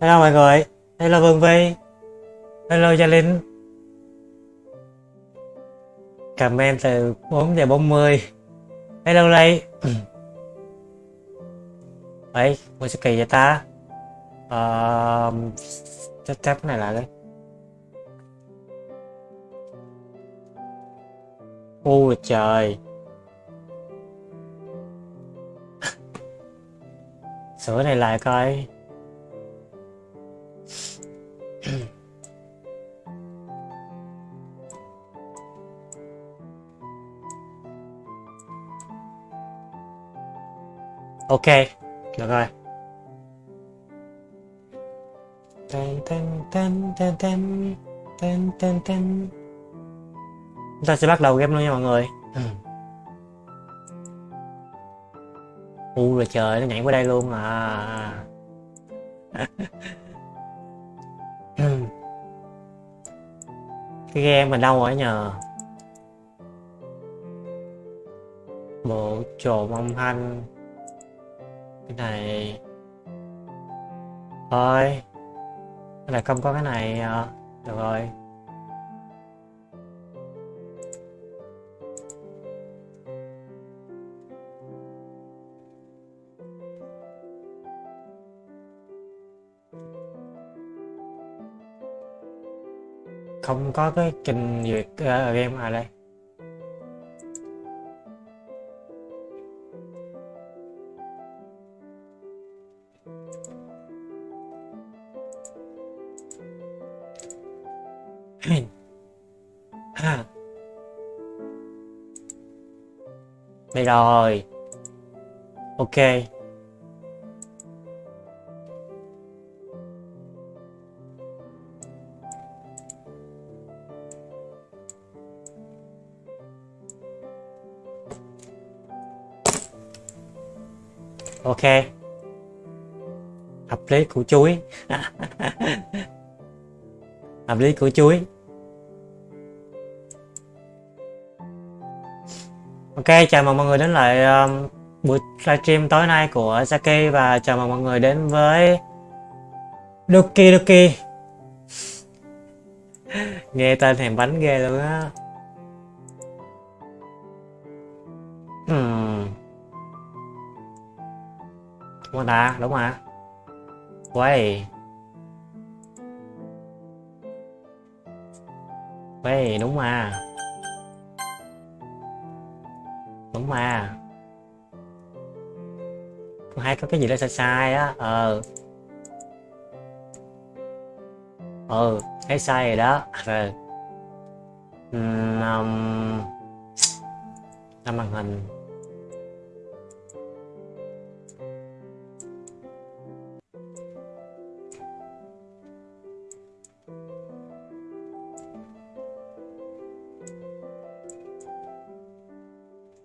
Hello mọi người, hello Vương Vi, hello Gia Linh. Comment từ 4 giờ 40. Hello Lay. Đấy, mua sự kỳ vậy ta? Ờ... Chắc chắc này lại đấy. Ôi trời. Sửa này lại coi. Ok được rồi. Chúng ta sẽ bắt đầu game luôn nha mọi người. U rồi trời nó nhảy qua đây luôn à. Cái game mình đâu rồi nhờ. Bộ trộm âm thanh cái này thôi. Cái này không có cái này ờ, được rồi. Không có cái trình duyệt uh, game à đây. Rồi. Ok. Ok. Hợp lý củ chuối hợp lý củ chuối ok chào mừng mọi người đến lại um, buổi livestream tối nay của Saki và chào mừng mọi người đến với Doki Doki. Nghe tên thèm bánh ghê luôn á. Hmm. đúng rồi ta đúng mà quay. Quay đúng mà. Đúng mà. Con hai có cái gì đó sai sai á ờ. Ờ thấy sai rồi đó. Rồi um, màn hình.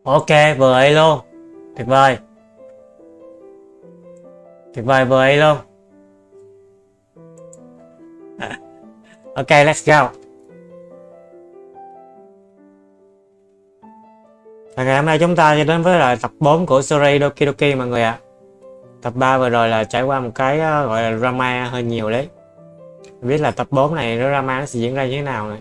Ok, vừa ấy luôn. Tuyệt vời. Tuyệt vời vừa ấy luôn. Ok, let's go. Và ngày hôm nay chúng ta sẽ đến với lại tập 4 của series Doki Doki mọi người ạ. À. tập 3 vừa rồi là trải qua một cái ờ, gọi là drama hơi nhiều đấy. Biết là tập 4 này drama nó sẽ diễn ra như thế nào này.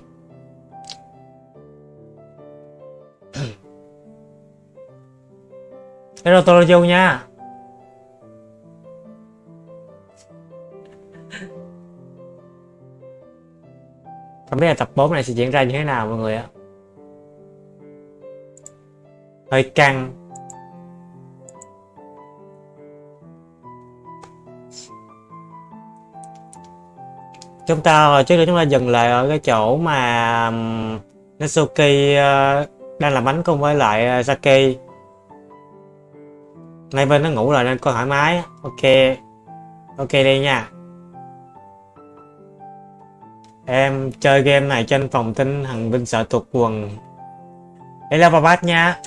Hello Toroju nha. Không biết là tập 4 này sẽ diễn ra như thế nào, mọi người ạ. Hơi căng. Chúng ta, trước đó chúng ta dừng lại ở cái chỗ mà Natsuki ờ, đang làm bánh cùng với lại ờ, Saki nay bên nó ngủ rồi nên có thoải mái. Ok. Ok đi nha. Em chơi game này trên phòng tinh hằng binh sợ thuộc quần. Hello, bà bát nha.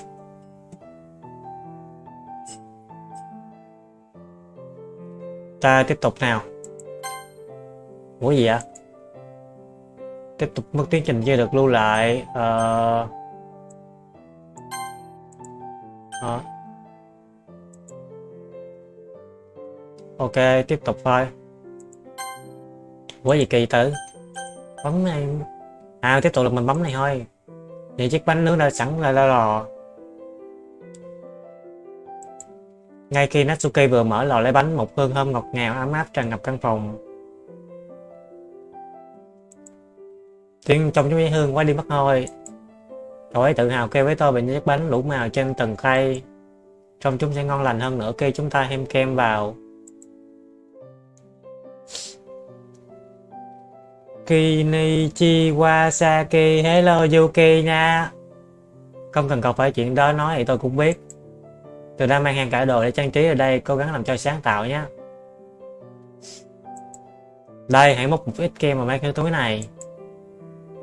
Ta tiếp tục nào. Ủa gì vậy? Tiếp tục mất tiến trình chưa được lưu lại ờ uh... uh. Ok, tiếp tục thôi. Quá gì kỳ tử? Bấm này à tiếp tục là mình bấm này thôi. Thì chiếc bánh nướng đã sẵn là ra lò ngay khi Natsuki vừa mở lò lấy bánh, một hương thơm ngọt ngào ấm áp tràn ngập căn phòng. Tiếng trong chúng hương quá đi mất thôi. Cậu ấy tự hào kêu với tôi về những chiếc bánh đủ màu trên từng khay. Trong chúng sẽ ngon lành hơn nữa khi chúng ta thêm kem vào. Kinichi Wasaki Hello, Yuki nha. Không cần cọc phải chuyện đó nói thì tôi cũng biết. Tôi đã mang hàng cả đồ để trang trí ở đây, Cố gắng làm cho sáng tạo nhé. Đây, hãy móc một ít kem vào mấy cái túi này.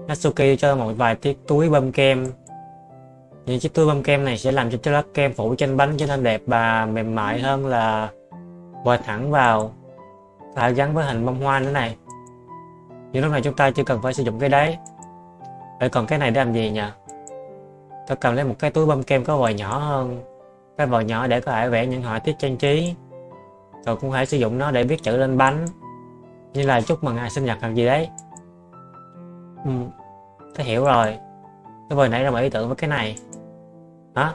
Natsuki cho một vài chiếc túi bơm kem. Những chiếc túi bơm kem này sẽ làm cho lớp kem phủ trên bánh trở nên đẹp và mềm mại hơn là bò thẳng vào. Và gắn với hình bông hoa nữa này nhưng lúc này chúng ta chưa cần phải sử dụng cái đấy vậy còn cái này để làm gì nhỉ? Tôi cần lấy một cái túi bơm kem có vòi nhỏ hơn. Cái vòi nhỏ để có thể vẽ những họa tiết trang trí. Rồi cũng hãy sử dụng nó để viết chữ lên bánh. Như là chúc mừng ngày sinh nhật hoặc gì đấy. Ừ, tôi hiểu rồi. Tôi vừa nãy ra một ý tưởng với cái này. Đó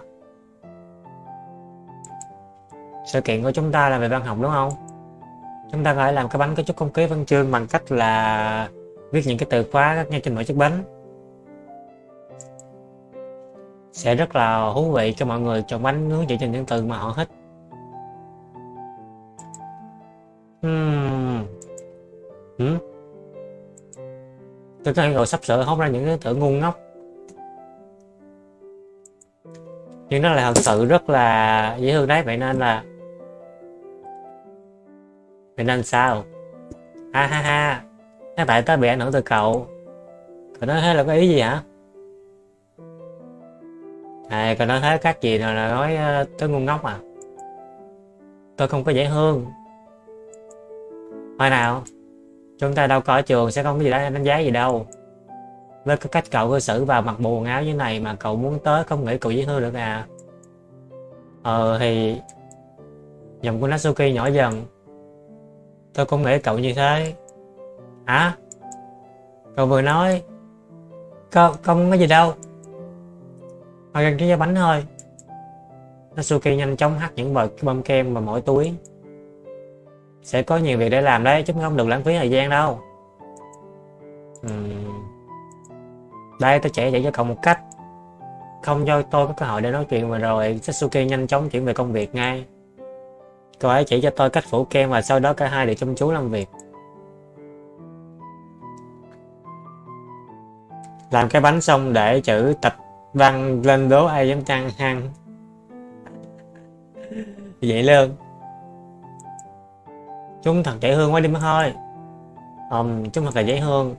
sự kiện của chúng ta là về văn học đúng không? Chúng ta có thể làm cái bánh có chút không khí văn chương bằng cách là viết những cái từ khóa ngay trên mỗi chiếc bánh sẽ rất là thú vị cho mọi người chọn bánh hướng dựa trên những từ mà họ thích hmm. Hmm. tôi có rồi sắp sửa hốt ra những cái tưởng ngu ngốc nhưng nó là thật sự rất là dễ thương đấy, vậy nên là mình nên sao? Ha ha ha. Các bạn ta bị ảnh hưởng từ cậu. Cậu nói thế là có ý gì hả? À cậu nói thế các gì rồi là nói ờ, tới ngu ngốc à? Tôi không có dễ thương. Hồi nào, chúng ta đâu có ở trường sẽ không có gì đó đánh giá gì đâu. Với cái cách cậu cư xử và mặc bộ quần áo như này mà cậu muốn tới không nghĩ cậu dễ thương được à? Ờ thì giọng của Natsuki nhỏ dần tôi không nghĩ cậu như thế. Hả? Cậu vừa nói, Cậu không có gì đâu? Họ gần cái bánh thôi. Natsuki nhanh chóng hắt những vật bơm kem vào mỗi túi. Sẽ có nhiều việc để làm đấy, chúng không được lãng phí thời gian đâu. Uhm. đây, tôi sẽ dạy cho cậu một cách. Không cho tôi có cơ hội để nói chuyện mà rồi Satsuki nhanh chóng chuyển về công việc ngay. Cô ấy chỉ cho tôi cách phủ kem và sau đó cả hai đều chăm chú làm việc. Làm cái bánh xong để chữ tập văn lên đố ai dám chăng hăng. Vậy luôn. Chúng thật dễ thương quá đi mất thôi Ừm, chúng thật là dễ thương.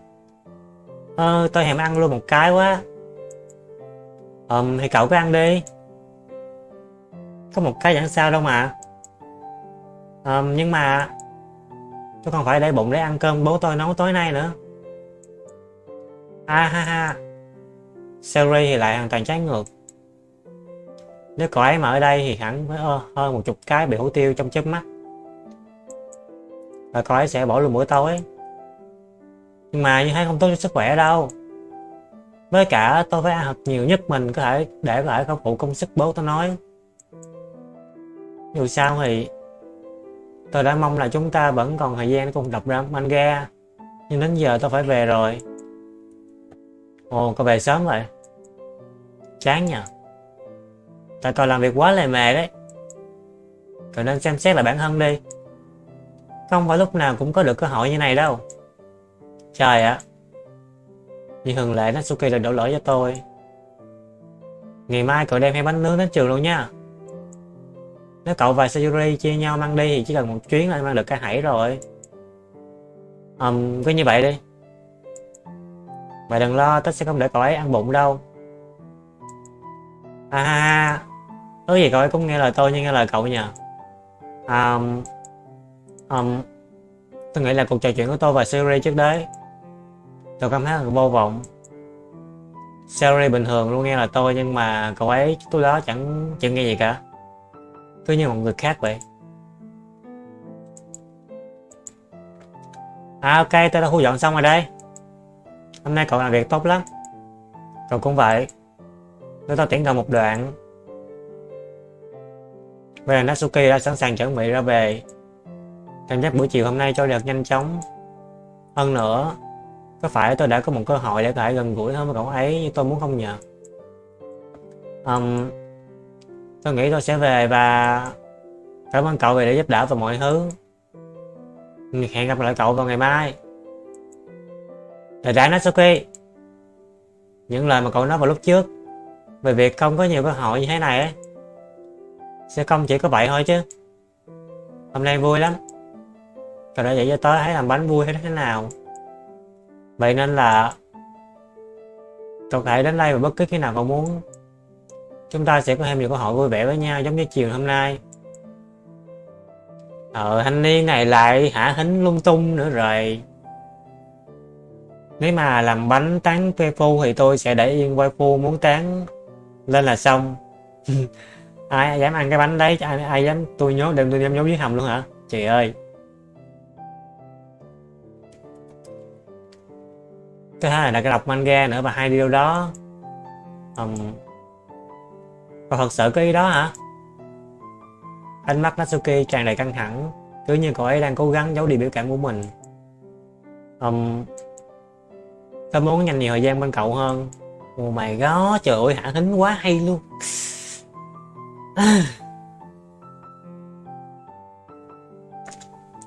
Ờ, tôi hèm ăn luôn một cái quá. Ừm, thì cậu cứ ăn đi. Có một cái chẳng sao đâu mà à, nhưng mà Tôi còn phải để bụng để ăn cơm bố tôi nấu tối nay nữa. À ha ha. Sherry thì lại hoàn toàn trái ngược. Nếu cậu ấy mà ở đây thì hẳn với hơn một chục cái bị hủ tiêu trong chớp mắt. Và cậu ấy sẽ bỏ luôn bữa tối. Nhưng mà như thế không tốt cho sức khỏe đâu. Với cả tôi phải ăn thật nhiều nhất mình có thể để lại không phụ công sức bố tôi nói. Dù sao thì tôi đã mong là chúng ta vẫn còn thời gian để cùng đọc ra manga. Nhưng đến giờ tôi phải về rồi. Ồ, có về sớm vậy. Chán nhờ. Tại còn làm việc quá lề mề đấy. Cậu nên xem xét lại bản thân đi. Không phải lúc nào cũng có được cơ hội như này đâu. Trời ạ. Như thường lệ Natsuki lại đổ lỗi cho tôi. Ngày mai cậu đem hai bánh nướng đến trường luôn nha. Nếu cậu và Sayuri chia nhau mang đi thì chỉ cần một chuyến là mang được cái hãy rồi. Um, Cứ như vậy đi. Mày đừng lo, tớ sẽ không để cậu ấy ăn bụng đâu. À Ước gì cậu ấy cũng nghe lời tôi như nghe lời cậu nhờ. Um, um, Tôi nghĩ là cuộc trò chuyện của tôi và Sayuri trước đấy tôi cảm thấy là vô vọng. Sherry bình thường luôn nghe lời tôi nhưng mà cậu ấy tôi đó chẳng chẳng nghe gì cả tôi như một người khác vậy À ok, tôi đã thu dọn xong rồi đây. Hôm nay cậu làm việc tốt lắm. Cậu cũng vậy. tôi tao tiễn cậu một đoạn. Bây giờ Natsuki đã sẵn sàng chuẩn bị ra về. Cảm giác buổi chiều hôm nay cho được nhanh chóng. Hơn nữa, có phải tôi đã có một cơ hội để có thể gần gũi hơn với cậu ấy như tôi muốn không nhờ. Um, tôi nghĩ tôi sẽ về và cảm ơn cậu vì đã giúp đỡ và mọi thứ. Hẹn gặp lại cậu vào ngày mai. Đại đại ok Những lời mà cậu nói vào lúc trước Về việc không có nhiều cơ hội như thế này ấy, Sẽ không chỉ có vậy thôi chứ Hôm nay vui lắm Cậu đã dạy cho tớ thấy làm bánh vui hay thế nào Vậy nên là Cậu thể đến đây vào bất cứ khi nào cậu muốn Chúng ta sẽ có thêm nhiều cơ hội vui vẻ với nhau giống như chiều hôm nay. Ờ thanh niên này lại hả hính lung tung nữa rồi. Nếu mà làm bánh tán phu thì tôi sẽ để yên quay phu muốn tán. Lên là xong. Ai dám ăn cái bánh đấy ai, ai dám tôi nhốt đừng tôi dám nhốt dưới hầm luôn hả? Chị ơi. Thứ hai là cái đọc manga nữa và hai điều đó. Um, cậu thật sự có ý đó hả? Ánh mắt Natsuki tràn đầy căng thẳng cứ như cậu ấy đang cố gắng giấu đi biểu cảm của mình. Um, tôi muốn dành nhiều thời gian bên cậu hơn. Oh my god, trời ơi hả hính quá hay luôn.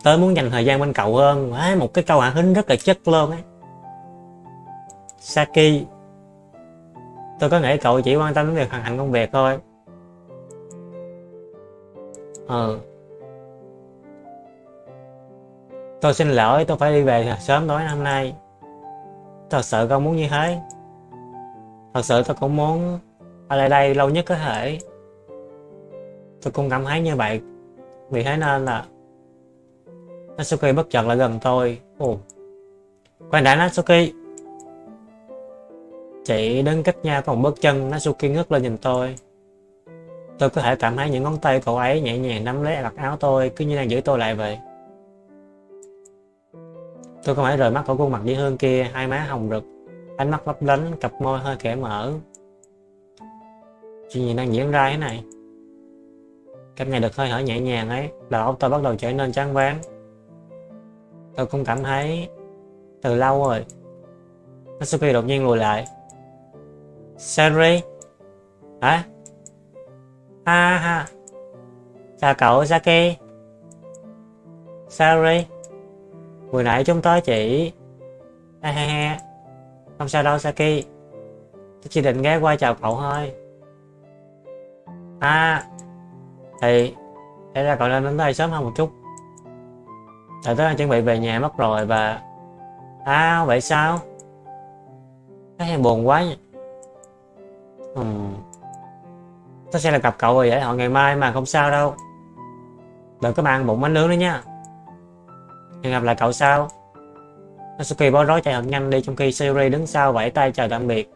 Tớ muốn dành thời gian bên cậu hơn Một cái câu hạ hính rất là chất luôn ấy. Saki Tôi có nghĩ cậu chỉ quan tâm đến việc hoàn thành công việc thôi. Ừ. Tôi xin lỗi, tôi phải đi về sớm tối hôm nay. Thật sự con muốn như thế. Thật sự tôi cũng muốn ở lại đây lâu nhất có thể. Tôi cũng cảm thấy như vậy. Vì thế nên là Natsuki bất chợt lại gần tôi. Ồ. Khoan đã Natsuki. Chị đứng cách nhau còn bước chân Natsuki ngước lên nhìn tôi Tôi có thể cảm thấy những ngón tay cậu ấy nhẹ nhàng nắm lấy vạt áo tôi Cứ như đang giữ tôi lại vậy Tôi không phải rời mắt khỏi khuôn mặt dễ hương kia, hai má hồng rực, ánh mắt lấp lánh, cặp môi hơi khẽ mở. Chuyện gì đang diễn ra thế này? Cách nhận được hơi thở nhẹ nhàng ấy, đầu óc tôi bắt đầu trở nên chán ván. Tôi cũng cảm thấy từ lâu rồi. Natsuki đột nhiên lùi lại. Sari? Hả? Ha ha. Chào cậu Saki. Sorry Vừa nãy chúng tôi chỉ... Ha ha ha. Không sao đâu Saki. Tôi chỉ định ghé qua chào cậu thôi. À. Thì... Thế ra cậu nên đến đây sớm hơn một chút. Tại tôi đang chuẩn bị về nhà mất rồi và... À vậy sao? Thấy buồn quá nhỉ ừ. Tôi sẽ là gặp cậu rồi vậy họ ngày mai mà không sao đâu. Đừng có mang bụng bánh nướng nữa nha. Hẹn gặp lại cậu sau. Natsuki bó rối chạy thật nhanh đi trong khi Sayuri đứng sau vẫy tay chào tạm biệt.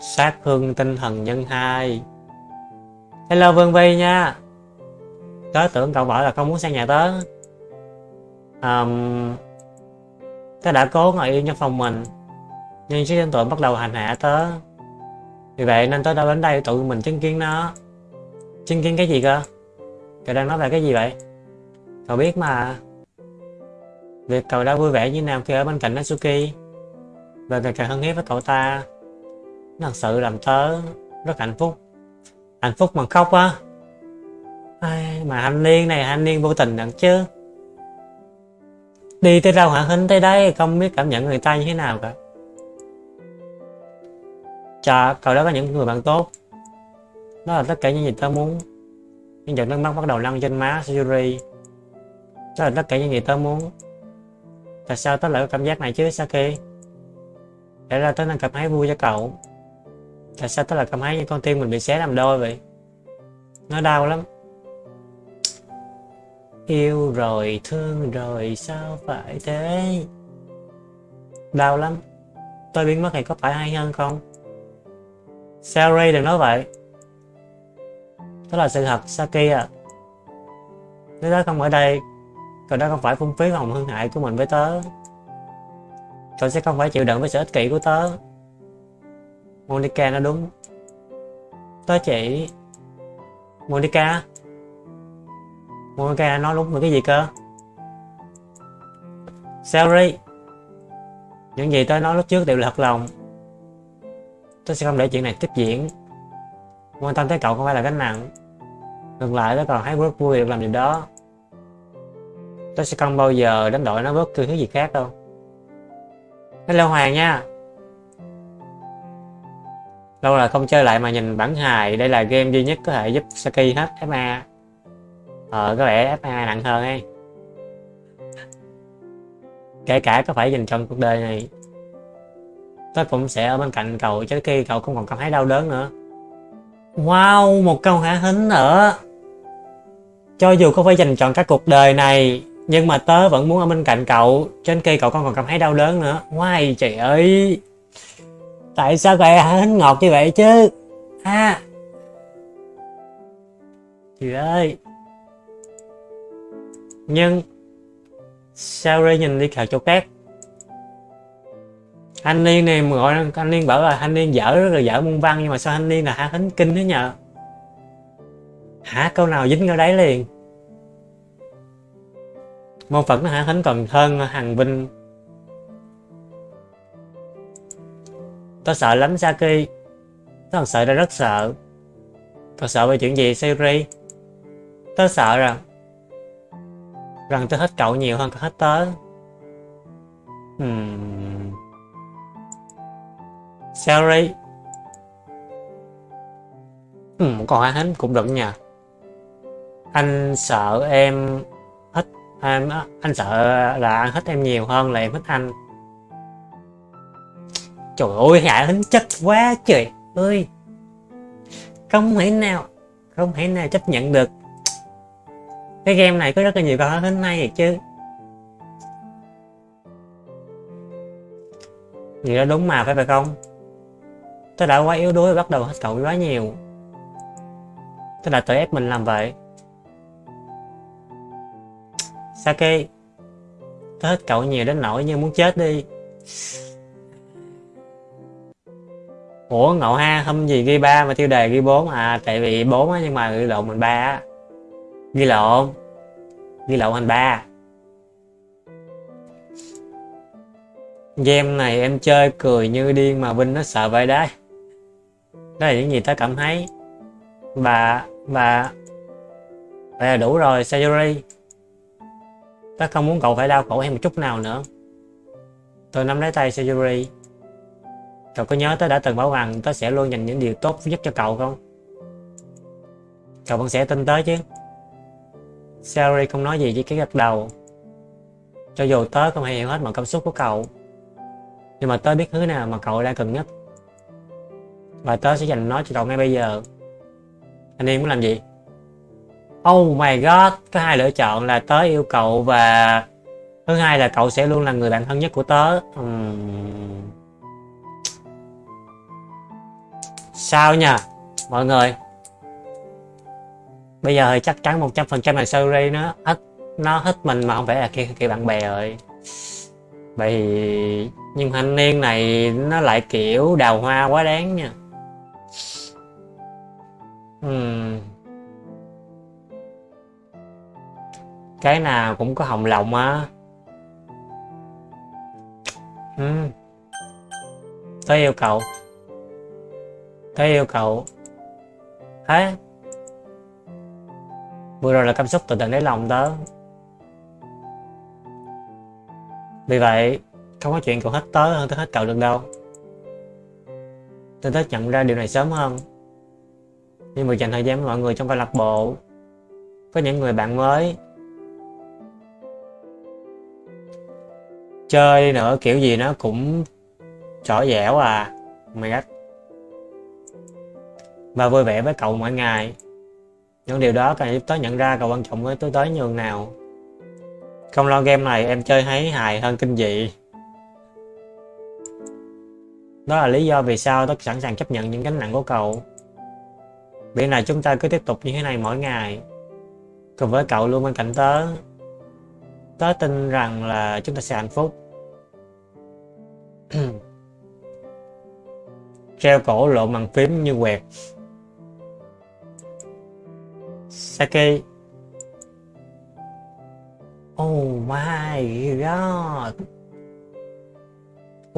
Sát hương tinh thần nhân 2 Hello Vương Vi nha Tớ tưởng cậu bảo là không muốn sang nhà tớ um, Tớ đã cố ngồi yên trong phòng mình nhưng chiếc tên tội bắt đầu hành hạ tớ. Vì vậy nên tớ đã đến đây tụi mình chứng kiến nó. Chứng kiến cái gì cơ? Cậu đang nói về cái gì vậy? Cậu biết mà. Việc cậu đã vui vẻ như nào khi ở bên cạnh Natsuki Và ngày càng hân hiếp với cậu ta Nó thật sự làm tớ rất hạnh phúc. Hạnh phúc mà khóc á. Ai, Mà thanh niên này thanh niên vô tình đặng chứ. Đi tới đâu hả? Hình tới đây Không biết cảm nhận người ta như thế nào cả. Chà, cậu đó có những người bạn tốt. Đó là tất cả những gì tớ muốn. Những giọt nước mắt bắt đầu lăn trên má Sayuri đó là tất cả những gì tớ muốn. Tại sao tớ lại có cảm giác này chứ Saki? Để ra tớ đang cảm thấy vui cho cậu. Tại sao tớ lại cảm thấy như con tim mình bị xé làm đôi vậy? Nó đau lắm. Yêu rồi, thương rồi, sao phải thế? Đau lắm. Tôi biến mất thì có phải hay hơn không? Sari đừng nói vậy? Đó là sự thật, Saki à. Nếu đó không ở đây, Cậu đó không phải phung phí hồng hương hại của mình với tớ. Tôi sẽ không phải chịu đựng với sự ích kỷ của tớ. Monica nó đúng. Tớ chỉ Monica? Monica nói đúng về cái gì cơ? Sari Những gì tớ nói lúc trước đều là thật lòng tôi sẽ không để chuyện này tiếp diễn. Quan tâm tới cậu không phải là gánh nặng. Ngược lại, tôi còn thấy rất vui được làm điều đó. Tôi sẽ không bao giờ đánh đổi nó bất cứ thứ gì khác đâu. Hello Hoàng nha. Lâu là không chơi lại mà nhìn bản hài, Đây là game duy nhất có thể giúp Saki hết FA Ờ có vẻ FA nặng hơn ấy. Kể cả có phải dành trong cuộc đời này. Tớ cũng sẽ ở bên cạnh cậu cho khi cậu không còn cảm thấy đau đớn nữa. Wow, một câu hả hính? Nữa Cho dù không phải dành chọn các cuộc đời này nhưng mà tớ vẫn muốn ở bên cạnh cậu cho đến khi cậu không còn cảm thấy đau đớn nữa. Wow trời ơi. Tại sao vậy hả hính ngọt như vậy chứ? Ha. Trời ơi. Nhưng Sao Ray nhìn đi khảo chỗ khác? Anh Niên này mà gọi anh Niên bảo là anh Niên dở rất là dở môn văn, Nhưng mà sao anh Niên là hả? Thánh kinh thế nhờ. Hả? Câu nào dính ở đấy liền? Môn phật nó hả? Thánh còn hơn hằng vinh. Tôi sợ lắm, Saki. Tôi thật sợ ra rất sợ. Tôi sợ về chuyện gì, Siri? Tôi sợ rằng rằng tôi hết cậu nhiều hơn cả hết tớ. Hmm. Siri ừ, còn hai hánh cũng được nha. Anh sợ em em anh sợ là anh thích em nhiều hơn là em thích anh. Trời ơi hạ hứng chất quá trời. Ơi không thể nào không thể nào chấp nhận được. Cái game này có rất là nhiều câu hỏi hứng hay vậy chứ. Vậy đó đúng mà phải phải không? Tôi đã quá yếu đuối và bắt đầu hết cậu quá nhiều. Tôi đã tự ép mình làm vậy. Sake tôi hết cậu nhiều đến nỗi như muốn chết đi? Ủa, ngậu ha, hôm gì ghi ba mà tiêu đề ghi 4 à? Tại vì 4 á, nhưng mà ghi lộn mình ba á. Ghi lộn ghi lộn thành ba. Game này em chơi cười như điên mà Vinh nó sợ vậy đấy đó là những gì tớ cảm thấy và và vậy là đủ rồi Sayuri Ta không muốn cậu phải đau khổ hay một chút nào nữa. Tôi nắm lấy tay Sejuri. Cậu có nhớ tớ đã từng bảo rằng tớ sẽ luôn dành những điều tốt nhất cho cậu không? Cậu vẫn sẽ tin tớ chứ? Sejuri không nói gì chỉ cái gật đầu. Cho dù tớ không hề hiểu hết mọi cảm xúc của cậu. Nhưng mà tớ biết thứ nào mà cậu đang cần nhất. Và tớ sẽ dành nó cho cậu ngay bây giờ. Anh em muốn làm gì? Oh my god, có hai lựa chọn là tớ yêu cậu và thứ hai là cậu sẽ luôn là người bạn thân nhất của tớ. Uhm. Sao nha, mọi người? Bây giờ thì chắc chắn 100% là Suri nó hết nó hết mình mà không phải là kia kia bạn bè rồi. Vậy nhưng thanh niên này nó lại kiểu đào hoa quá đáng nha. Uhm. cái nào cũng có hồng lòng á ừ. tới yêu cầu tới yêu cầu thế vừa rồi là cảm xúc từ tận đáy lòng đó. vì vậy, không có chuyện cậu hết tới hơn tới hết cậu được đâu tôi thích nhận ra điều này sớm hơn nhưng mà dành thời gian với mọi người trong câu lạc bộ có những người bạn mới. Chơi đi nữa, kiểu gì nó cũng trỏ dẻo à mày god và vui vẻ với cậu mỗi ngày. Những điều đó càng giúp tớ nhận ra cậu quan trọng với tôi tới nhường nào. Không lo game này em chơi thấy hài hơn kinh dị. Đó là lý do vì sao tớ sẵn sàng chấp nhận những gánh nặng của cậu. Miễn này chúng ta cứ tiếp tục như thế này mỗi ngày. Cùng với cậu luôn bên cạnh tớ. Tớ tin rằng là chúng ta sẽ hạnh phúc. Treo cổ lộ bằng phím như quẹt. Saki. Oh my god.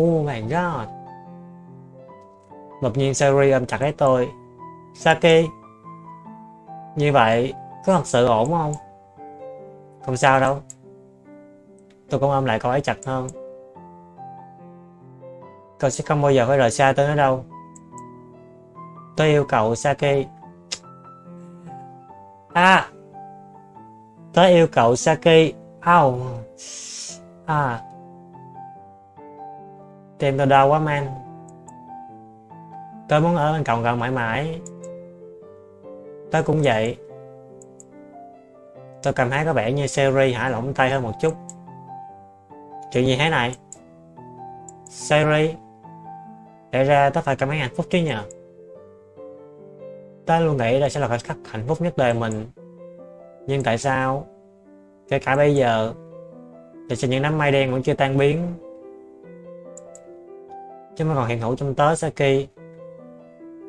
Oh my god. Đột nhiên Sari ôm chặt lấy tôi. Saki, Như vậy có thật sự ổn không? Không sao đâu. Tôi cũng ôm lại cậu ấy chặt hơn. Cậu sẽ không bao giờ phải rời xa tôi nữa đâu. Tôi yêu cậu, Saki. À! Tôi yêu cậu, Saki. Ow À! Tim tôi đau quá, man. Tôi muốn ở bên cậu gần mãi mãi. Tôi cũng vậy. Tôi cảm thấy có vẻ như Seri hả? Lỏng tay hơn một chút. Chuyện gì thế này? Seri Để ra tôi phải cảm thấy hạnh phúc chứ nhờ? Tớ luôn nghĩ đây sẽ là khoảnh khắc hạnh phúc nhất đời mình. Nhưng tại sao? Kể cả bây giờ, Thì sẽ những đám mây đen vẫn chưa tan biến. Chứ mà còn hiện hữu trong tớ, Saki.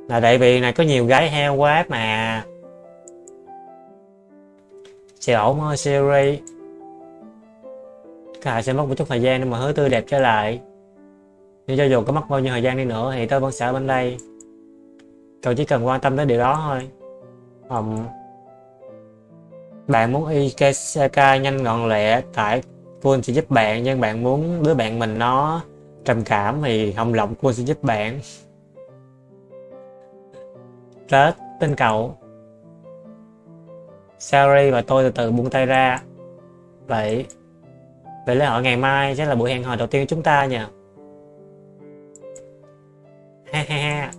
Là tại vì này có nhiều gái heo quá mà. Sẽ ổn thôi Siri. Cả sẽ mất một chút thời gian để mà hứa tươi đẹp trở lại. Nhưng cho dù có mất bao nhiêu thời gian đi nữa thì tôi vẫn sẽ ở bên đây. Cậu chỉ cần quan tâm tới điều đó thôi. Um, Bạn muốn Ikesaka nhanh gọn lẹ Tại Quân sẽ giúp bạn Nhưng bạn muốn đứa bạn mình nó trầm cảm Thì Hồng Lộng Quân sẽ giúp bạn. Tết tin cậu. Sari và tôi từ từ buông tay ra. Vậy Vậy lễ hội ngày mai sẽ là buổi hẹn hò đầu tiên của chúng ta nhỉ? Ha ha ha.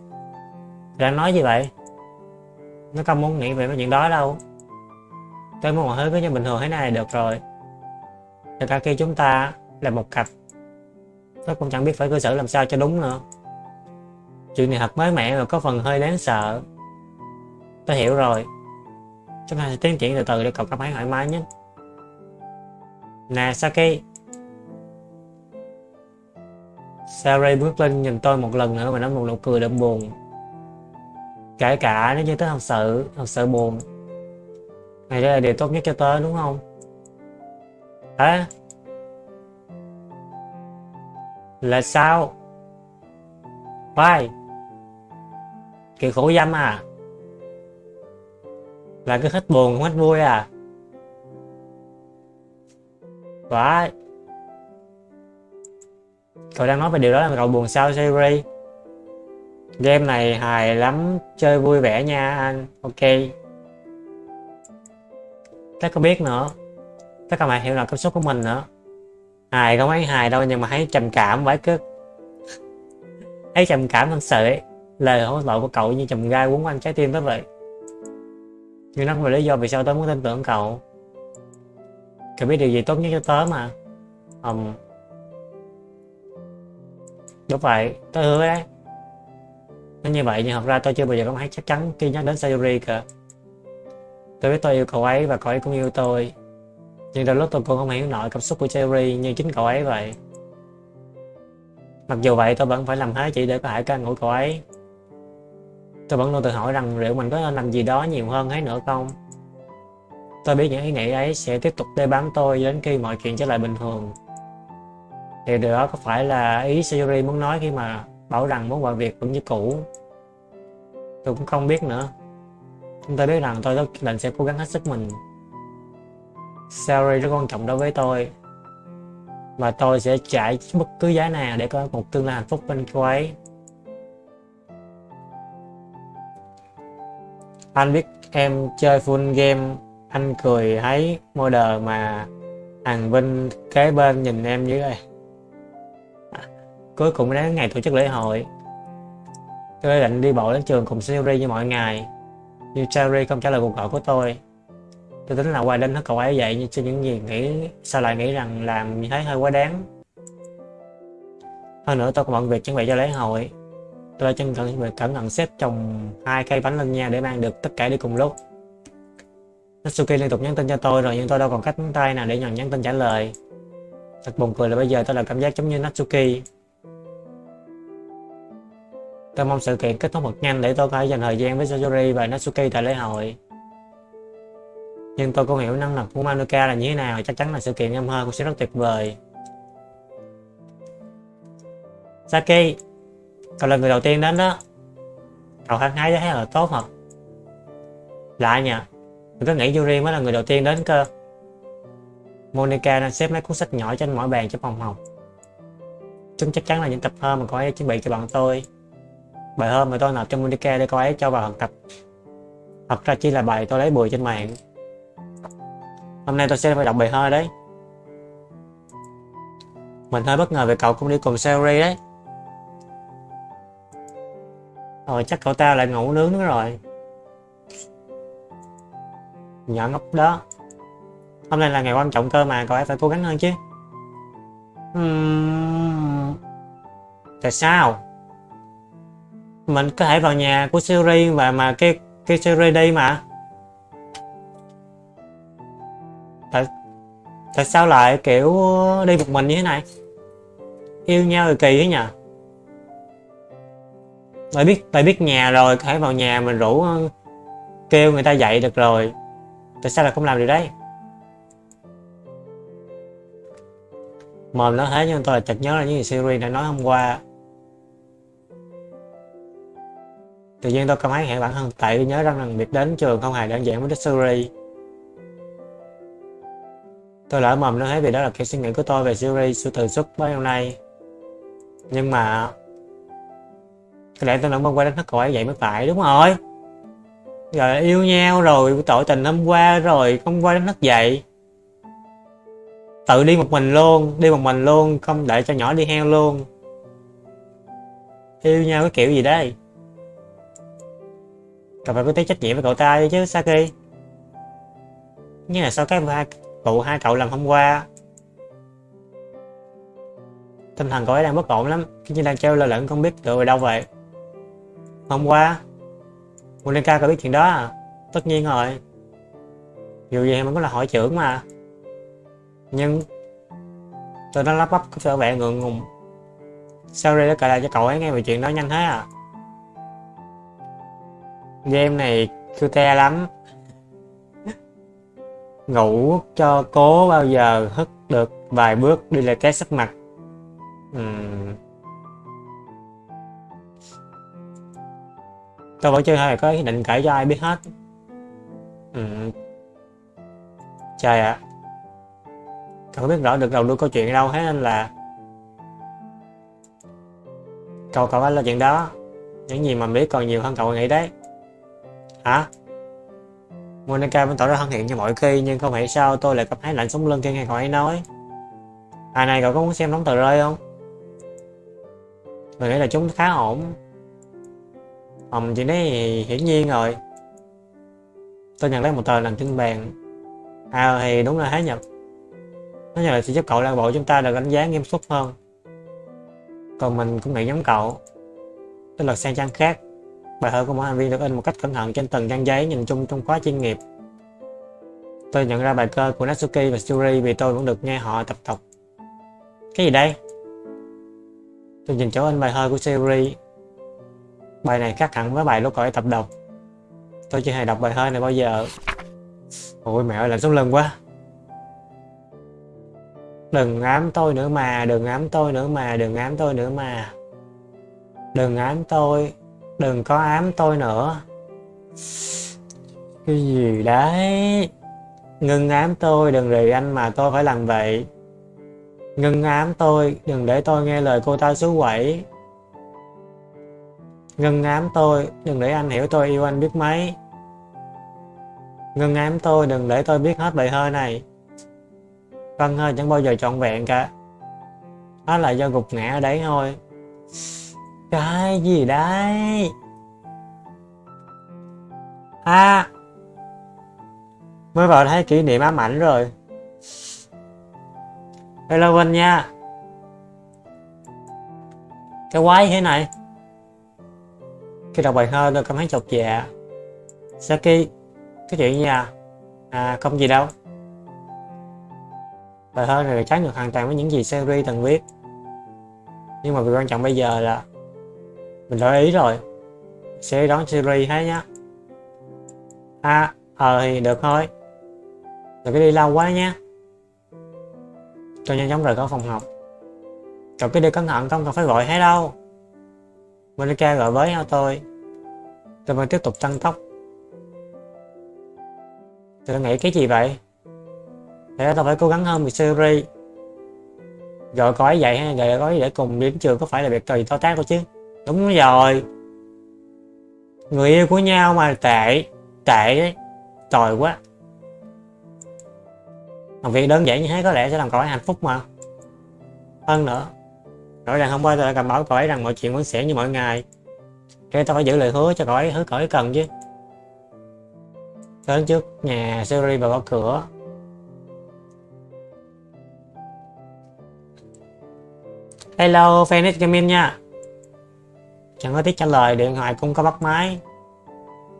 Đang nói gì vậy? Nó không muốn nghĩ về cái chuyện đó đâu. Tôi muốn mọi thứ cứ như bình thường thế này được rồi. Thật cả khi chúng ta là một cặp, tôi cũng chẳng biết phải cư xử làm sao cho đúng nữa. Chuyện này thật mới mẻ và có phần hơi đáng sợ tôi hiểu rồi. Chúng ta sẽ tiến triển từ từ để cậu cảm thấy thoải mái nhất. Nè, Saki. Sari bước lên nhìn tôi một lần nữa và nói một nụ cười đậm buồn. Kể cả nếu như tớ thật sự thật sự buồn. Này, đây là điều tốt nhất cho tớ, đúng không? Hả? Là sao? Why? Kiểu khổ dâm à? Là cứ hết buồn không hết vui à? Phải Cậu đang nói về điều đó là cậu buồn sao Siri? Game này hài lắm, chơi vui vẻ nha anh, ok. Chắc có biết nữa. Tất cả bạn hiểu là cảm xúc của mình nữa. Hài không ấy hài đâu nhưng mà thấy trầm cảm phải cứ thấy trầm cảm thật sự ấy. Lời hỗn loạn của cậu như trầm gai quấn quanh trái tim tới vậy. Nhưng nó không phải lý do vì sao tớ muốn tin tưởng cậu. Cậu biết điều gì tốt nhất cho tớ mà. Um, đúng vậy, tớ hứa đấy nó như vậy nhưng thật ra tôi chưa bao giờ có thấy chắc chắn khi nhắc đến Sayuri cả. Tôi biết tôi yêu cậu ấy và cậu ấy cũng yêu tôi. Nhưng đôi lúc tôi cũng không hiểu nổi cảm xúc của Sayuri như chính cậu ấy vậy. Mặc dù vậy tôi vẫn phải làm hết chỉ để có thể can ngủ cậu ấy tôi vẫn luôn tự hỏi rằng liệu mình có nên làm gì đó nhiều hơn ấy nữa không? Tôi biết những ý nghĩ ấy sẽ tiếp tục đe bám tôi đến khi mọi chuyện trở lại bình thường. Thì điều đó có phải là ý Sayuri muốn nói khi mà bảo rằng muốn mọi việc vẫn như cũ? Tôi cũng không biết nữa. Chúng tôi biết rằng tôi rất định sẽ cố gắng hết sức mình. Salary rất quan trọng đối với tôi. Và tôi sẽ trả bất cứ giá nào để có một tương lai hạnh phúc bên cô ấy. Anh biết em chơi full game, anh cười thấy model mà thằng Vinh kế bên nhìn em dưới đây Cuối cùng đến ngày tổ chức lễ hội Tôi định đi bộ đến trường cùng Siri như mọi ngày, Nhưng Cherry không trả lời cuộc gọi của tôi. Tôi tính là quay đến hết cậu ấy vậy, Nhưng trên những gì nghĩ, Sao lại nghĩ rằng làm như thế hơi quá đáng. Hơn nữa tôi còn bận việc chuẩn bị cho lễ hội. Tôi đã chân cẩn việc cẩn thận xếp trồng hai cây bánh lên nha để mang được tất cả đi cùng lúc Natsuki liên tục nhắn tin cho tôi rồi nhưng tôi đâu còn cách tay nào để nhận nhắn tin trả lời. Thật buồn cười là bây giờ tôi là cảm giác giống như Natsuki. Tôi mong sự kiện kết thúc thật nhanh để tôi có thể dành thời gian với Sayori và Natsuki tại lễ hội. Nhưng tôi cũng hiểu năng lực của Manuka là như thế nào, chắc chắn là sự kiện em hơn cũng sẽ rất tuyệt vời. Saki, cậu là người đầu tiên đến đó. Cậu hăng hái thấy là tốt thật. Lạ nhỉ mình cứ nghĩ Yuri mới là người đầu tiên đến cơ. Monica đang xếp mấy cuốn sách nhỏ trên mỗi bàn trong phòng học. Chúng chắc chắn là những tập thơ mà cô ấy chuẩn bị cho bọn tôi. Bài thơ mà tôi nộp cho Monica để cô ấy cho vào học tập. Thật ra chỉ là bài tôi lấy bùi trên mạng. Hôm nay tôi sẽ phải đọc bài thơ đấy. Mình hơi bất ngờ về cậu cũng đi cùng Sherry đấy. Rồi chắc cậu ta lại ngủ nướng nữa rồi. Nhỏ ngốc đó. Hôm nay là ngày quan trọng cơ mà, cậu ấy phải cố gắng hơn chứ. Uhm... Tại sao? Mình có thể vào nhà của Siri và mà cái cái Siri đi mà. Tại tại sao lại, kiểu, đi một mình như thế này? Yêu nhau rồi kỳ thế nhỉ? Tại biết tại biết nhà rồi, có thể vào nhà mình rủ ờ, kêu người ta dậy được rồi. Tại sao lại không làm điều đấy? Mồm nó thế nhưng tôi là chợt nhớ là những gì Siri đã nói hôm qua. Tự nhiên tôi cảm thấy hẹn bản thân tại nhớ rằng rằng việc đến trường không hề đơn giản với Siri. Tôi lỡ mồm nó thấy vì đó là kiểu suy nghĩ của tôi về Siri sự từ xuất bấy lâu nay. Nhưng mà thì lại tôi vẫn băng qua đánh thất cậu ấy, vậy mới phải, đúng rồi rồi yêu nhau rồi, tội tình hôm qua rồi, không qua đánh thức dậy tự đi một mình luôn, đi một mình luôn, không để cho nhỏ đi heo luôn. Yêu nhau cái kiểu gì đây? Cậu phải có tí trách nhiệm với cậu ta chứ, Saki. Như là sau cái vụ hai cậu làm hôm qua, tinh thần cậu ấy đang bất ổn lắm. Khi như đang treo lơ lửng, không biết tựa về đâu vậy hôm qua, Monica có biết chuyện đó à? Tất nhiên rồi. Dù gì em cũng là hội trưởng mà. Nhưng tôi đã lắp bắp có sợ vẻ ngượng ngùng. Sorry đã kể lại cho cậu ấy nghe về chuyện đó nhanh thế à? Game này cute lắm. Ngủ cho cố bao giờ hất được vài bước đi lại cái sắc mặt. Uhm. Tôi vẫn chưa hề có ý định kể cho ai biết hết ừ. trời ạ à. cậu biết rõ được đầu đuôi câu chuyện đâu hết nên là cậu cậu phải là chuyện đó những gì mà biết còn nhiều hơn cậu nghĩ đấy hả Monica vẫn tỏ ra thân thiện như mọi khi, nhưng không hiểu sao tôi lại cảm thấy lạnh sống lưng khi nghe cậu ấy nói À này cậu có muốn xem nóng tờ rơi không? Mình nghĩ là chúng khá ổn phòng chuyện đấy hiển nhiên rồi Tôi nhận lấy một tờ nằm trên bàn À thì đúng là hái nhập Nó như là sẽ giúp cậu lan bộ chúng ta được đánh giá nghiêm túc hơn Còn mình cũng nghĩ giống cậu Tôi lật sang trang khác Bài thơ của mỗi thành viên được in một cách cẩn thận trên từng trang giấy nhìn chung trong khóa chuyên nghiệp. Tôi nhận ra bài cơ của Natsuki và Suri vì tôi vẫn được nghe họ tập tục. Cái gì đây? Tôi nhìn chỗ in bài thơ của Suri. Bài này khác hẳn với bài lúc cậu ấy tập đọc. Tôi chưa hề đọc bài thơ này bao giờ. Ôi mẹ ơi lạnh sống lưng quá. Đừng ám tôi nữa mà, đừng ám tôi nữa mà, đừng ám tôi nữa mà. Đừng ám tôi, Đừng có ám tôi nữa Cái gì đấy Ngưng ám tôi đừng vì anh mà tôi phải làm vậy Ngưng ám tôi đừng để tôi nghe lời cô ta xú quẩy Ngân ám tôi, đừng để anh hiểu tôi yêu anh biết mấy. Ngân ám tôi, đừng để tôi biết hết bài hơi này. Vân hơi chẳng bao giờ trọn vẹn cả. Đó là do gục ngã ở đấy thôi. Cái gì đấy? À Mới vào thấy kỷ niệm ám ảnh rồi. Hello Vinh nha. Cái quái thế này. Khi đọc bài thơ tôi cảm thấy chột dạ. Saki Cái chuyện gì à À không gì đâu. Bài thơ này trái ngược hoàn toàn với những gì Seri từng viết. Nhưng mà việc quan trọng bây giờ là Mình đã ý rồi. Sẽ đón Siri hết nhá. À ờ thì được thôi. Đừng cái đi lâu quá nhé Tôi nhanh chóng rời khỏi phòng học. Cậu cứ đi cẩn thận, không cần phải gọi hết đâu. Monica gọi với nhau tôi Tôi vẫn tiếp tục tăng tốc. Tôi nghĩ cái gì vậy? Thế tôi phải cố gắng hơn vì Siri. Gọi có ấy vậy hay gọi có để cùng đến trường có phải là việc gì to tác đâu chứ? Đúng rồi. Người yêu của nhau mà tệ Tệ đấy Tồi quá. Một việc đơn giản như thế có lẽ sẽ làm cậu ấy hạnh phúc mà. Hơn nữa Rõ ràng hôm qua tôi đã cầm bảo cậu ấy rằng mọi chuyện vẫn sẽ như mọi ngày. Thế tôi phải giữ lời hứa cho cậu ấy hứa cậu ấy cần chứ. Đến trước nhà Siri và gõ cửa. Hello, Phoenix Gaming nha. Chẳng có tiếc trả lời, điện thoại cũng có bắt máy.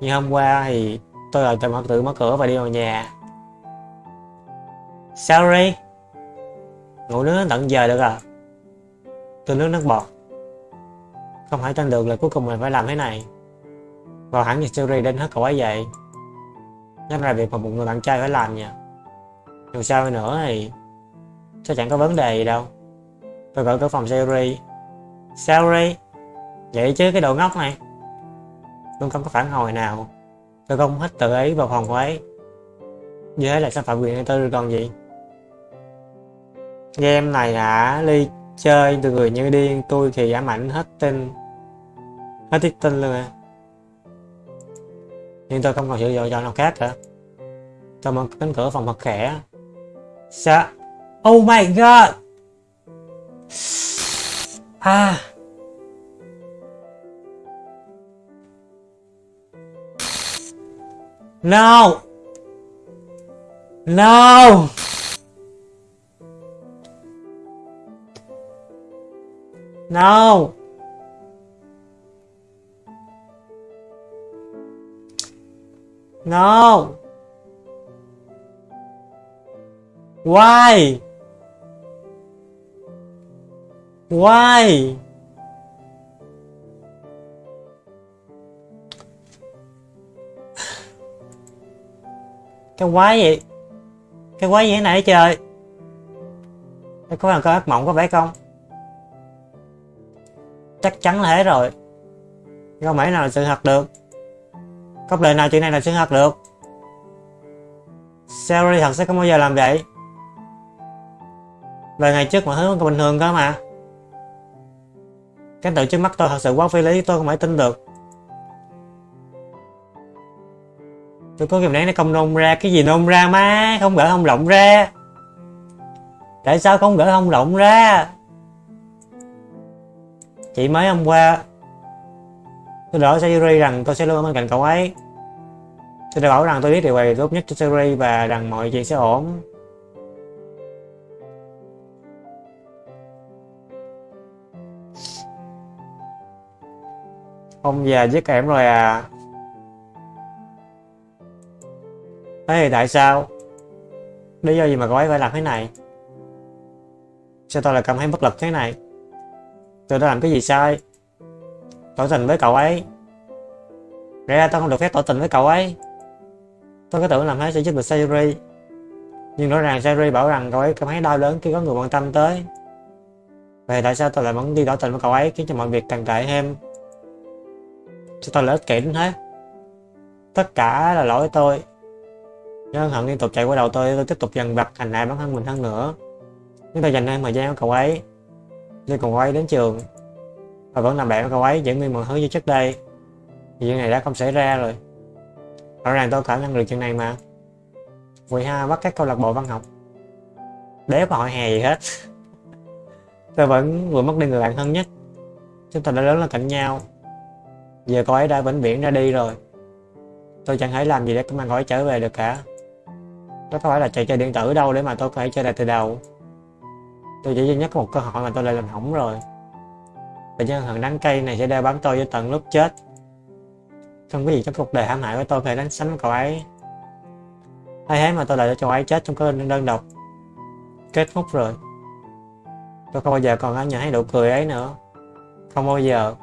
Như hôm qua thì tôi lại tự, tự mở cửa và đi vào nhà. Sorry Ngủ nướng tận giờ được à? Tôi nước nước bọt. Không phải tin được là cuối cùng mình phải làm thế này. Vào hẳn như Siri đến hết cậu ấy vậy. Nhất là việc mà một người bạn trai phải làm nha Dù sao nữa thì sẽ chẳng có vấn đề gì đâu. Tôi gọi cửa phòng Siri. Siri, Vậy chứ cái đồ ngốc này. Luôn không có phản hồi nào. Tôi không hết tự ấy vào phòng của ấy. Như thế là xâm phạm quyền tôi được còn gì? Game này hả Ly chơi từ người như điên Tôi thì ám ảnh hết tin Hết tiết tin luôn à. Nhưng tôi không còn sự lựa chọn nào khác cả Tôi mở cánh cửa phòng thật khẽ. Sao Oh my god! À. No! No! No No Why? Why? Cái quái gì cái quái gì thế này trời? Có là có ác mộng có phải không? Chắc chắn là thế rồi. Không phải nào là sự thật được. Không đời nào chuyện này là sự thật được. Sherry thật sẽ không bao giờ làm vậy? Vài ngày trước mọi thứ còn bình thường cơ mà. Cái tự trước mắt tôi thật sự quá phi lý, tôi không phải tin được. Tôi có kìm nén nó không nôn ra cái gì nôn ra má, không gỡ không lộng ra. Tại sao không gỡ không lộng ra? Chỉ mới hôm qua, tôi đỡ Sayuri rằng tôi sẽ luôn ở bên cạnh cậu ấy. Tôi đã bảo rằng tôi biết điều này tốt nhất cho Sayuri và rằng mọi chuyện sẽ ổn. Ông già giết em rồi à. Thế thì tại sao? Lý do gì mà cậu ấy phải làm thế này? Sao tôi lại cảm thấy bất lực thế này? Tôi đã làm cái gì sai? Tỏ tình với cậu ấy. Ra tôi không được phép tỏ tình với cậu ấy. Tôi có tưởng làm thế sẽ giúp được Sayuri. Nhưng rõ ràng Sayuri bảo rằng cậu ấy cảm thấy đau đớn khi có người quan tâm tới. Vậy tại sao tôi lại vẫn đi tỏ tình với cậu ấy khiến cho mọi việc càng tệ thêm? Sao tôi lại ích kỷ đến thế? Tất cả là lỗi tôi. Nhớ hận liên tục chạy qua đầu tôi, tôi tiếp tục dần vặt hành hạ bản thân mình hơn nữa. Chúng tôi dành thêm thời gian với cậu ấy. Đi cùng cậu ấy đến trường. Và vẫn làm bạn với cậu ấy, giữ nguyên mọi thứ như trước đây. Thì chuyện này đã không xảy ra rồi. Rõ ràng tôi khả năng được chuyện này mà. Vì ha bắt các câu lạc bộ văn học. để có hội hè gì hết. tôi vẫn vừa mất đi người bạn thân nhất. Chúng ta đã lớn lên cạnh nhau. Giờ cô ấy đã vĩnh viễn ra đi rồi. Tôi chẳng thể làm gì để mang cô ấy trở về được cả. Đó có phải là trò chơi điện tử đâu để mà tôi có thể chơi lại từ đầu Tôi chỉ duy nhất có một cơ hội mà tôi lại làm hỏng rồi. Và nhân thần đắng cây này sẽ đeo bám tôi cho tận lúc chết. Không có gì trong cuộc đời hãm hại của tôi phải thể đánh sánh với cậu ấy. Hay thế mà tôi lại cho cậu ấy chết trong cái đơn độc. Kết thúc rồi. Tôi không bao giờ còn nhìn thấy nụ cười ấy nữa. Không bao giờ.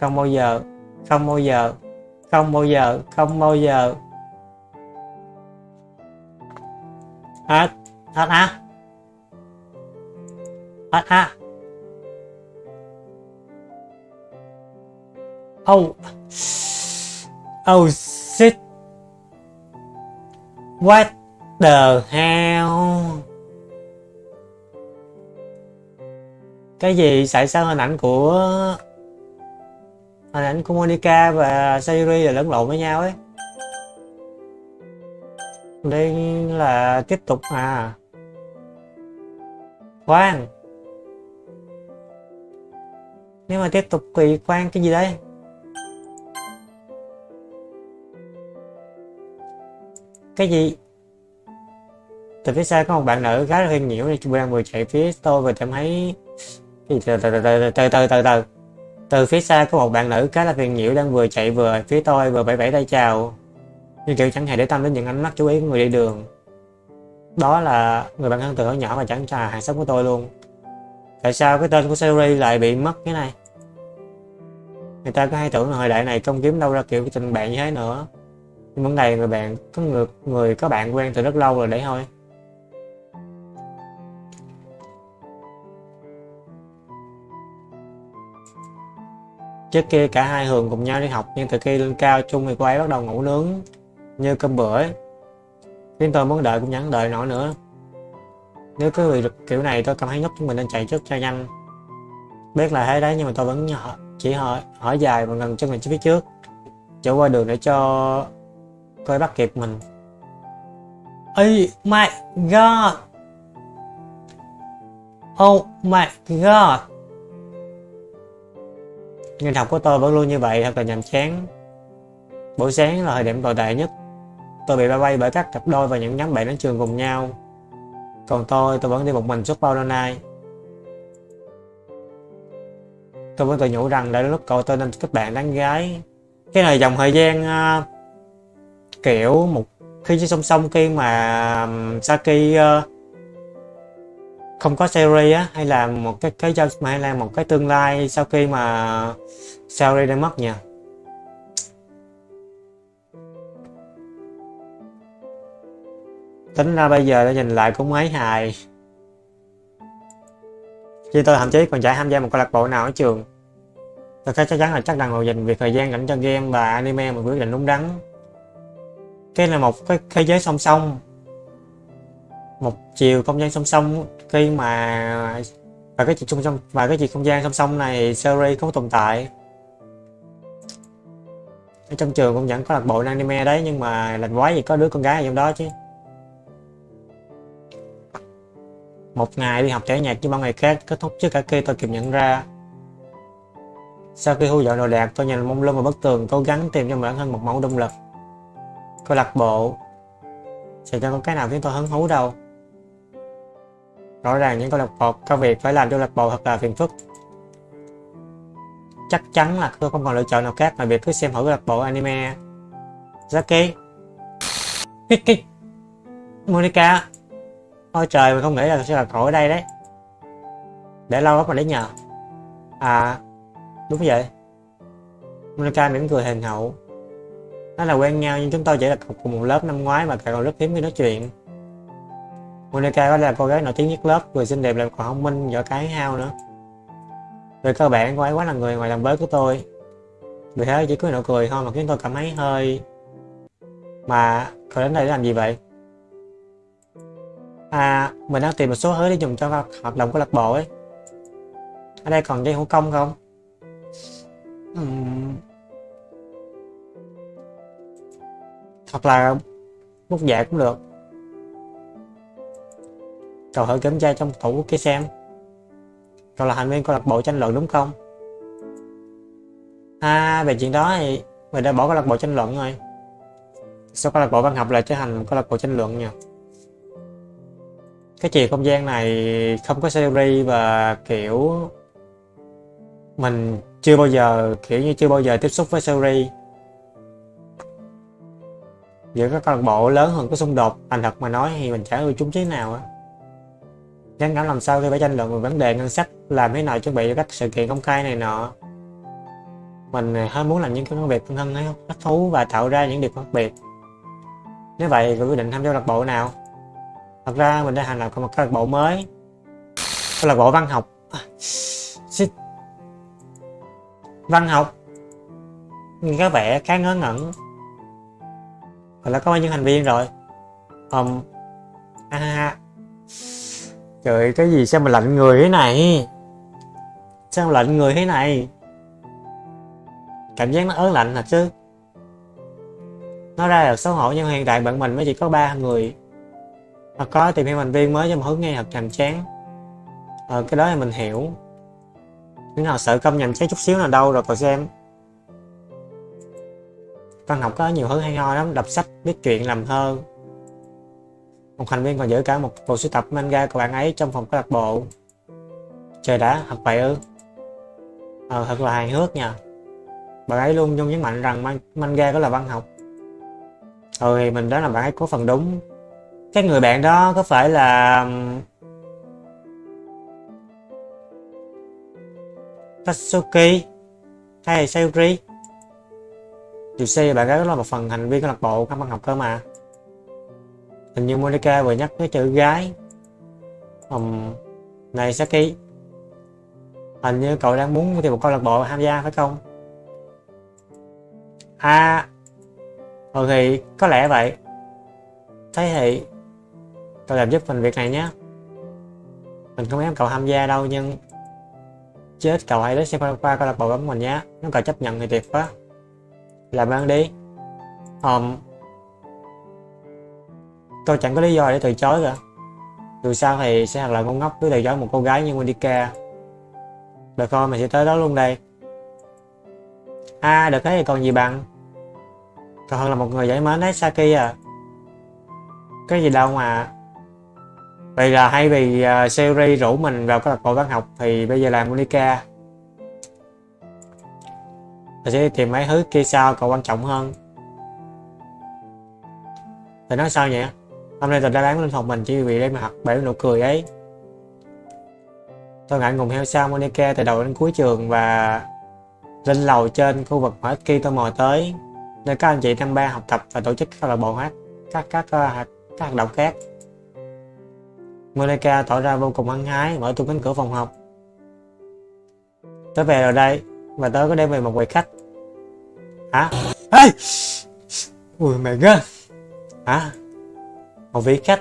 Không bao giờ. Không bao giờ. Không bao giờ. Không bao giờ. Hết. Hết á à à, oh oh shit what the hell? Cái gì tại sao hình ảnh của hình ảnh của Monica và Sayuri là lẫn lộn với nhau ấy. Đây là tiếp tục à. Khoan nếu mà tiếp tục thì quan cái gì đây? Cái gì? Từ phía xa có một bạn nữ khá là hiền nhiễu nên đang vừa chạy phía tôi và cảm thấy từ từ từ từ từ từ từ từ từ. Phía xa có một bạn nữ khá là phiền nhiễu đang vừa chạy vừa phía tôi vừa vẫy vẫy tay chào. Nhưng kiểu chẳng hề để tâm đến những ánh mắt chú ý của người đi đường. Đó là người bạn thân từ hồi nhỏ và chẳng trà hàng xóm của tôi luôn. Tại sao cái tên của series lại bị mất cái này? Người ta có hay tưởng là thời đại này không kiếm đâu ra kiểu tình bạn như thế nữa nhưng vấn đề người bạn, có người người có bạn quen từ rất lâu rồi đấy thôi Trước kia cả hai thường cùng nhau đi học, nhưng từ khi lên cao chung thì cô ấy bắt đầu ngủ nướng như cơm bữa ấy. Khiến tôi muốn đợi cũng nhắn đợi nổi nữa. Nếu cứ bị kiểu này tôi cảm thấy nhóc chúng mình nên chạy trước cho nhanh. Biết là thế đấy nhưng mà tôi vẫn chỉ hỏi, hỏi dài và gần chân mình phía trước. chỗ qua đường để cho coi bắt kịp mình. Ây my god! Oh my god! Ngành học của tôi vẫn luôn như vậy thật là nhàm chán. Buổi sáng là thời điểm tồi tệ nhất. Tôi bị bay bay bởi các cặp đôi và những nhóm bạn đến trường cùng nhau. Còn tôi, tôi vẫn đi một mình suốt bao lâu nay. Tôi vẫn tự nhủ rằng đã lúc cậu tôi nên kết bạn đáng gái. Cái này dòng thời gian uh, kiểu một khi chứ song song khi mà Saki uh, không có series á hay là một cái cái giao hay là một cái tương lai sau khi mà series đã mất nha tính ra bây giờ đã nhìn lại cũng mấy hài khi tôi thậm chí còn chả tham gia một câu lạc bộ nào ở trường. Tôi chắc chắn là chắc rằng là dành việc thời gian dành cho game và anime một quyết định đúng đắn. Cái là một cái thế giới song song. Một chiều không gian song song, khi mà và cái chuyện song song và cái chuyện không gian song song này series không tồn tại. Ở trong trường cũng vẫn có lạc bộ anime đấy, nhưng mà làm quái gì có đứa con gái ở trong đó chứ. Một ngày đi học trẻ nhạc như bao ngày khác, kết thúc trước cả khi tôi kịp nhận ra. Sau khi thu dọn đồ đạc, tôi nhìn mông lung vào bức tường cố gắng tìm cho bản thân một mẫu động lực. Câu lạc bộ. Sẽ cho có cái nào khiến tôi hứng thú đâu? Rõ ràng những câu lạc bộ công việc phải làm câu lạc bộ thật là phiền phức. Chắc chắn là tôi không còn lựa chọn nào khác ngoài việc cứ xem thử câu lạc bộ anime. Zaki. Monica. Ôi trời mình không nghĩ là sẽ là cậu ở đây đấy Để lâu lắm mà đến nhờ À Đúng vậy Monica mỉm cười hình hậu Nói là quen nhau nhưng chúng tôi chỉ là cùng một lớp năm ngoái mà còn rất hiếm khi nói chuyện Monica có là cô gái nổi tiếng nhất lớp, vừa xinh đẹp lại còn thông minh, giỏi cái hao nữa. Về cơ bản cô ấy quá là người ngoài làm bới của tôi. Vì thế chỉ có nụ cười thôi mà khiến tôi cảm thấy hơi... Mà cậu đến đây để làm gì vậy? À, mình đang tìm một số thứ để dùng cho hoạt động của lạc bộ ấy. Ở đây còn dây hữu công không? Uhm. Hoặc là bút dạ cũng được. Cậu thử kiểm tra trong tủ kia xem Cậu là thành viên câu lạc bộ tranh luận đúng không? À, về chuyện đó thì mình đã bỏ câu lạc bộ tranh luận rồi sau câu lạc bộ văn học lại trở thành câu lạc bộ tranh luận nha cái chiều không gian này không có series và kiểu Mình chưa bao giờ, kiểu như chưa bao giờ tiếp xúc với series. Giữa các câu lạc bộ lớn hơn có xung đột thành thật mà nói thì mình chả ưa chúng thế nào á. Ngắn cảm làm sao khi phải tranh luận về vấn đề ngân sách làm thế nào chuẩn bị cho các sự kiện công khai này nọ. Mình hơi muốn làm những cái công việc thân thân ấy thích thú và tạo ra những điều khác biệt. Nếu vậy thì quyết định tham gia câu lạc bộ nào? Thật ra mình đã thành lập một câu lạc bộ mới. Câu lạc bộ văn học. Shit. văn học. Nghe có vẻ khá ngớ ngẩn. Mình đã có bao nhiêu thành viên rồi? Um, à, trời cái gì sao mà lạnh người thế này? Sao mà lạnh người thế này? Cảm giác nó ớn lạnh thật chứ. Nó ra là xấu hổ nhưng hiện tại bạn mình mới chỉ có ba người hoặc có tìm hiểu thành viên mới cho một hướng nghe thật nhàm chán. Ờ cái đó thì mình hiểu. Nhưng nào sợ công nhàm chán chút xíu nào đâu rồi, còn xem. Văn học có nhiều thứ hay ho lắm, đọc sách, viết chuyện làm thơ. Một thành viên còn giữ cả một bộ sưu tập manga của bạn ấy trong phòng câu lạc bộ. Trời đã, thật vậy ư? Ờ thật là hài hước nha. Bạn ấy luôn luôn nhấn mạnh rằng manga có là văn học. Ừ thì mình đó là bạn ấy có phần đúng cái người bạn đó có phải là Tatsuki hay là Sayuri? Dù xe bạn gái là một phần thành viên câu lạc bộ các văn học cơ mà. Hình như Monica vừa nhắc tới chữ gái um, này Saki hình như cậu đang muốn tìm một câu lạc bộ tham gia phải không? À ừ thì có lẽ vậy. Thế thì cậu làm giúp mình việc này nhé. Mình không ép cậu tham gia đâu nhưng chết cậu hãy đến xem qua câu lạc bộ của mình nhé. Nếu cậu chấp nhận thì tuyệt quá. Làm ơn đi. Um, tôi chẳng có lý do để từ chối cả. Dù sao thì sẽ thật là ngu ngốc cứ từ chối một cô gái như Monica. Được thôi mình sẽ tới đó luôn đây. À được thế thì còn gì bằng? Còn hơn là một người giải mến đấy Saki à. Cái gì đâu mà vậy là hay vì à, uh, Seri rủ mình vào câu lạc bộ văn học thì bây giờ làm Monica. Mình sẽ tìm mấy thứ kia sau còn quan trọng hơn. Thì nói sao nhỉ? Hôm nay tôi đã bán linh hồn mình chỉ vì đem mặt bể nụ cười ấy. Tôi ngại ngùng theo sau Monica từ đầu đến cuối trường và lên lầu trên khu vực mà khi tôi mò tới nơi các anh chị tham ba học tập và tổ chức câu lạc bộ hát các các ờ, các, các hoạt động khác. Monica tỏ ra vô cùng hăng hái mở tung cánh cửa phòng học. Tới về rồi đây, và tớ có đem về một vị khách. Hả? Ê! Ui mẹ ghê. Hả? Một vị khách.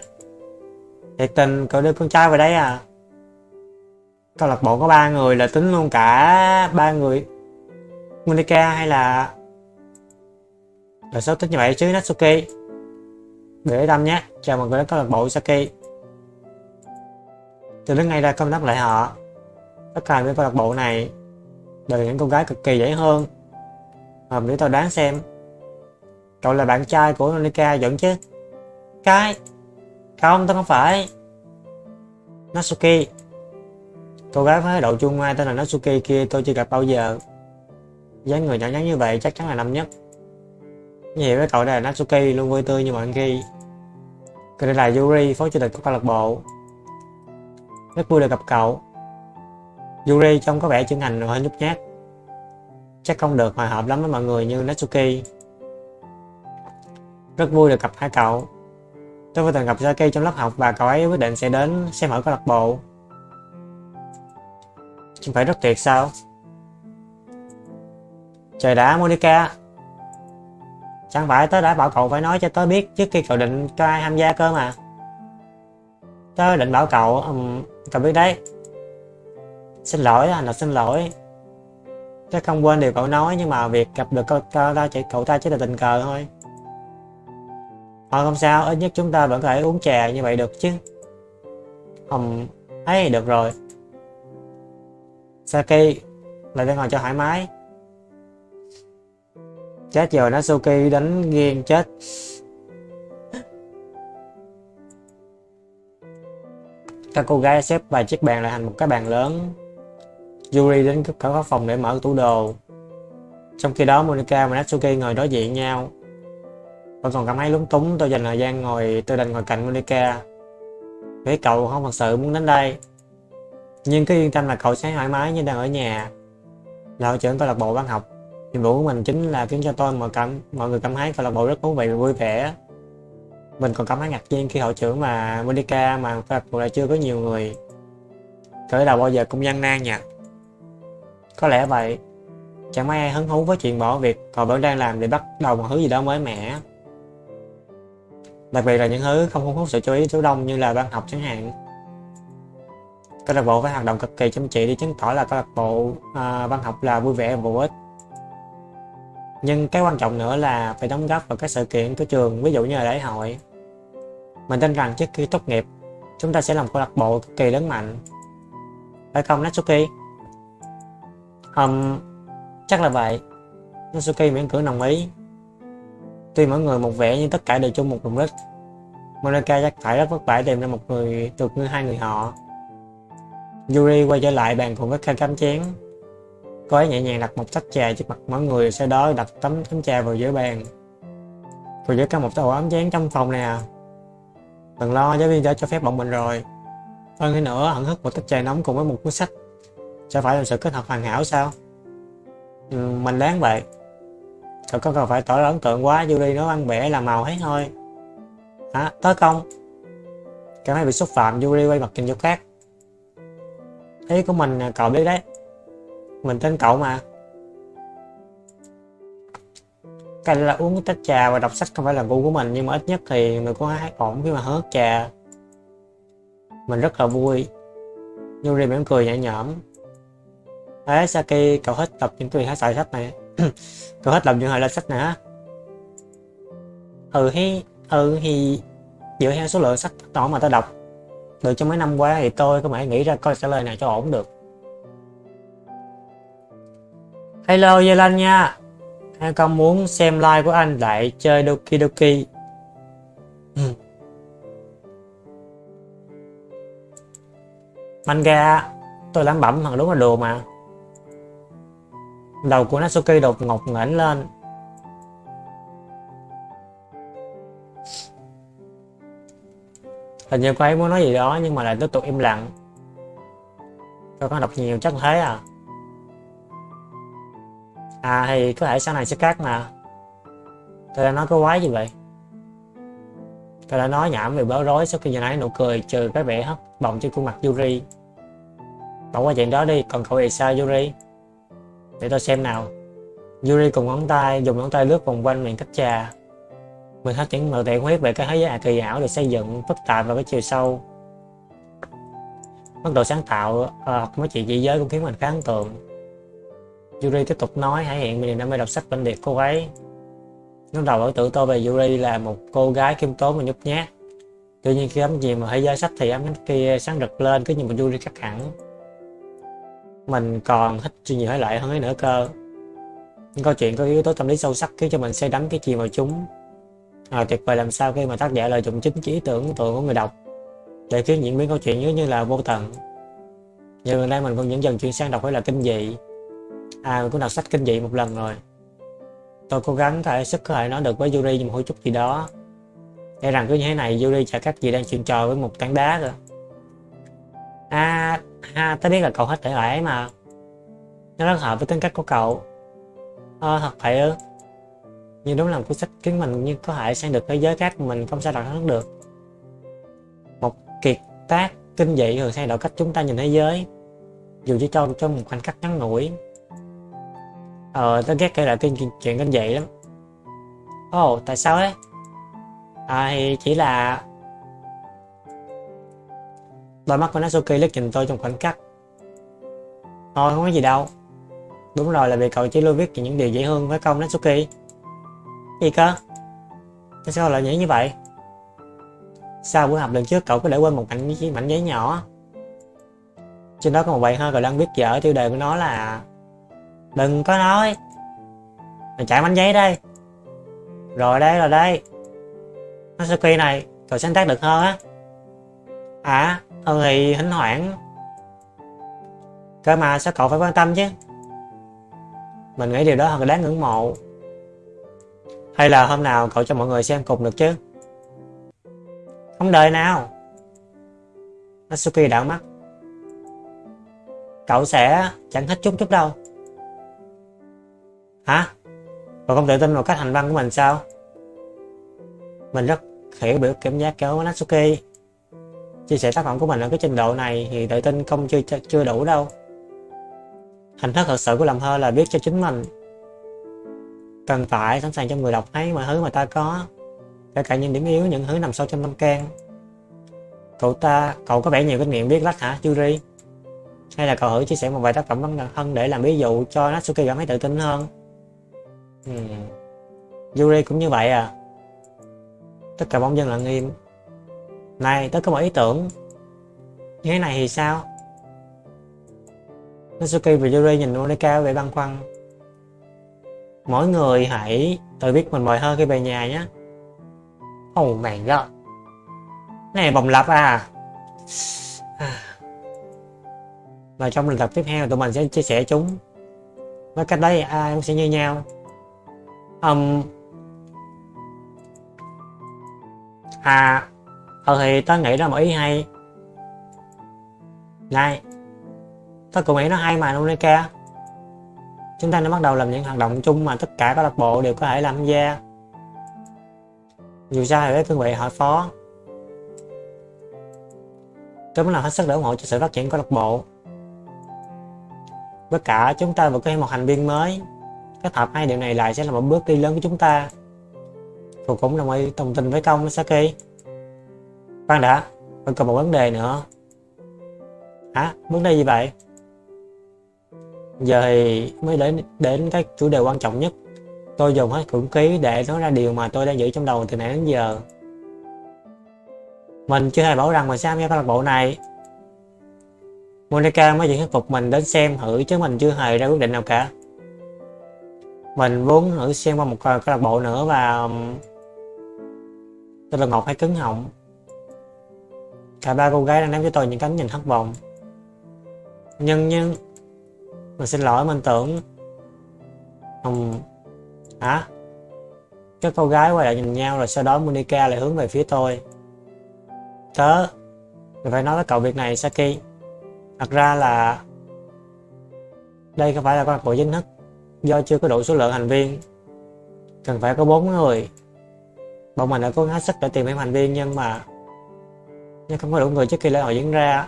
Thiệt tình, cậu đưa con trai về đây à? Câu lạc bộ có ba người là tính luôn cả ba người. Monica hay là là sao tính như vậy chứ, Natsuki? Để tâm nhé. Chào mọi người đến câu lạc bộ Saki từ đến ngay ra công đáp lại họ. Tất cả những câu lạc bộ này đều những cô gái cực kỳ dễ hơn. À, để tao đoán xem cậu là bạn trai của Monica vẫn chứ? Cái không tao không phải. Natsuki. Cô gái với độ chung ngoa tên là Natsuki kia tôi chưa gặp bao giờ. Dáng người nhỏ nhắn như vậy chắc chắn là năm nhất. Như vậy với cậu đây là Natsuki luôn vui tươi như mọi khi. Còn đây là Yuri phó chủ tịch của câu lạc bộ rất vui được gặp cậu. Yuri trông có vẻ chân thành rồi hơi nhút nhát, chắc không được hòa hợp lắm với mọi người như Natsuki. Rất vui được gặp hai cậu. Tôi vừa từng gặp Saki trong lớp học và cậu ấy quyết định sẽ đến xem ở câu lạc bộ. Chẳng phải rất tuyệt sao? Trời đã, Monica. Chẳng phải tớ đã bảo cậu phải nói cho tớ biết trước khi cậu định cho ai tham gia cơ mà tớ định bảo cậu um, cậu biết đấy xin lỗi anh là xin lỗi tớ không quên điều cậu nói nhưng mà việc gặp được cậu, cậu ta chỉ cậu ta chỉ là tình cờ thôi Thôi không sao, ít nhất chúng ta vẫn có thể uống trà như vậy được chứ. Không, ấy được rồi. Saki, lại đang ngồi cho thoải mái. Chết rồi, Natsuki đánh ghiêng chết. Các cô gái xếp vài chiếc bàn lại thành một cái bàn lớn. Yuri đến cửa khóa phòng để mở tủ đồ. Trong khi đó, Monica và Natsuki ngồi đối diện nhau Tôi còn cảm thấy lúng túng, tôi dành thời gian ngồi tôi đành ngồi cạnh Monica. Vì cậu không thật sự muốn đến đây. Nhưng cứ yên tâm là cậu sẽ thoải mái như đang ở nhà. Là hội trưởng câu lạc bộ văn học. Nhiệm vụ của mình chính là khiến cho tôi mọi cảm mọi người cảm thấy câu lạc bộ rất thú vị và vui vẻ. Mình còn cảm thấy ngạc nhiên khi hội trưởng mà Monica mà câu lạc lại chưa có nhiều người. Khởi đầu bao giờ cũng gian nan nha. Có lẽ vậy. Chẳng mấy ai hứng thú với chuyện bỏ việc còn vẫn đang làm để bắt đầu một thứ gì đó mới mẻ. Đặc biệt là những thứ không thu hút sự chú ý số đông như là văn học chẳng hạn. Câu lạc bộ phải hoạt động cực kỳ chăm chỉ để chứng tỏ là câu lạc bộ à, văn học là vui vẻ và bổ ích. Nhưng cái quan trọng nữa là phải đóng góp vào các sự kiện của trường, ví dụ như là lễ hội. Mình tin rằng trước khi tốt nghiệp, chúng ta sẽ làm câu lạc bộ cực kỳ lớn mạnh. Phải không Natsuki? Um, chắc là vậy. Natsuki miễn cưỡng đồng ý. Tuy mỗi người một vẻ nhưng tất cả đều chung một mục đích. Monica chắc phải rất vất vả tìm ra một người được như hai người họ. Yuri quay trở lại bàn cùng với khai cắm chén. Cô ấy nhẹ nhàng đặt một tách trà trước mặt mọi người, sau đó đặt tấm tấm trà vào giữa bàn. Rồi giữ cả một tàu ấm chén trong phòng nè. Đừng lo, giáo viên đã cho phép bọn mình rồi. Hơn thế nữa, hẳn hức một tách trà nóng cùng với một cuốn sách. Sẽ phải là sự kết hợp hoàn hảo sao? Ừ, mình đáng vậy. Cậu có cần phải tỏ ra ấn tượng quá, Yuri nó ăn bẻ làm màu hết thôi. Hả? Tới công? Cảm thấy bị xúc phạm, Yuri quay mặt nhìn chỗ khác. Ý của mình cậu biết đấy. Mình tên cậu mà. Cái là uống cái tách trà và đọc sách không phải là gu của mình nhưng mà ít nhất thì mình có hát ổn khi mà hớt trà. Mình rất là vui. Yuri mỉm cười nhẹ nhõm. Đấy Saki cậu hết tập những tùy hát giải sách này. cậu hết làm những hồi lên sách này hả? Ừ hi, ừ thì dựa theo số lượng sách đó mà tao đọc được trong mấy năm qua thì tôi có thể nghĩ ra câu trả lời nào cho ổn được Hello Yê nha Hai con muốn xem live của anh lại chơi Doki Doki. Ừ. Manga, Tôi lắm bẩm thằng đúng là đồ mà. Đầu của Natsuki đột ngột ngẩng lên. Hình như cô ấy muốn nói gì đó nhưng mà lại tiếp tục im lặng. Tôi có đọc nhiều chắc thế à? À thì có thể sau này sẽ cắt mà. Tôi đã nói có quái gì vậy? Tôi đã nói nhảm về bối rối sau khi nhìn ấy nụ cười trừ cái vẻ hấp bọng trên khuôn mặt Yuri. Bỏ qua chuyện đó đi, còn cậu thì Yuri? Để tôi xem nào. Yuri cùng ngón tay, dùng ngón tay lướt vòng quanh miệng cách trà. Mình hết những màu tiện huyết về cái thế giới kỳ ảo được xây dựng phức tạp và cái chiều sâu. Mức độ sáng tạo ờ, học mấy chuyện dị giới cũng khiến mình khá ấn tượng. Yuri tiếp tục nói hãy hiện mình đam mê đọc sách bên điệt cô ấy. Lúc đầu ở tự tôi về Yuri là một cô gái khiêm tốn và nhút nhát. Tuy nhiên khi ấm gì mà thế giới sách thì ấm kia sáng rực lên cứ như một Yuri cắt hẳn mình còn thích chuyện nhiều thể loại hơn ấy nữa cơ. Những câu chuyện có yếu tố tâm lý sâu sắc khiến cho mình say đắm cái chìm vào chúng. À, tuyệt vời làm sao khi mà tác giả lợi dụng chính trí tưởng tượng của người đọc để khiến diễn biến câu chuyện như như là vô tận. Như gần đây mình cũng dẫn dần chuyển sang đọc phải là kinh dị à mình cũng đọc sách kinh dị một lần rồi. Tôi cố gắng thể sức có thể nói được với Yuri một chút gì đó. E rằng cứ như thế này, Yuri chả cách gì đang chuyện trò với một tảng đá cơ. À ha tớ biết là cậu hết thể loại ấy mà. Nó rất hợp với tính cách của cậu. Ờ thật vậy ư? Nhưng đúng là một cuốn sách khiến mình như có thể sang được thế giới khác mình không sao đọc hết được. Một kiệt tác kinh dị thường thay đổi cách chúng ta nhìn thế giới. Dù chỉ trong trong một khoảnh khắc ngắn ngủi ờ tớ ghét kể lại tiên chuyện kinh dị lắm. Ồ oh, tại sao đấy à thì chỉ là đôi mắt của Natsuki liếc nhìn tôi trong khoảnh khắc. Thôi không có gì đâu. Đúng rồi là vì cậu chỉ luôn viết những điều dễ thương với công Natsuki. Gì cơ? Tại sao lại nghĩ như vậy? Sau buổi học lần trước cậu có để quên một mảnh mảnh giấy nhỏ. Trên đó có một bài thơ cậu đang viết dở tiêu đề của nó là đừng có nói mình chạy bánh giấy đây rồi đây rồi đây nó sẽ quy này, cậu sáng tác được hơn á à ừ thì hỉnh hoảng cơ mà sao cậu phải quan tâm chứ mình nghĩ điều đó thật đáng ngưỡng mộ Hay là hôm nào cậu cho mọi người xem cùng được chứ? Không đời nào. Natsuki đảo mắt. Cậu sẽ chẳng thích chút chút đâu. Hả? và không tự tin vào cách hành văn của mình sao? Mình rất hiểu biểu cảm giác của Natsuki. Chia sẻ tác phẩm của mình ở cái trình độ này thì tự tin không chưa chưa đủ đâu. Hình thức thật sự của làm thơ là viết cho chính mình. Cần phải sẵn sàng cho người đọc thấy mọi thứ mà ta có. Kể cả những điểm yếu, những thứ nằm sâu trong tâm can. Cậu ta, cậu có vẻ nhiều kinh nghiệm viết lách hả, Yuri? Hay là cậu thử chia sẻ một vài tác phẩm văn thân để làm ví dụ cho Natsuki cảm thấy tự tin hơn? Ừ. Yuri cũng như vậy à? Tất cả bóng dân lặng im. Này, tớ có một ý tưởng. Như thế này thì sao? Natsuki và Yuri nhìn Monika vẻ băn khoăn. Mỗi người hãy tự biết mình mời hơn khi về nhà nhé. Oh my god. Này vòng lặp à. Và trong lần tập tiếp theo tụi mình sẽ chia sẻ chúng. Với cách đấy ai cũng sẽ như nhau. Um, à, ờ thì tớ nghĩ ra một ý hay. Này, tớ cũng nghĩ nó hay mà luôn đấy kia, Chúng ta nên bắt đầu làm những hoạt động chung mà tất cả các lạc bộ đều có thể làm gia. Dù sao thì với cương vị hội phó, tôi muốn làm hết sức để ủng hộ cho sự phát triển của lạc bộ. Tất cả chúng ta vừa có thêm một thành viên mới. Kết hợp hai điều này lại sẽ là một bước đi lớn của chúng ta. tôi cũng đồng ý đồng tình với công Saki. Khoan đã, vẫn còn một vấn đề nữa. Hả? Vấn đề gì vậy? Giờ thì mới đến đến cái chủ đề quan trọng nhất. Tôi dùng hết cưỡng ký để nói ra điều mà tôi đang giữ trong đầu từ nãy đến giờ. Mình chưa hề bảo rằng mình sẽ tham gia câu lạc bộ này. Monica mới chỉ thuyết phục mình đến xem thử chứ mình chưa hề ra quyết định nào cả. Mình muốn thử xem qua một câu lạc bộ nữa và tôi là ngọt hay cứng họng. Cả ba cô gái đang ném cho tôi những cánh nhìn thất vọng. Nhưng nhưng, mình xin lỗi, mình tưởng không hả các cô gái quay lại nhìn nhau rồi sau đó Monica lại hướng về phía tôi tớ mình phải nói với cậu việc này, Saki thật ra là đây không phải là câu lạc bộ chính thức do chưa có đủ số lượng thành viên, cần phải có bốn người. Bọn mình đã cố gắng hết sức để tìm thêm thành viên nhưng mà nhưng không có đủ người trước khi lễ hội diễn ra.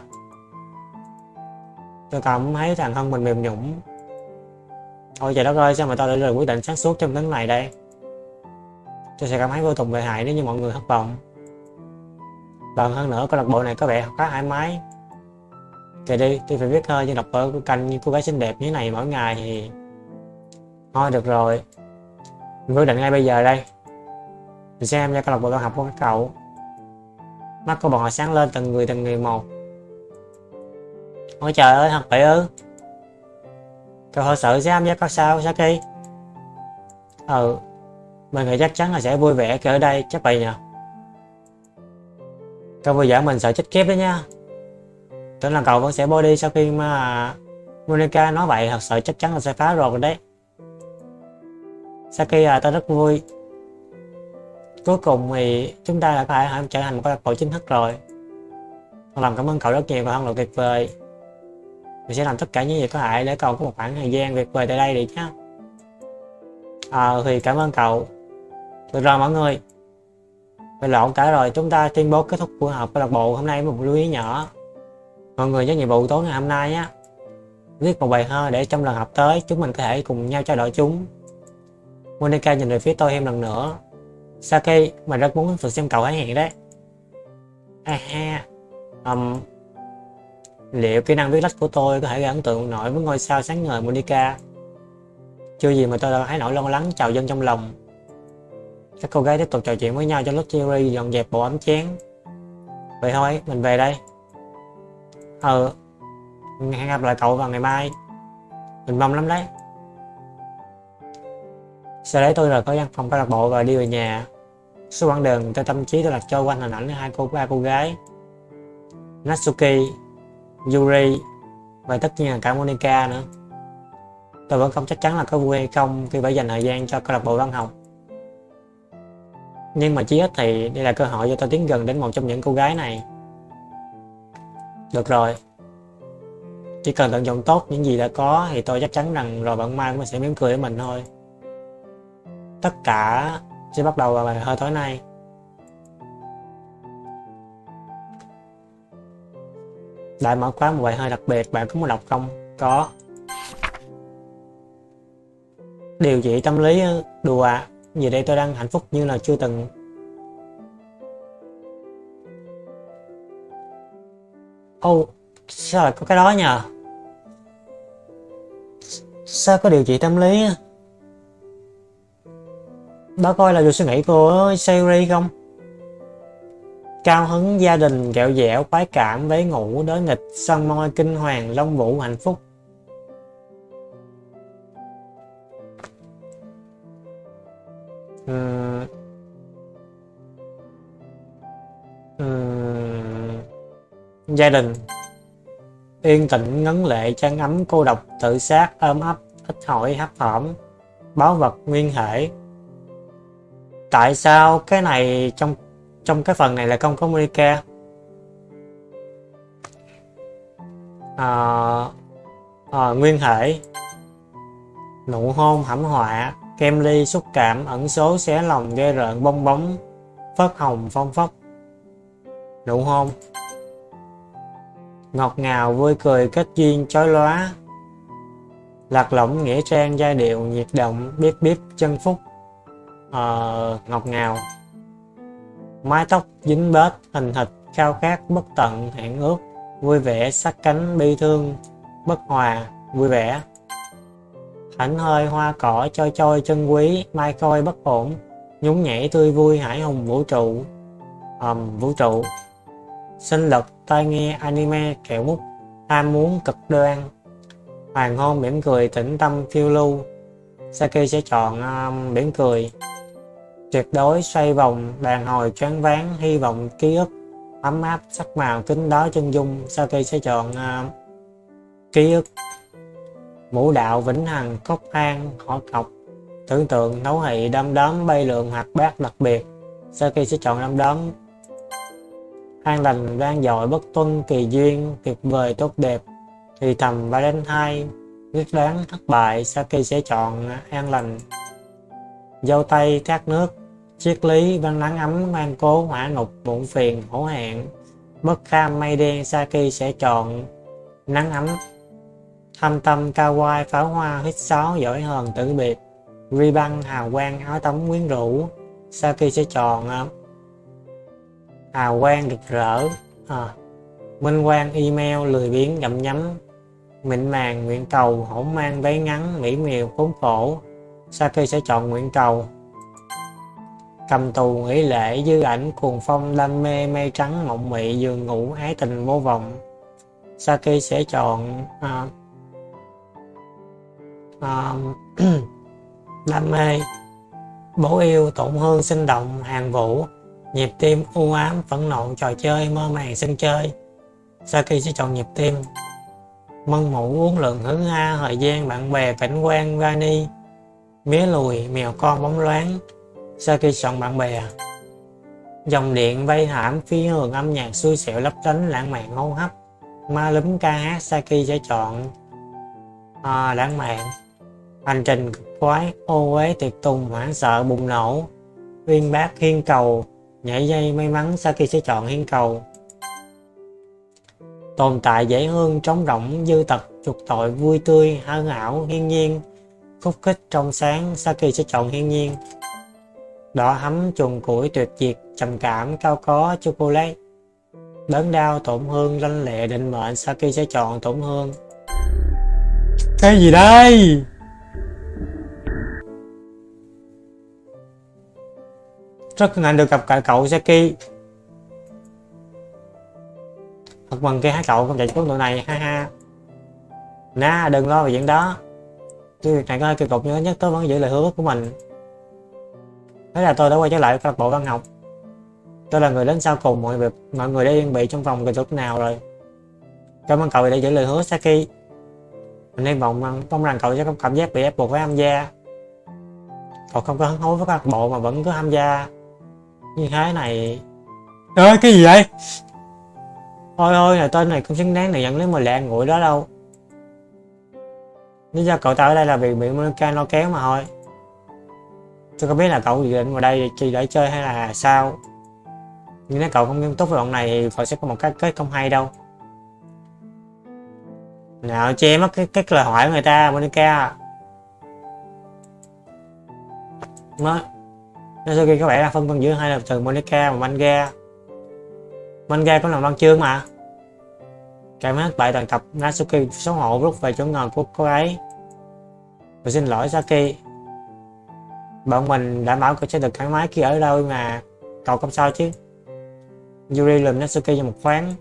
Tôi cảm thấy thằng thân mình mềm nhũng Ôi, trời đất ơi, sao mà tao lại được quyết định sáng suốt trong tấn này đây? Tôi sẽ cảm thấy vô cùng tệ hại nếu như mọi người thất vọng. Lần hơn nữa câu lạc bộ này có vẻ khá thoải mái. Kệ đi, tôi phải viết hơi như đọc ở canh như cô gái xinh đẹp như thế này mỗi ngày thì Thôi, được rồi. Mình quyết định ngay bây giờ đây. Mình xem ra câu lạc bộ văn học của các cậu. Mắt của bọn họ sáng lên từng người từng người một. Ôi trời ơi, thật vậy ư? Cậu thật sự sẽ tham gia các sao Saki Ừ Mình nghĩ chắc chắn là sẽ vui vẻ khi ở đây, chắc vậy nhờ. Cậu vừa giả mình sợ chết kiếp đấy nha. Tưởng là cậu vẫn sẽ body sau khi mà Monica nói vậy, thật sự chắc chắn là sẽ phá rồi đấy. Saki à ta rất vui. Cuối cùng thì chúng ta đã phải trở thành một câu chính thức rồi. Làm cảm ơn cậu rất nhiều và hân là tuyệt vời. Mình sẽ làm tất cả những gì có hại để cậu có một khoảng thời gian tuyệt vời tại đây đi nhé. À, thì cảm ơn cậu. Được rồi mọi người. Vậy lộn cả rồi. Chúng ta tuyên bố kết thúc buổi họp câu lạc bộ hôm nay một lưu ý nhỏ. Mọi người nhớ nhiệm vụ tối ngày hôm nay nhé viết một bài thơ để trong lần học tới chúng mình có thể cùng nhau trao đổi chúng. Monica nhìn về phía tôi thêm lần nữa Saki, mà rất muốn được xem cậu hãy hiện đấy à ha ha um, Liệu kỹ năng viết lách của tôi có thể gây ấn tượng nổi với ngôi sao sáng ngời Monica? Chưa gì mà tôi đã thấy nỗi lo lắng chào dân trong lòng. Các cô gái tiếp tục trò chuyện với nhau cho lúc Jerry dọn dẹp bộ ấm chén. Vậy thôi, mình về đây. Ừ, hẹn gặp lại cậu vào ngày mai. Mình mong lắm đấy. Sau đấy tôi rời khỏi văn phòng câu lạc bộ và đi về nhà. Suốt quãng đường, tôi tâm trí tôi đặt trôi quanh hình ảnh hai cô ba cô gái. Natsuki Yuri và tất nhiên là cả Monica nữa. Tôi vẫn không chắc chắn là có vui hay không khi phải dành thời gian cho câu lạc bộ văn học. nhưng mà chí ít thì đây là cơ hội cho tôi tiến gần đến một trong những cô gái này được rồi chỉ cần tận dụng tốt những gì đã có thì tôi chắc chắn rằng rồi bạn mai cũng sẽ mỉm cười với mình thôi tất cả sẽ bắt đầu vào bài hơi tối nay. Đại mở khóa một bài hơi đặc biệt bạn có muốn đọc không? Có. Điều trị tâm lý ờ, đùa vì đây tôi đang hạnh phúc như là chưa từng. Ô oh, sao lại có cái đó nhờ? Sao có điều trị tâm lý? Đó coi là được suy nghĩ của Siri không cao hứng, gia đình kẹo dẻo, khoái cảm với ngủ đối nghịch săn môi kinh hoàng long vũ hạnh phúc uhm. Uhm. gia đình yên tĩnh, ngấn lệ chăn ấm, cô độc, tự sát, ôm ấp, ít hỏi, hấp hỏm báo vật, nguyên thể tại sao cái này trong trong cái phần này là không có Monica? À, à, nguyên thể nụ hôn hãm họa kem ly xúc cảm ẩn số xé lòng ghê rợn bong bóng phớt hồng phong phất nụ hôn. Ngọt ngào vui cười kết duyên chói lóa. Lạc lõng nghĩa trang giai điệu nhiệt động biết biết chân phúc uh, ngọt ngào. Mái tóc dính bết hình thịt khao khát bất tận hẹn ước. Vui vẻ sát cánh bi thương bất hòa vui vẻ. Thảnh hơi hoa cỏ trôi trôi chân quý mai coi bất ổn. Nhún nhảy tươi vui hải hùng vũ trụ. Um, vũ trụ. Sinh lực tai nghe anime kẹo mút ham muốn cực đoan. Hoàng hôn mỉm cười tĩnh tâm phiêu lưu. Saki sẽ chọn um, mỉm cười tuyệt đối xoay vòng đàn hồi choáng váng hy vọng ký ức ấm áp sắc màu kính đó chân dung. Saki sẽ chọn uh, ký ức mũ đạo vĩnh hằng cốc an họ cọc tưởng tượng nấu hị đâm đóm bay lượng hoặc bát đặc biệt. Saki sẽ chọn đâm đóm an lành vang dội bất tuân kỳ duyên tuyệt vời tốt đẹp thì thầm và đến hai quyết đoán thất bại. Saki sẽ chọn an lành dâu tây thác nước triết lý văn nắng ấm mang cố hỏa ngục muộn phiền hổ hẹn. Bất kham mây đen Saki sẽ chọn nắng ấm thâm tâm cao quai pháo hoa hít sáo giỏi hờn tử biệt. Ri băng hào quang áo tắm quyến rũ. Saki sẽ chọn hào quang rực rỡ à, minh quang email lười biếng gặm nhấm. Mịn màng nguyện cầu hổ mang váy ngắn mỹ miều khốn khổ. Saki sẽ chọn nguyện cầu cầm tù nghỉ lễ dư ảnh cuồng phong đam mê mây trắng mộng mị giường ngủ ái tình vô vọng. Saki sẽ chọn uh, uh, đam mê bố yêu tổn hương sinh động hàng vũ. Nhịp tim u ám phẫn nộ trò chơi mơ màng sân chơi. Saki sẽ chọn nhịp tim. Mân mũ uống lượng hứng a thời gian bạn bè cảnh quan vani. Mía lùi mèo con bóng loáng. Saki chọn bạn bè dòng điện vây hãm phi hưởng âm nhạc xui xẻo lấp lánh lãng mạn hô hấp. Ma lúm ca hát Saki sẽ chọn à, lãng mạn. Hành trình cực khoái ô uế tuyệt tùng hoảng sợ bùng nổ. Uyên bác hiên cầu nhảy dây may mắn Saki sẽ chọn hiên cầu. Tồn tại dễ hương trống rỗng dư tật trục tội vui tươi hân ảo hiên nhiên. Khúc khích trong sáng Saki sẽ chọn hiên nhiên đỏ hấm trùng củi tuyệt diệt trầm cảm cao có chocolate. Đớn đau tổn hương lanh lệ định mệnh Saki sẽ chọn tổn hương cái gì đây? Rất hân hạnh được gặp cả cậu Saki thật mừng khi hai cậu không chạy xuống độ này ha ha. Na đừng lo về chuyện đó. Cái việc này có hơi kỳ cục nhưng nhất tôi vẫn giữ lời hứa của mình thế là tôi đã quay trở lại câu lạc bộ văn học. Tôi là người đến sau cùng mọi việc, mọi người đã yên bị trong phòng kỹ thuật nào rồi. Cảm ơn cậu đã giữ lời hứa, Saki. Mình hy vọng mong rằng cậu sẽ không cảm giác bị ép buộc phải tham gia cậu không có hứng thú với câu lạc bộ mà vẫn cứ tham gia như thế này. Ơi, cái gì vậy? Ôi ôi là tên này không xứng đáng để nhận lấy 10 lẹ nguội đó đâu. Lý do cậu ta ở đây là vì bị Monica nó kéo mà thôi. Tôi không biết là cậu dự định vào đây chỉ để chơi hay là sao. Nhưng nếu cậu không nghiêm túc với bọn này thì cậu sẽ có một cái kết không hay đâu. Nào che mất cái, cái lời hỏi của người ta Monica. Mới natsuki có vẻ là phân vân giữa hai lập từ Monica và Manga. Manga có làm văn chương mà. Cảm ơn bại toàn tập Natsuki xấu hổ lúc về chỗ ngồi của cô ấy. Tôi xin lỗi Saki. Bọn mình đảm bảo cậu sẽ được thoải mái khi ở đâu mà Cậu không sao chứ. Yuri lùm Natsuki cho một khoáng.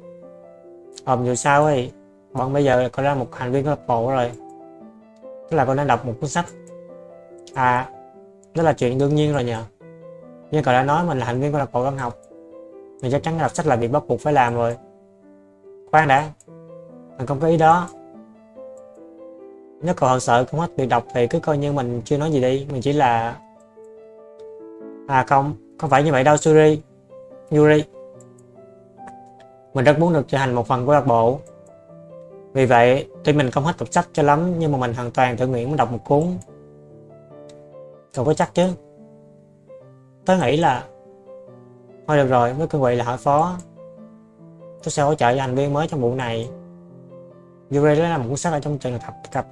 Ờm dù sao thì Bọn bây giờ có ra một thành viên của bộ rồi. Tức là con đang đọc một cuốn sách. À Đó là chuyện đương nhiên rồi nhờ. Như cậu đã nói mình là thành viên của lạc bộ văn học. Mình chắc chắn đọc sách là việc bắt buộc phải làm rồi. Khoan đã. Mình không có ý đó. Nếu cậu thật sợ không hết việc đọc thì cứ coi như mình chưa nói gì đi. Mình chỉ là À không, không phải như vậy đâu Suri. Yuri Mình rất muốn được trở thành một phần của lạc bộ. Vì vậy, tuy mình không hết tập sách cho lắm Nhưng mà mình hoàn toàn tự nguyện muốn đọc một cuốn. Cậu có chắc chứ? Tớ nghĩ là Thôi được rồi, với cương vị là hỏi phó. Tôi sẽ hỗ trợ cho thành viên mới trong vụ này. Yuri đó là một cuốn sách ở trong trường hợp cặp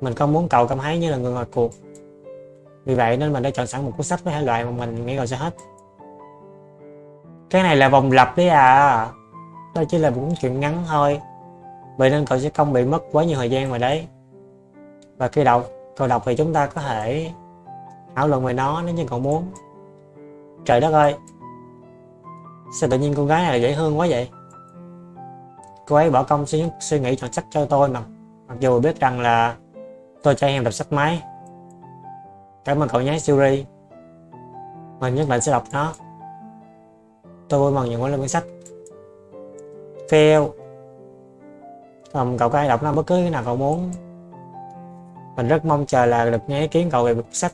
Mình không muốn cậu cảm thấy như là người ngoài cuộc. Vì vậy nên mình đã chọn sẵn một cuốn sách với hai loại mà mình nghĩ rồi sẽ hết. Cái này là vòng lặp đấy à. Đây chỉ là một cuốn chuyện ngắn thôi. Vậy nên cậu sẽ không bị mất quá nhiều thời gian vào đấy. Và khi đọc, cậu đọc thì chúng ta có thể thảo luận về nó nếu như cậu muốn. Trời đất ơi! Sao tự nhiên cô gái này dễ thương quá vậy? Cô ấy bỏ công suy, suy nghĩ chọn sách cho tôi mà. Mặc dù biết rằng là Tôi cho em đọc sách máy. Cảm ơn cậu nhé Siri Mình nhất định sẽ đọc nó. Tôi vui mừng nhận quán lên quyển sách. Fail. Còn cậu có thể đọc nó bất cứ cái nào cậu muốn. Mình rất mong chờ là được nghe ý kiến cậu về quyển sách.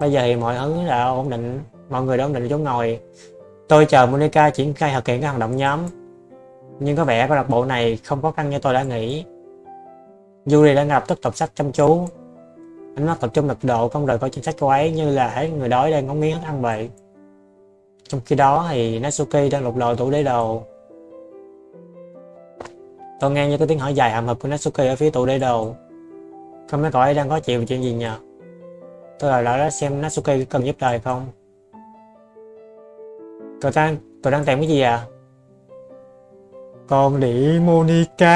Bây giờ thì mọi thứ đã ổn định, Mọi người đã ổn định chỗ ngồi. Tôi chờ Monica triển khai thực hiện các hoạt động nhóm. Nhưng có vẻ câu lạc bộ này không khó khăn như tôi đã nghĩ. Yuri đã ngập tức đọc sách chăm chú. Ánh mắt tập trung lực độ không rời khỏi chính sách cô ấy như là thấy người đói đang ngóng nghiến thức ăn vậy. Trong khi đó thì Natsuki đang lục lọi tủ để đồ. Tôi nghe như cái tiếng hỏi dài hầm hực của Natsuki ở phía tủ để đồ. Không biết cậu ấy đang có chuyện chuyện gì nhờ? Tôi là đã xem Natsuki cần giúp đời không? Cậu đang, cậu đang tìm cái gì à? Con đĩ Monica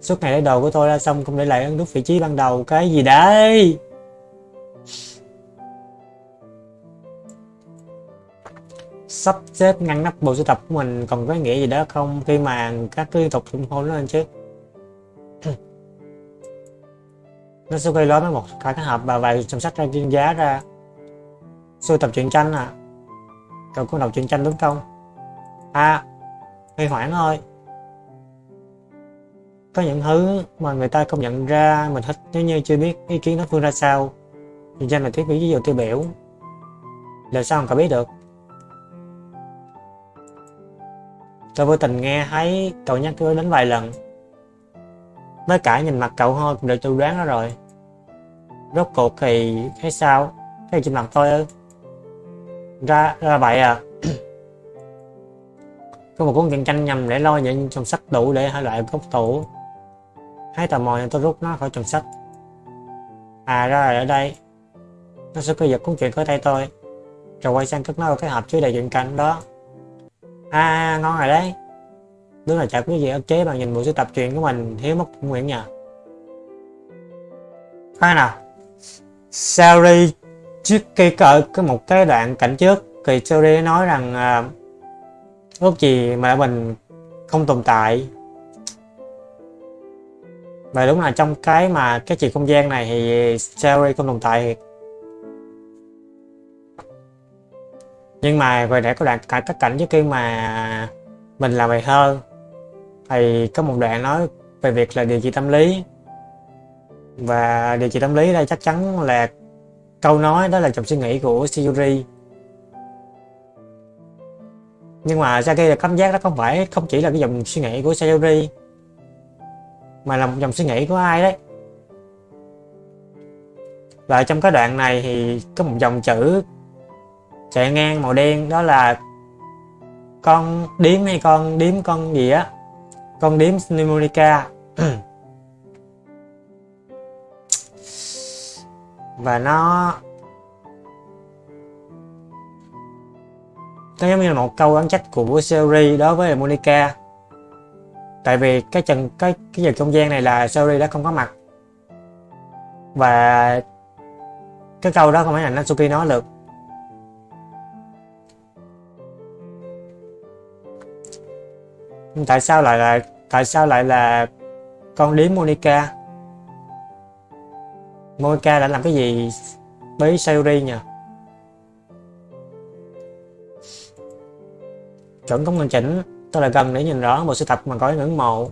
Suốt ngày lấy đồ của tôi ra xong không để lại ấn nút vị trí ban đầu. Cái gì đấy? Sắp xếp ngăn nắp bộ sưu tập của mình. Còn có nghĩa gì đó không? Khi mà các liên tục ủng hộ nó lên chứ. Nó sẽ gây lớn với một cái cái hộp và vài trong sách ra chuyên giá ra. Sưu tập truyện tranh à? Cậu có đọc truyện tranh đúng không? À hơi hoảng thôi. Có những thứ mà người ta không nhận ra mình thích, nếu như chưa biết ý kiến đối phương ra sao, thì tranh là thiết bị ví dụ tiêu biểu. Là sao không cậu biết được? Tôi vô tình nghe thấy cậu nhắc tôi đến vài lần. Với cả nhìn mặt cậu thôi cũng được tôi đoán đó rồi. Rốt cuộc thì thấy sao? Thấy trên mặt tôi ư? Ra ra vậy à? Có một cuốn truyện tranh nhằm để lo những trong sách đủ để hai loại gốc tủ. Thấy tò mò nên tôi rút nó khỏi trong sách. À ra là ở đây. Nó sẽ có giật cuốn truyện khỏi tay tôi rồi quay sang cất nó vào cái hộp chứa đầy truyện tranh đó. À ngon rồi đấy. Đúng là chả có gì ức chế bằng nhìn bộ sưu tập truyện của mình thiếu mất nguyện nhờ. Khoan nào. Sari trước khi cỡ có một cái đoạn cảnh trước. Thì Sari nói rằng uh, ước gì mà mình không tồn tại. Và đúng là trong cái mà cái chuyện không gian này thì Sherry không tồn tại nhưng mà về để có đoạn cả các cảnh trước khi mà mình làm bài thơ, thì có một đoạn nói về việc là điều trị tâm lý. Và điều trị tâm lý đây chắc chắn là câu nói đó là trong suy nghĩ của Shiyuri nhưng mà ra Saki là cảm giác đó không phải, không chỉ là cái dòng suy nghĩ của Sayori mà là một dòng suy nghĩ của ai đấy. Và trong cái đoạn này thì có một dòng chữ chạy ngang màu đen, đó là con điếm hay con điếm con gì á? Con điếm Pneumonica và nó nó giống như là một câu oán trách của Sherry đối với Monica. Tại vì cái trần, cái cái giờ không gian này là Sherry đã không có mặt. Và cái câu đó không phải là Natsuki nói được. Tại sao lại là, tại sao lại là con điếm Monica? Monica đã làm cái gì với Sayuri nhỉ chuẩn không hoàn chỉnh. Tôi lại gần để nhìn rõ bộ sưu tập mà có ngưỡng mộ.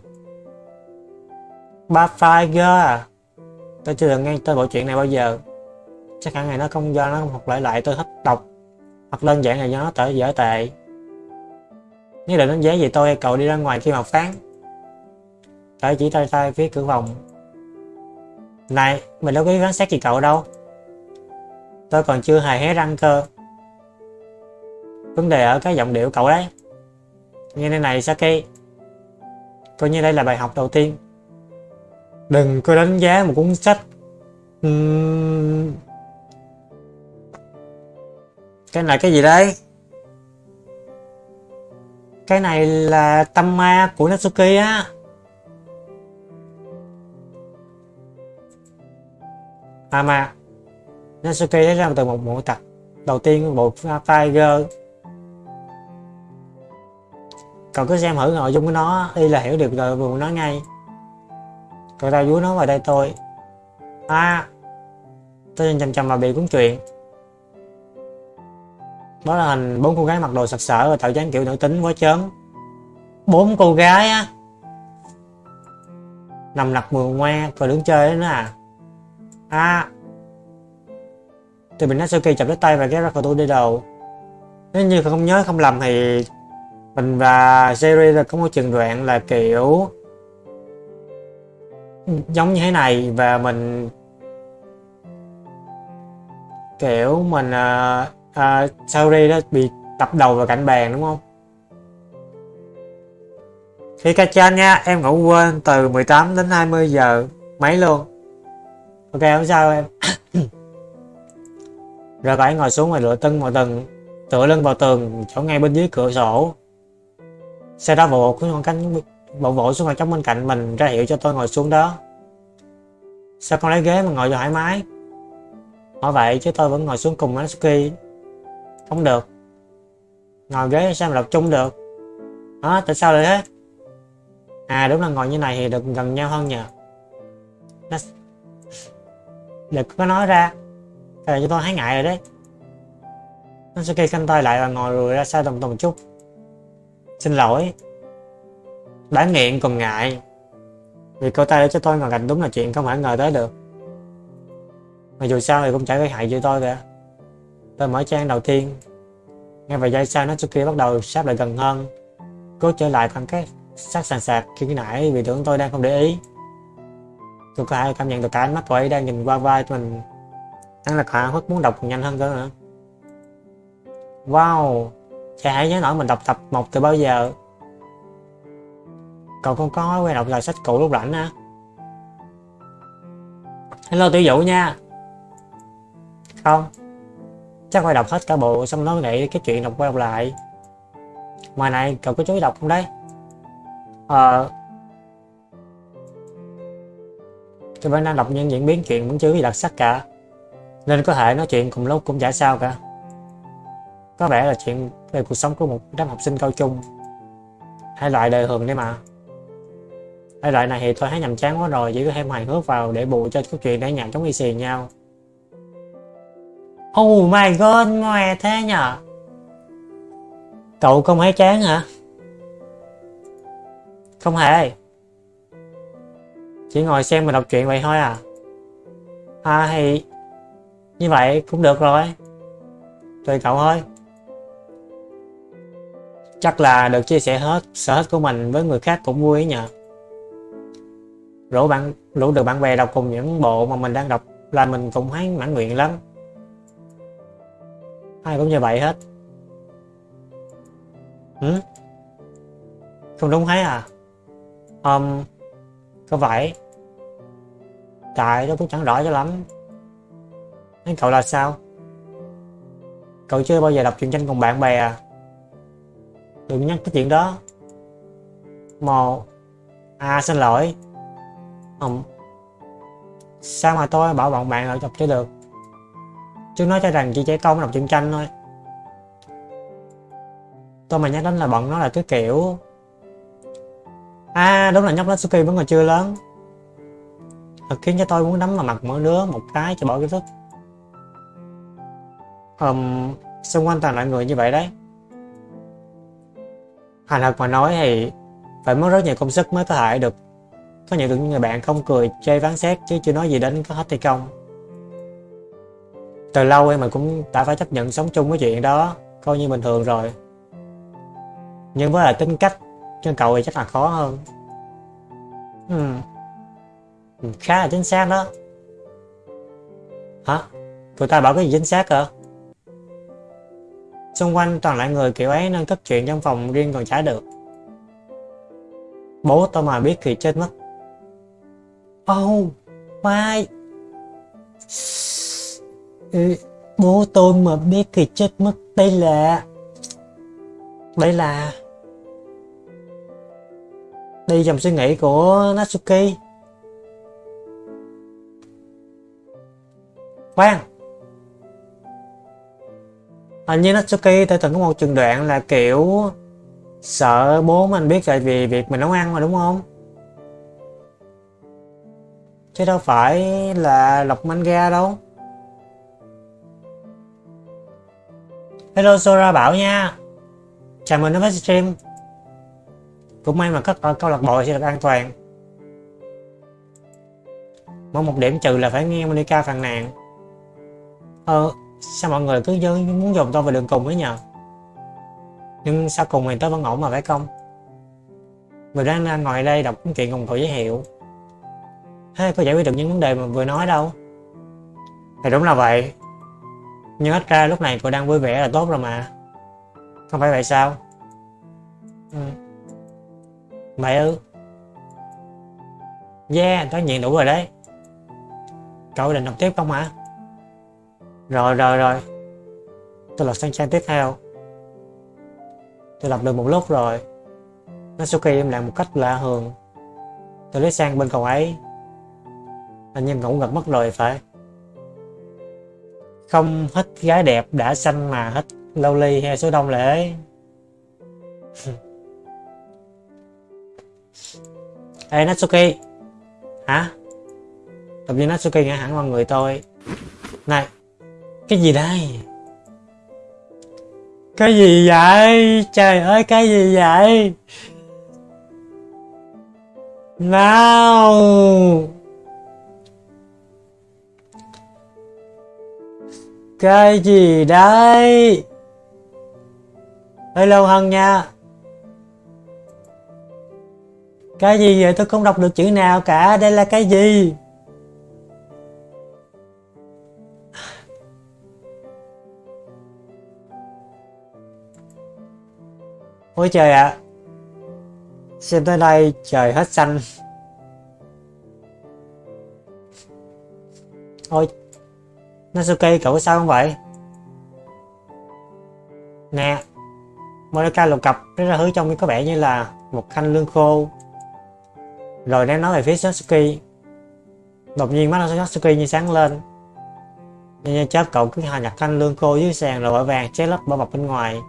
Ba Fire à. Tôi chưa từng nghe tên bộ truyện này bao giờ. Chắc hẳn này nó không do nó học lại lại tôi thích đọc. Hoặc đơn giản là do nó tở dở tệ. Nếu định đánh giá gì tôi, cậu đi ra ngoài khi mà phán. Tôi chỉ tay tay phía cửa phòng. Này, mình đâu có ý phán xét gì cậu đâu. Tôi còn chưa hề hé răng cơ. Vấn đề ở cái giọng điệu cậu đấy như thế này Saki, coi như đây là bài học đầu tiên. Đừng có đánh giá một cuốn sách uhm... cái này cái gì đây? Cái này là tâm ma của Natsuki á. À mà, Natsuki lấy ra từ một bộ tập đầu tiên của bộ Tiger cậu cứ xem thử nội dung của nó đi là hiểu được rồi vừa nói ngay. Cậu ta vú nó vào đây tôi. À tôi nhìn chầm chầm vào bị cuốn chuyện đó là hình bốn cô gái mặc đồ sặc sỡ và tạo dáng kiểu nữ tính quá chớm. Bốn cô gái á. Nằm lặt mùa ngoe và đứng chơi đó nữa à à tôi bị Natsuki chập lấy tay và kéo ra khỏi tôi đi đầu. Nếu như không nhớ, không lầm thì mình và Jerry là có một trường đoạn là kiểu giống như thế này và mình kiểu mình uh, uh, Sauri đó bị tập đầu vào cạnh bàn đúng không? Khi ca chan nha em ngủ quên từ 18 đến 20 giờ mấy luôn. Ok không sao em. Rồi phải ngồi xuống ngoài lựa tân vào tầng tựa lưng vào tường chỗ ngay bên dưới cửa sổ. Xe đó vội cứ con cánh bộ vỗ xuống ngồi trống bên cạnh mình, ra hiệu cho tôi ngồi xuống đó. Sao con lấy ghế mà ngồi thoải mái? Hỏi vậy chứ tôi vẫn ngồi xuống cùng Natsuki. Không được. Ngồi ghế sao mà đọc chung được? Hả? Tại sao lại thế? À đúng là ngồi như này thì được gần nhau hơn nhờ. Đừng có nói ra. thì cho tôi thấy ngại rồi đấy. Natsuki canh tay lại và ngồi rồi ra xa tầm tầm chút. Xin lỗi. Đáng nghiện còn ngại. Vì cô ta để cho tôi ngồi cạnh đúng là chuyện không phải ngờ tới được. Mà dù sao thì cũng chả gây hại cho tôi cả. Tôi mở trang đầu tiên. Ngay vài giây sau, Natsuki bắt đầu sắp lại gần hơn. Cố trở lại khoảng cách sát sàn sạc khi nãy vì tưởng tôi đang không để ý. Tôi có hai cảm nhận được cả ánh mắt của ấy đang nhìn qua vai mình. Hắn là khả hức muốn đọc nhanh hơn cơ nữa Wow! Chả hãy nhớ nổi mình đọc tập 1 từ bao giờ. Cậu không có quen đọc lại sách cũ lúc rảnh á. Hello tiểu dụ nha. Không, Chắc phải đọc hết cả bộ xong nó nghĩ cái chuyện đọc quay đọc lại. Ngoài này cậu có chú ý đọc không đấy? Ờ. Tôi vẫn đang đọc những diễn biến chuyện vẫn chưa gì đặc sắc cả. Nên có thể nói chuyện cùng lúc cũng chả sao cả. Có vẻ là chuyện về cuộc sống của một đám học sinh cao trung. Hai loại đời thường đấy mà. Hai loại này thì tôi thấy nhầm chán quá rồi, chỉ có thêm hài hước vào để bù cho câu chuyện để nhạc chống y xì nhau. Oh my god ngoài thế nhở Cậu không thấy chán hả? Không hề. Chỉ ngồi xem mà đọc truyện vậy thôi à. À thì như vậy cũng được rồi. Tùy cậu thôi. Chắc là được chia sẻ hết sở thích của mình với người khác cũng vui ấy nhờ. Rủ bạn rủ được bạn bè đọc cùng những bộ mà mình đang đọc là mình cũng thấy mãn nguyện lắm. Ai cũng như vậy hết. Ừ? Không đúng thấy à? Um, có phải? Tại tôi cũng chẳng rõ cho lắm. Anh cậu là sao? Cậu chưa bao giờ đọc truyện tranh cùng bạn bè à? Đừng nhắc cái chuyện đó. Một. À xin lỗi. không sao mà tôi bảo bọn bạn lại đọc cho được? Chứ nói cho rằng chỉ trẻ con đọc truyện tranh thôi. Tôi mà nhắc đến là bọn nó là cái kiểu À đúng là nhóc Natsuki vẫn còn chưa lớn Thật khiến cho tôi muốn đấm vào mặt mỗi đứa một cái cho bỏ kiến thức um, Xung quanh toàn loại người như vậy đấy Thành thật mà nói thì Phải mất rất nhiều công sức mới có thể được Có những được người bạn không cười, chê phán xét Chứ chưa nói gì đến có hết hay không. Từ lâu em mình cũng đã phải chấp nhận sống chung với chuyện đó, Coi như bình thường rồi. Nhưng với là tính cách cho cậu thì chắc là khó hơn. Ừ. khá là chính xác đó. Hả? Tụi ta bảo cái gì chính xác hả? Xung quanh toàn lại người kiểu ấy nên cất chuyện trong phòng riêng còn trả được. Bố tôi mà biết thì chết mất. Oh mai. Ừ, bố tôi mà biết thì chết mất. Đây là đây là, đây dòng suy nghĩ của Natsuki. Khoan hình như Natsuki tôi từng có một trường đoạn là, kiểu, sợ bố mình biết về vì việc mình nấu ăn mà, đúng không? Chứ đâu phải là lọc manga đâu. Hello, Sora bảo nha. Chào mừng đến với stream. Cũng may mà các câu lạc bộ sẽ được an toàn. Mỗi một điểm trừ là phải nghe Monica phàn nàn. Ờ sao mọi người cứ muốn dồn tôi vào đường cùng ấy nhờ? Nhưng sau cùng thì tôi vẫn ổn mà phải không? Mình đang ngồi đây đọc chuyện cùng cậu giới thiệu. Thế có giải quyết được những vấn đề mà vừa nói đâu? Thì đúng là vậy. Nhưng ít ra lúc này cô đang vui vẻ là tốt rồi mà. Không phải vậy sao? Ừ. Mày ư? Yeah, tôi nhận đủ rồi đấy. Cậu định đọc tiếp không hả? Rồi rồi rồi. Tôi lật sang trang tiếp theo. Tôi đọc được một lúc rồi. Natsuki im lặng một cách lạ thường Tôi lấy sang bên cậu ấy. Anh nhân ngủ gật mất rồi phải. Không hết gái đẹp đã xanh mà hết lâu ly hay số đông lễ Ê, Natsuki. Hả? Tập nhiên Natsuki ngã hẳn vào người tôi. Này cái gì đây? Cái gì vậy? Trời ơi, cái gì vậy? Nào. Cái gì đây? Hello Hân nha. Cái gì vậy? Tôi không đọc được chữ nào cả. Đây là cái gì? Ôi trời ạ. À. Xem tới đây trời hết xanh. Ôi, Natsuki cậu sao không vậy? Nè Monica lục cặp rất ra hứa trong có vẻ như là một khanh lương khô. Rồi đang nói về phía Natsuki đột nhiên mắt Natsuki như sáng lên. Nhưng chớp cậu cứ hòa nhặt thanh lương khô dưới sàn rồi vội vàng che lấp bao bọc bên ngoài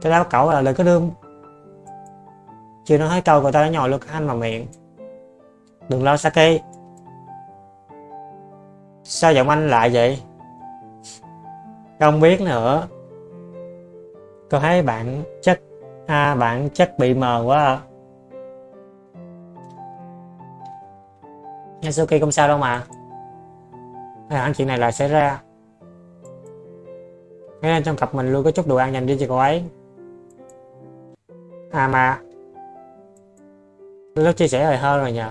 cái đáp cậu là lời có đương. Chưa nói hết câu, cậu ta đã nhồi luôn cái anh vào miệng. Đừng lo, Saki. Sao giọng anh lại vậy? Không biết nữa. Tôi thấy bạn chắc à bạn chắc bị mờ quá à. Yasuki không sao đâu mà. Hay hẳn chuyện này lại xảy ra. Thế nên trong cặp mình luôn, có chút đồ ăn dành cho cho cô ấy. À mà. Lúc chia sẻ rồi hơn rồi nhờ.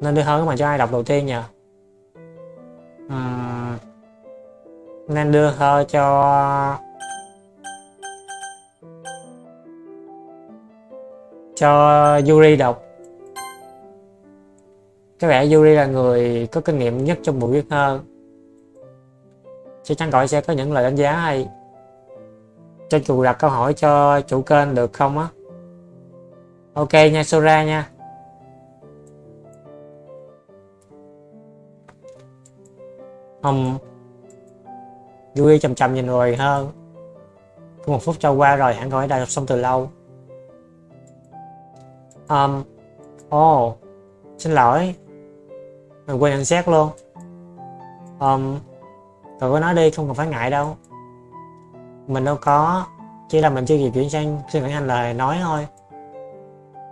Nên đưa hơn mà cho ai đọc đầu tiên nhờ. Uhm, Nên đưa thơ cho Cho Yuri đọc. Có vẻ Yuri là người có kinh nghiệm nhất trong buổi viết thơ Chắc chắn gọi sẽ có những lời đánh giá hay cho chủ đặt câu hỏi cho chủ kênh được không á? Ok nha, Sora nha. Không vui chầm chầm nhìn rồi hơn một phút trôi qua rồi, hẳn gọi đã đọc xong từ lâu. Um oh xin lỗi. Mình quên nhận xét luôn. Um cậu có nói đi, không cần phải ngại đâu mình đâu có, chỉ là mình chưa kịp chuyển sang xin nghĩ anh lời nói thôi.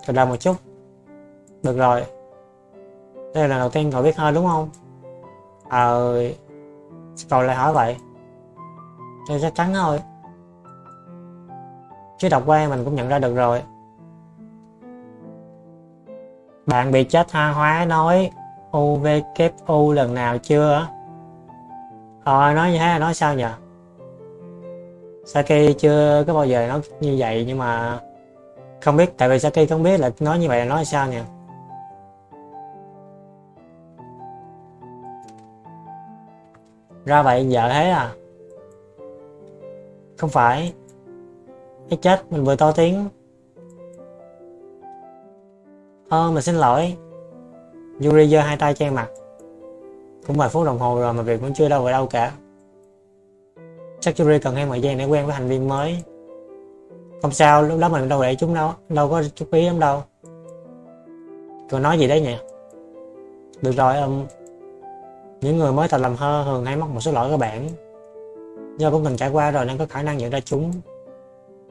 Từ đầu một chút. Được rồi. Đây là lần đầu tiên cậu biết hơi đúng không? Ờ cậu lại hỏi vậy. Thì chắc chắn thôi chứ đọc qua mình cũng nhận ra được rồi. Bạn bị chết tha hóa nói UVKU lần nào chưa? Ờ nói như thế là nói sao nhỉ Saki chưa có bao giờ nói như vậy, nhưng mà không biết, tại vì Saki không biết là nói như vậy là nói sao nè. Ra vậy vợ thế à? Không phải. Cái chết, mình vừa to tiếng. Ơ mình xin lỗi. Yuri giơ hai tay che mặt. Cũng vài phút đồng hồ rồi mà việc vẫn chưa đâu vào đâu cả chắc Yuri cần thêm thời gian để quen với thành viên mới. Không sao lúc đó mình đâu để chúng đâu đâu có chú ý lắm đâu. Còn nói gì đấy nhỉ? Được rồi um, những người mới tập làm thơ thường hay mắc một số lỗi cơ bản do cũng từng trải qua rồi nên có khả năng nhận ra chúng.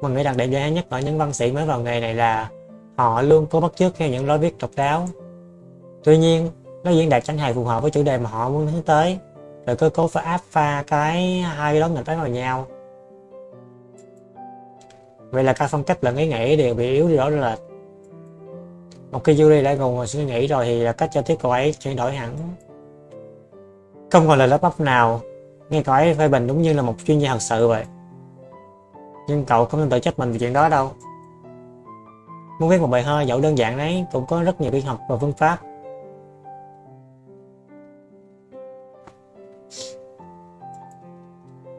Mình nghĩ đặc điểm dễ nhất ở những văn sĩ mới vào nghề này là họ luôn có bắt chước theo những lối viết độc đáo. Tuy nhiên nó diễn đạt chẳng hề phù hợp với chủ đề mà họ muốn hướng tới rồi cơ cấu phải áp pha cái hai cái đó nghịch vào nhau. Vậy là cả phong cách lẫn ý nghĩ đều bị yếu đi rõ rệt một khi Yuri đã ngồi suy nghĩ rồi thì là cách cho tiếp cậu ấy chuyển đổi hẳn. Không còn lời lắp bắp nào, nghe cậu ấy phê bình đúng như là một chuyên gia thật sự vậy. Nhưng cậu không nên tự trách mình về chuyện đó đâu. Muốn viết một bài thơ dẫu đơn giản đấy cũng có rất nhiều biên học và phương pháp.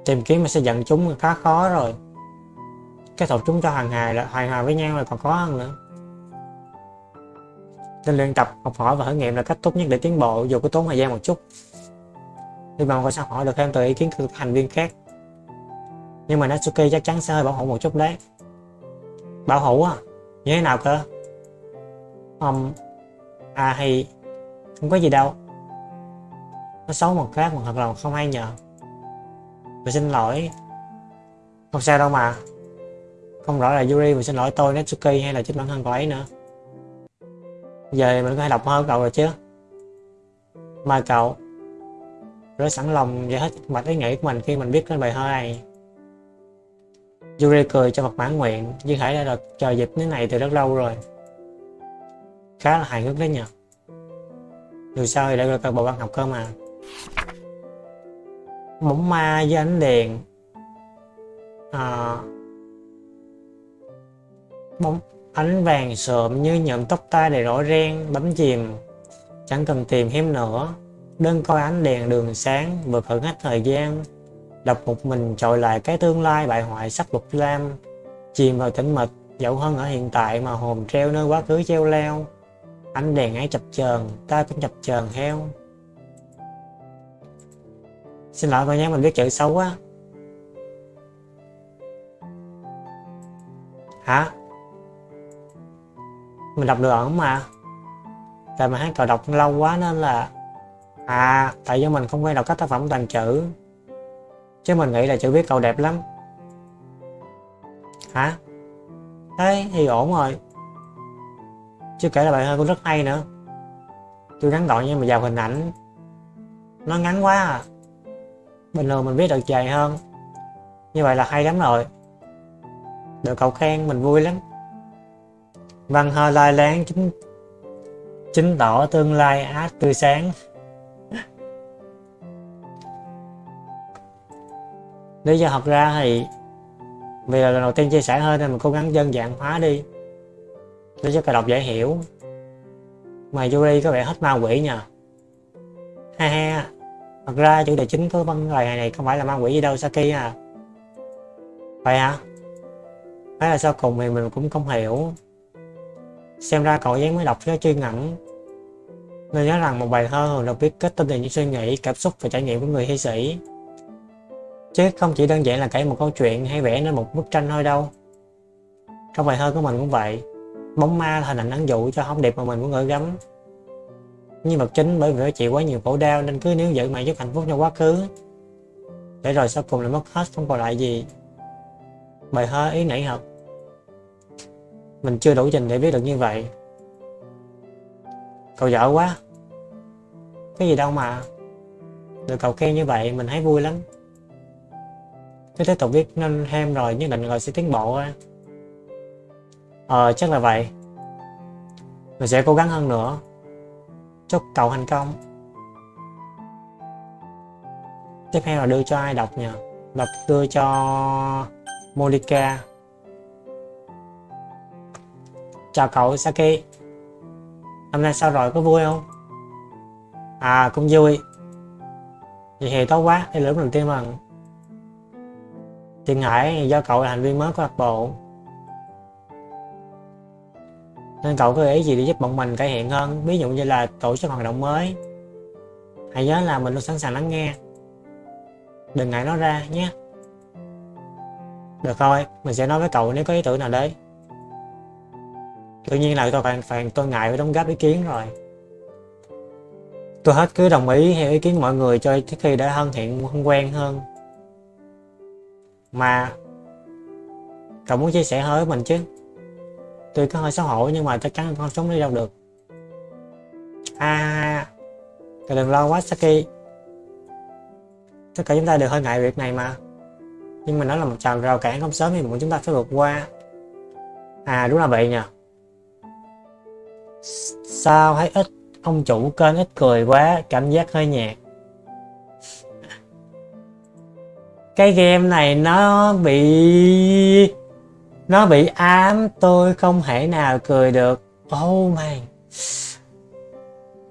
Tìm kiếm mà sẽ dẫn chúng khá khó rồi. Cái thuật chúng cho hàng hài là hài hòa với nhau là còn khó hơn nữa. Nên luyện tập học hỏi và thử nghiệm là cách tốt nhất để tiến bộ. Dù có tốn thời gian một chút hy vọng con sẽ hỏi được thêm từ ý kiến của thành viên khác. Nhưng mà Natsuki chắc chắn sẽ hơi bảo hộ một chút đấy. Bảo hộ à như thế nào cơ? Um, à thì không có gì đâu. Nó xấu một khác mà thật lòng không hay nhờ mình xin lỗi. Không sao đâu mà. Không rõ là Yuri, mình xin lỗi tôi Netsuki hay là chính bản thân cậu ấy nữa. Giờ mình có thể đọc hơn cậu rồi chứ. Mời cậu. Rất sẵn lòng giải hết mạch ý nghĩ của mình khi mình biết đến bài thơ này. Yuri cười cho mặt mãn nguyện như thể đã được chờ dịp thế này từ rất lâu rồi. Khá là hài hước đấy nhỉ dù sao thì đã được bộ văn học cơ mà bóng ma với ánh đèn. À, bóng ánh vàng sợm như nhậm tóc tai đầy rõ ren bấm chìm. Chẳng cần tìm thêm nữa. Đơn coi ánh đèn đường sáng vượt hưởng hết thời gian. Đọc một mình trội lại cái tương lai bại hoại sắc lục lam chìm vào tĩnh mịch dẫu hơn ở hiện tại mà hồn treo nơi quá khứ treo leo. Ánh đèn ấy chập chờn ta cũng chập chờn theo xin lỗi cô nhé, mình viết chữ xấu quá. Hả? Mình đọc được ẩn mà. Tại mà hát cậu đọc lâu quá nên là à tại do mình không quen đọc các tác phẩm toàn chữ chứ mình nghĩ là chữ viết cậu đẹp lắm. Hả? Thế thì ổn rồi. Chưa kể là bài thơ cũng rất hay nữa. Tôi ngắn gọn nhưng mà giàu hình ảnh. Nó ngắn quá à. Bình thường mình viết được dài hơn. Như vậy là hay lắm rồi. Được cậu khen mình vui lắm. Văn hơi lai láng chính Chứng tỏ tương lai á tươi sáng. Lý do thật ra thì Vì là lần đầu tiên chia sẻ hơn nên mình cố gắng đơn giản hóa đi. Để cho cả đọc dễ hiểu. Mà Yuri có vẻ hết ma quỷ nha Ha ha. Thật ra chủ đề chính của văn bài này không phải là ma quỷ gì đâu Saki à. Vậy hả? Phải là sau cùng thì mình cũng không hiểu. Xem ra cậu dáng mới đọc cho chuyên ngẫm Nên nhớ rằng một bài thơ thường được viết kết tinh từ những suy nghĩ, cảm xúc và trải nghiệm của người thi sĩ. Chứ không chỉ đơn giản là kể một câu chuyện hay vẽ nên một bức tranh thôi đâu. Trong bài thơ của mình cũng vậy. Bóng ma là hình ảnh ẩn dụ cho thông điệp mà mình muốn gửi gắm. Nhân vật chính bởi vì chịu quá nhiều khổ đau, nên cứ níu giữ mãi giúp hạnh phúc trong quá khứ. Để rồi sau cùng lại mất hết, không còn lại gì. Bài thơ ý nảy hợp Mình chưa đủ trình để biết được như vậy. Cậu dở quá. Cái gì đâu mà Được cậu khen như vậy, mình thấy vui lắm. Cứ tiếp tục viết nên thêm rồi, nhất định rồi sẽ tiến bộ á. Ờ chắc là vậy. Mình sẽ cố gắng hơn nữa. Chúc cậu thành công. Tiếp theo là đưa cho ai đọc nhỉ? Đọc đưa cho Monica. Chào cậu Saki. Hôm nay sao rồi, có vui không? À cũng vui. Vậy thì tốt quá Đây là lúc đầu tiên mà. Tiền Hải do cậu là thành viên mới của lạc bộ nên cậu có ý gì để giúp bọn mình cải thiện hơn? Ví dụ như là tổ chức hoạt động mới. Hãy nhớ là mình luôn sẵn sàng lắng nghe. Đừng ngại nói ra nhé. Được thôi mình sẽ nói với cậu nếu có ý tưởng nào đấy. Tự nhiên là tôi phải, phải tôi ngại phải đóng góp ý kiến rồi. Tôi hết cứ đồng ý theo ý kiến mọi người cho trước khi đã thân thiện thân quen hơn. Mà cậu muốn chia sẻ với mình chứ? Tuy có hơi xấu hổ nhưng mà chắc chắn không sống đi đâu được. À, cậu đừng lo quá Saki. Tất cả chúng ta đều hơi ngại việc này mà. Nhưng mà nó là một trào rào cản không sớm thì muốn chúng ta phải vượt qua. À đúng là vậy nhỉ. Sao thấy ít ông chủ kênh ít cười quá, cảm giác hơi nhạt. Cái game này nó bị nó bị ám, tôi không thể nào cười được. Oh man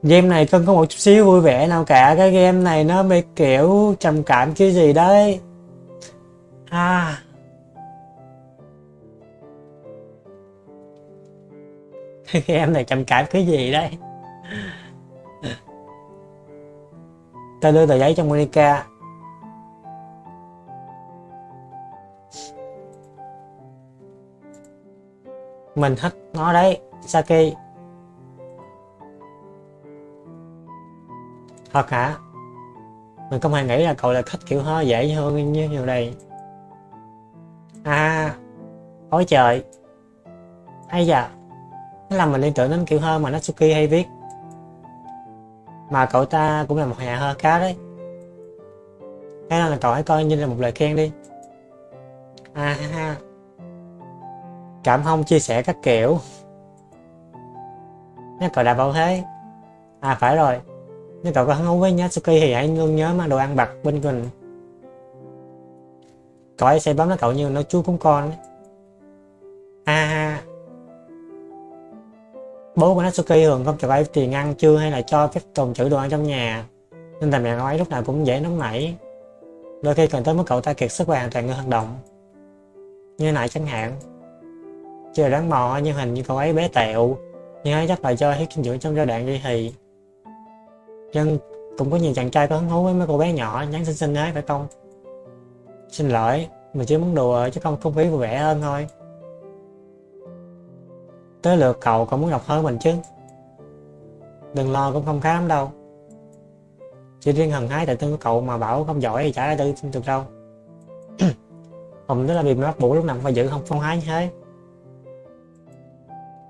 game này không có một chút xíu vui vẻ nào cả. Cái game này nó bị kiểu trầm cảm cái gì đấy. À. Cái game này trầm cảm cái gì đấy? Tao đưa tờ giấy cho Monica. Mình thích nó đấy, Saki. Thật hả? Mình không hề nghĩ là cậu là thích kiểu hơi dễ hơn như nhiều đây. À, ôi trời. Ây da. Nó làm mình liên tưởng đến kiểu hơi mà Natsuki hay viết. Mà cậu ta cũng là một nhà hơi cá đấy. Thế nên là cậu hãy coi như là một lời khen đi. À ha ha cảm thông chia sẻ các kiểu. Nếu cậu đã bảo thế. À phải rồi. Nếu cậu có hứng thú với Natsuki thì hãy luôn nhớ mang đồ ăn bạc bên mình. Cậu ấy sẽ bấm nó cậu như nó chú cúng con à bố của Natsuki thường không cho cậu ấy tiền ăn chưa hay là cho phép tồn trữ đồ ăn trong nhà, nên thành mẹ cậu ấy lúc nào cũng dễ nóng nảy. Đôi khi cần tới mức cậu ta kiệt sức và hoàn toàn ngưng hoạt động. Như này chẳng hạn chưa đáng mò nhưng hình như cậu ấy bé tẹo. Nhưng ấy chắc là cho hết dinh dưỡng trong giai đoạn đi thì nhưng cũng có nhiều chàng trai có hứng thú với mấy cô bé nhỏ, nhắn xinh xinh ấy phải không? Xin lỗi, mình chỉ muốn đùa chứ không không khí vui vẻ hơn thôi. Tới lượt cậu cậu muốn đọc hơn mình chứ? Đừng lo, cũng không khá lắm đâu. Chỉ riêng hằng hái tại tương của cậu mà bảo không giỏi thì chả ra tư được đâu. Hùng đó là vì mắc bủ lúc nào cũng phải giữ không phong hái như thế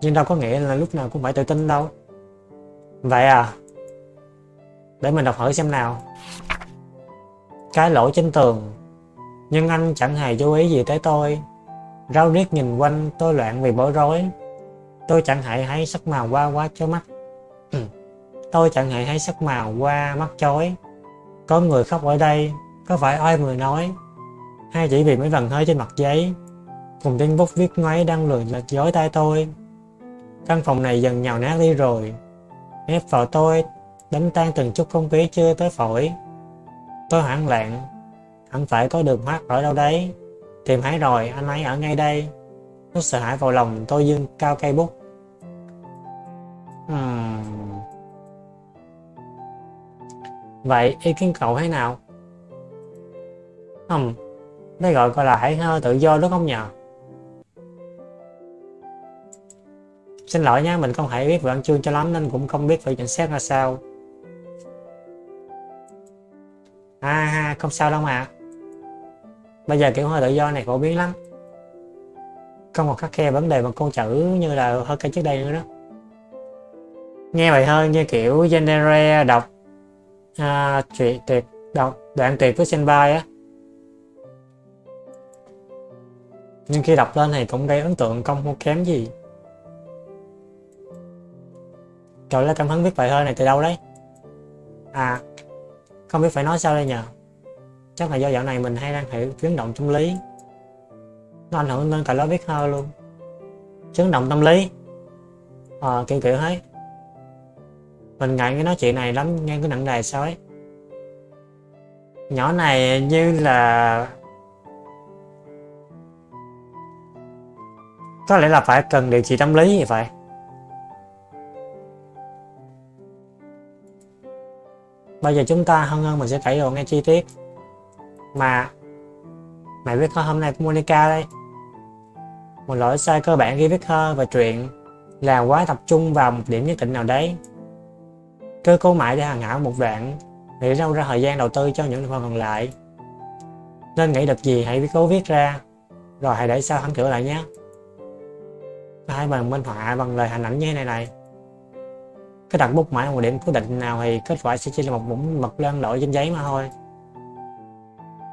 nhưng đâu có nghĩa là lúc nào cũng phải tự tin đâu. Vậy à để mình đọc hỏi xem nào. Cái lỗ trên tường, nhưng anh chẳng hề chú ý gì tới tôi. Rau riết nhìn quanh, tôi loạn vì bối rối. Tôi chẳng hề thấy sắc màu qua quá chói mắt. Tôi chẳng hề thấy sắc màu qua mắt chói. Có người khóc ở đây, có phải ai người nói? Hay chỉ vì mấy vần hơi trên mặt giấy, cùng tên bút viết ngoáy đang lười lật dối tay tôi căn phòng này dần nhào nát đi rồi. Ép vào tôi, đánh tan từng chút không khí chưa tới phổi. Tôi hoảng loạn, hẳn phải có đường thoát ở đâu đấy? Tìm thấy rồi, anh ấy ở ngay đây. Nó sợ hãi vào lòng, tôi dương cao cây bút. Hmm. vậy ý kiến cậu thế nào? Không đây gọi gọi là hãy hơi tự do, đúng không nhờ? Xin lỗi nha mình không hề biết về văn chương cho lắm nên cũng không biết phải nhận xét ra sao. À ha không sao đâu mà. Bây giờ kiểu hơi tự do này phổ biến lắm. Không còn khắc khe vấn đề bằng con chữ như là hơi cây trước đây nữa đó. Nghe vậy hơn như kiểu genre đọc à, chuyện tuyệt đọc đoạn tuyệt với senpai á. Nhưng khi đọc lên thì cũng gây ấn tượng không không kém gì. Trời lấy cảm hứng viết bài thơ này từ đâu đấy. À không biết phải nói sao đây nhờ. Chắc là do dạo này mình hay đang hiểu biến động tâm lý. Nó ảnh hưởng lên cả lớp viết thơ luôn. Chấn động tâm lý. Ờ à, kiểu kiểu hết. Mình ngại cái nói chuyện này lắm nghe cái nặng đề sao ấy. Nhỏ này như là có lẽ là phải cần điều trị tâm lý vậy bây giờ chúng ta hơn hơn mình sẽ kể đồ nghe chi tiết mà mày viết thơ hôm nay của Monica đây. Một lỗi sai cơ bản khi viết thơ và truyện là quá tập trung vào một điểm nhất định nào đấy. Cứ cố mãi để hàng hảo một đoạn nghĩ đâu ra thời gian đầu tư cho những phần còn lại. Nên nghĩ được gì hãy cố viết ra, rồi hãy để sau hắn thử lại nhé. Hai bằng minh họa bằng lời hình ảnh như thế này này cái đặt bút mãi một điểm cố định nào thì kết quả sẽ chỉ là một mẫu mực lên đổi trên giấy mà thôi.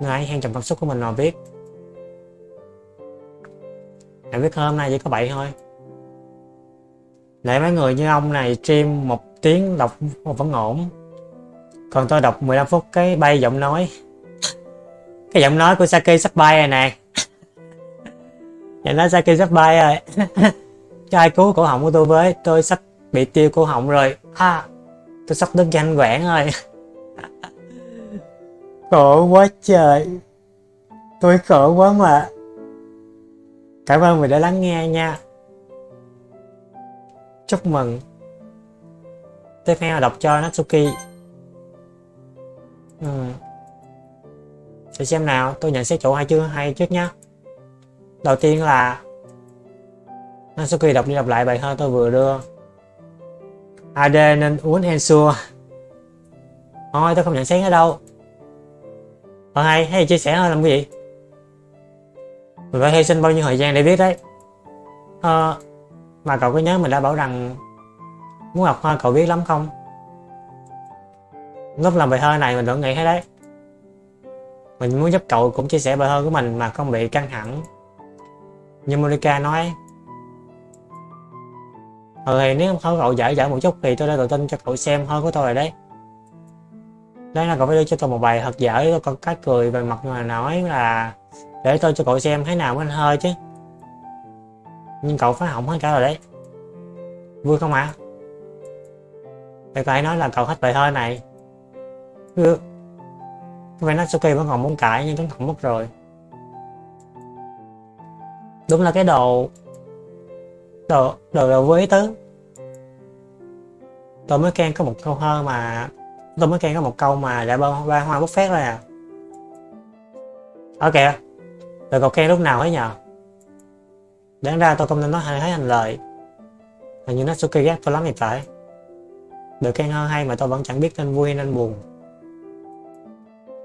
Nên hãy hang trầm cảm xúc của mình mà viết. Hãy viết hôm nay chỉ có vậy thôi. Để mấy người như ông này stream một tiếng đọc vẫn ổn. Còn tôi đọc 15 phút cái bay giọng nói. Cái giọng nói của Saki sắp bay rồi nè. Giọng nói Saki sắp bay rồi cho ai cứu cổ họng của tôi với, tôi sắp bị tiêu cổ họng rồi. Ha tôi sắp đứng danh quảng rồi. Khổ quá trời. Tôi khổ quá mà. Cảm ơn mình đã lắng nghe nha. Chúc mừng. Tiếp theo đọc cho Natsuki. Ừ. để xem nào tôi nhận xét chỗ hay chưa? Hay trước nhá, đầu tiên là Natsuki đọc đi đọc lại bài thơ tôi vừa đưa. À, AD nên uống Ensure thôi tôi không nhận xét ở đâu. Còn hay hay chia sẻ thôi làm cái gì? Mình phải hy sinh bao nhiêu thời gian để viết đấy. À, mà cậu có nhớ mình đã bảo rằng muốn học hoa cậu biết lắm không? Lúc làm bài thơ này mình vẫn nghĩ thế đấy. Mình muốn giúp cậu cũng chia sẻ bài thơ của mình mà không bị căng thẳng. Như Monica nói ừ thì nếu không cậu giải giải một chút thì tôi đã tự tin cho cậu xem hơn của tôi rồi đấy. Đấy là cậu phải đưa cho tôi một bài thật dở tôi có cách cười về mặt mà nói là để tôi cho cậu xem thế nào mới hơi chứ. Nhưng cậu phải hỏng hết cả rồi đấy. Vui không ạ? À? thì cậu nói là cậu hết bài hơi này. Ừ. Vậy Natsuki vẫn còn muốn cãi nhưng cũng không mất rồi. Đúng là cái đồ Đồ, đồ, đồ vô ý tứ. Tôi mới khen có một câu thơ mà Tôi mới khen có một câu mà đã ba, ba hoa bút phét rồi à. Ở kìa Rồi cậu khen lúc nào ấy nhờ? Đáng ra tôi không nên nói hay thấy hành lời. Hình như nó Natsuki ghét tôi lắm thì phải. Được khen hơn hay mà tôi vẫn chẳng biết nên vui nên buồn.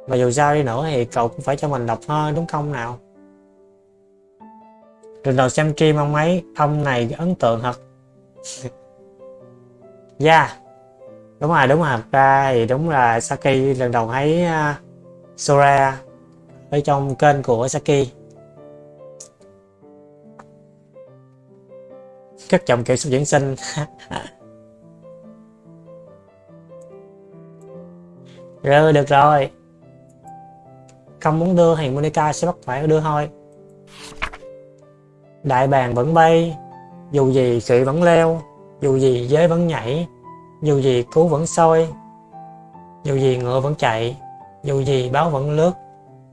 Và dù sao đi nữa thì cậu cũng phải cho mình đọc hơn đúng không nào? Lần đầu xem stream ông ấy Ông này ấn tượng thật. Yeah dạ, đúng rồi đúng rồi. Ra thì đúng là Saki lần đầu thấy uh, Sora ở trong kênh của Saki. Các chồng kiểu sub diễn sinh. Rồi được rồi. Không muốn đưa thì Monica sẽ bắt phải đưa thôi đại bàng vẫn bay, dù gì khỉ vẫn leo, dù gì giới vẫn nhảy, dù gì cứu vẫn sôi dù gì ngựa vẫn chạy, dù gì báo vẫn lướt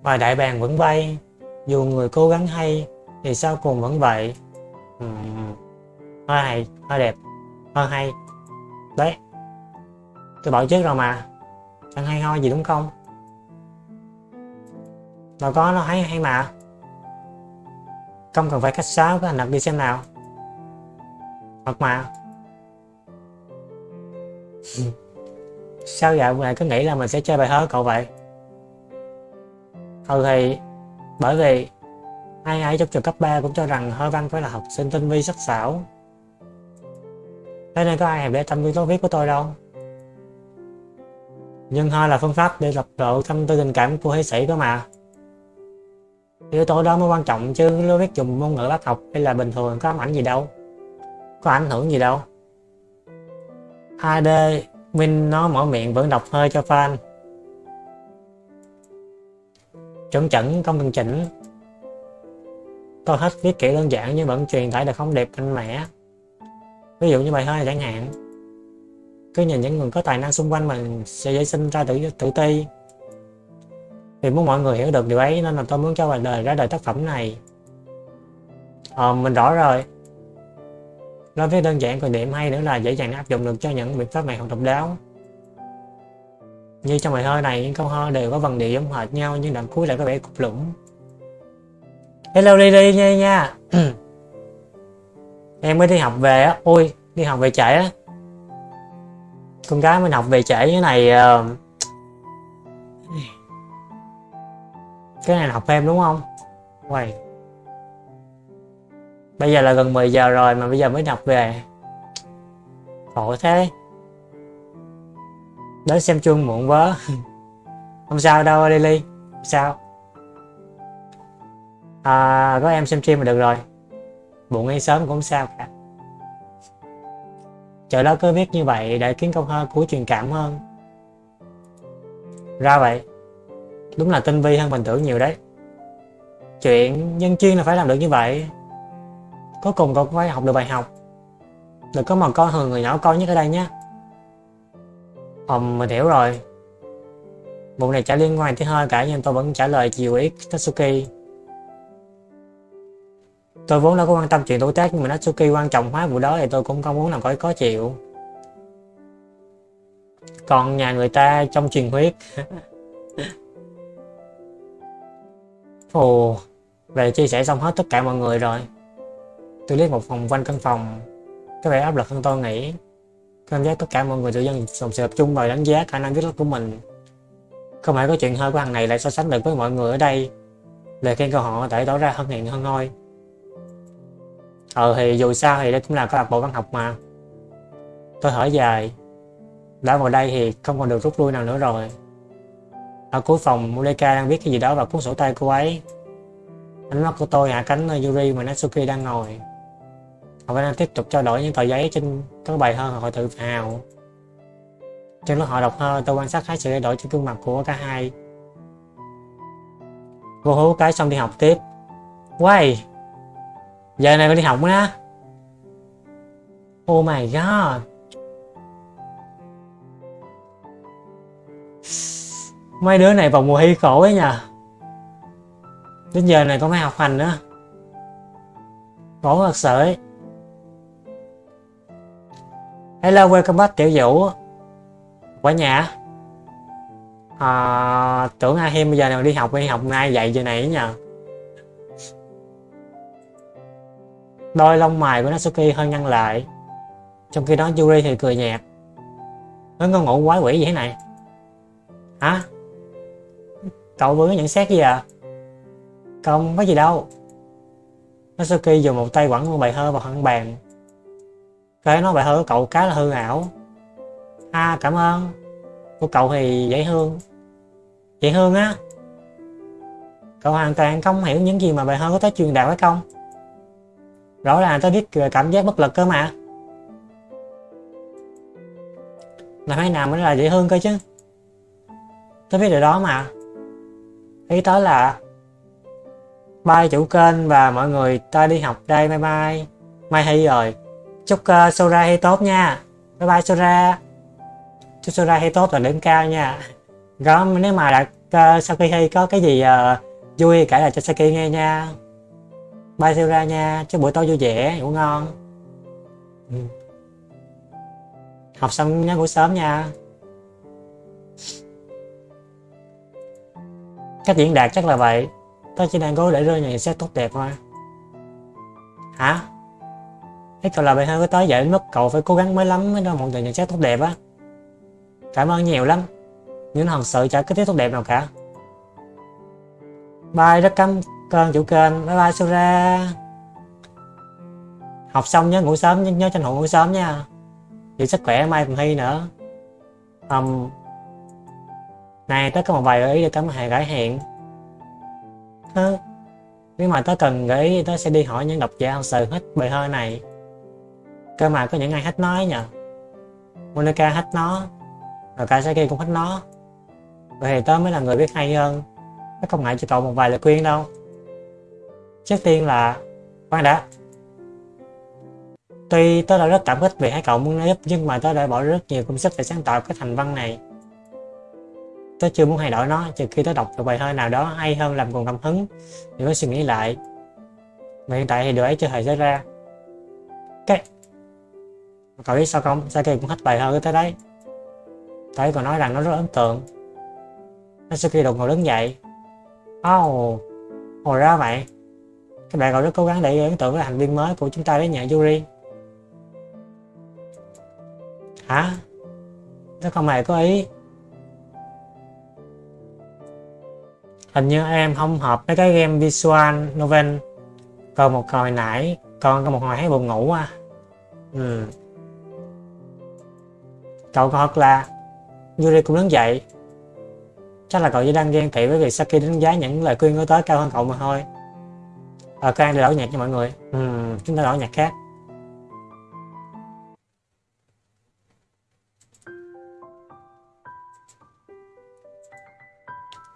và đại bàng vẫn bay, dù người cố gắng hay thì sau cùng vẫn vậy. Hơi hay hơi đẹp hơi hay. Đấy, tôi bảo trước rồi mà. Chẳng hay ho gì đúng không? Đâu có nó hay hay mà không cần phải cách sáo với hành động đi xem nào. Hoặc mà. Ừ. Sao dạo này cứ nghĩ là mình sẽ chơi bài hớ cậu vậy? Ừ thì, bởi vì ai ai trong trường cấp 3 cũng cho rằng hơ văn phải là học sinh tinh vi sắc sảo. Thế nên có ai hẹp để tâm tư tố viết của tôi đâu. Nhưng hơi là phương pháp để lập lộ tâm tư tình cảm của hệ sĩ cơ mà yếu tố đó mới quan trọng chứ nếu biết dùng ngôn ngữ bác học hay là bình thường, có ám ảnh gì đâu. Có ảnh hưởng gì đâu. 2D Minh nó mở miệng vẫn đọc hơi cho fan. Chuẩn chẩn không cần chỉnh. Tôi hết viết kỹ đơn giản nhưng vẫn truyền tải được không đẹp, mạnh mẽ. Ví dụ như bài hơi chẳng hạn. Cứ nhìn những người có tài năng xung quanh mình sẽ dễ sinh ra tự tự ti thì muốn mọi người hiểu được điều ấy nên là tôi muốn cho bạn đời ra đời tác phẩm này. Ờ mình rõ rồi. Nói với đơn giản còn điểm hay nữa là dễ dàng áp dụng được cho những biện pháp này học độc đáo. Như trong bài thơ này, những câu thơ đều có vần điệu giống hệt nhau nhưng đoạn cuối lại có vẻ cục lũng. Hello đi đi nha nha. Em mới đi học về á. Ôi, đi học về trễ á. Con gái mình học về trễ như này uh... cái này là học thêm đúng không? Quay. Bây giờ là gần 10 giờ rồi mà bây giờ mới đọc về. Khổ thế. Đến xem chuông muộn quá. Không sao đâu Lily. Sao. À, có em xem stream là được rồi. Muộn hay sớm cũng sao cả. Chờ đó cứ viết như vậy để kiến công hơn của truyền cảm hơn. Ra vậy đúng là tinh vi hơn mình tưởng nhiều đấy. Chuyện nhân chuyên là phải làm được như vậy. Cuối cùng cậu cũng phải học được bài học. Đừng có mà coi thường người nhỏ con nhất ở đây nhé. Ồ, mình hiểu rồi. Vụ này chả liên quan tới hơi cả nhưng tôi vẫn trả lời chiều ý Tatsuki. Tôi vốn đâu có quan tâm chuyện tuổi tác nhưng mà Natsuki quan trọng hóa vụ đó thì tôi cũng không muốn làm có có chịu. Còn nhà người ta trong truyền huyết ồ về chia sẻ xong hết tất cả mọi người rồi. Tôi liếc một vòng quanh căn phòng. Có vẻ áp lực hơn tôi nghĩ. Cảm giác tất cả mọi người tự dân dồn sự tập trung vào đánh giá khả năng viết lách của mình. Không phải có chuyện hơi của thằng này lại so sánh được với mọi người ở đây. Lời khen của họ thể tỏ ra hân hiện hơn thôi. Ờ thì dù sao thì đây cũng là câu lạc bộ văn học mà. Tôi hỏi dài. Đã vào đây thì không còn được rút lui nào nữa rồi ở cuối phòng Muleka đang viết cái gì đó vào cuốn sổ tay cô ấy. Ánh mắt của tôi hạ cánh Yuri mà Natsuki đang ngồi. Họ vẫn đang tiếp tục trao đổi những tờ giấy trên các bài thơ họ tự hào. Trong lúc họ đọc thơ, tôi quan sát thấy sự thay đổi trên gương mặt của cả hai. Cô hú cái xong đi học tiếp. Quay giờ này phải đi học nữa oh my god mấy đứa này vào mùa hy khổ ấy nhờ. Đến giờ này có phải học hành nữa. Khổ thật sự ấy. Hello, welcome back Tiểu Vũ. Quả nhà à, Tưởng ai thêm bây giờ nào đi học đi học ngay dạy giờ này nhờ. Đôi lông mày của Natsuki hơi nhăn lại. Trong khi đó Yuri thì cười nhạt. Nó có ngủ quái quỷ gì thế này. Hả? Cậu vừa có nhận xét gì à? Không, có gì đâu. Natsuki dùng một tay quẳng con bài thơ vào hẳn bàn. Cái nói bài thơ của cậu cá là hư ảo. À cảm ơn. Của cậu thì dễ thương. Dễ thương á? Cậu hoàn toàn không hiểu những gì mà bài thơ có tới truyền đạt phải không? Rõ ràng tôi biết cảm giác bất lực cơ mà. Làm thế nào mới là dễ thương cơ chứ? Tôi biết điều đó mà ý tới là bye chủ kênh và mọi người ta đi học đây bye bye. Mai hay rồi. Chúc uh, Sora hay tốt nha. Bye bye Sora. Chúc Sora hay tốt và điểm cao nha. Đó nếu mà đã uh, ờ, sau khi hay có cái gì uh, vui kể lại cho Saki nghe nha. Bye Sora nha. Chúc buổi tối vui vẻ ngủ ngon. Ừ. học xong nhớ ngủ sớm nha. Cách diễn đạt chắc là vậy. Tôi chỉ đang cố để rơi nhận xét tốt đẹp thôi. Hả? Cái cậu là bài hơi có tới vậy đến mức cậu phải cố gắng mới lắm mới ra một nhận xét tốt đẹp á. Cảm ơn nhiều lắm. Nhưng thật sự chả có tiếp tốt đẹp nào cả. Bye rất cảm ơn chủ kênh. Bye bye Sura học xong nhớ ngủ sớm nhớ tranh thủ ngủ sớm nha. Giữ sức khỏe mai còn thi nữa. Um, này, tớ có một vài gợi ý để tớ hề gửi hẹn tớ nếu mà tớ cần gợi ý tớ sẽ đi hỏi những độc giả thật sự hết bài thơ này. Cơ mà có những ai hết nói nhờ. Monica hết nó rồi Kasaki cũng hết nó vậy thì tớ mới là người biết hay hơn. Tớ không ngại cho cậu một vài lời khuyên đâu. Trước tiên là, khoan đã. Tuy tớ đã rất cảm kích vì hai cậu muốn nói giúp, nhưng mà tớ đã bỏ rất nhiều công sức để sáng tạo cái thành văn này tớ chưa muốn thay đổi nó trừ khi tớ đọc được bài thơ nào đó hay hơn làm còn cảm hứng. Thì mới suy nghĩ lại. Mà hiện tại thì điều ấy chưa hề xảy ra. Cái cậu biết sao không? Saki cũng hết bài thơ của tớ đấy? Thấy còn nói rằng nó rất ấn tượng. Natsuki đột ngột đứng dậy. Oh, hồi ra vậy các bạn còn rất cố gắng để ấn tượng với thành viên mới của chúng ta đấy nhà Yuri. Hả? Nó không hề có ý. Hình như em không hợp với cái game visual novel. Còn một hồi nãy còn có một hồi thấy buồn ngủ à ừ. cậu thật là Yuri cũng đứng dậy. Chắc là cậu chỉ đang ghen tị với việc Saki đánh giá những lời khuyên của tới cao hơn cậu mà thôi. Ờ à, đi đổi nhạc cho mọi người. Ừ, chúng ta đổi nhạc khác.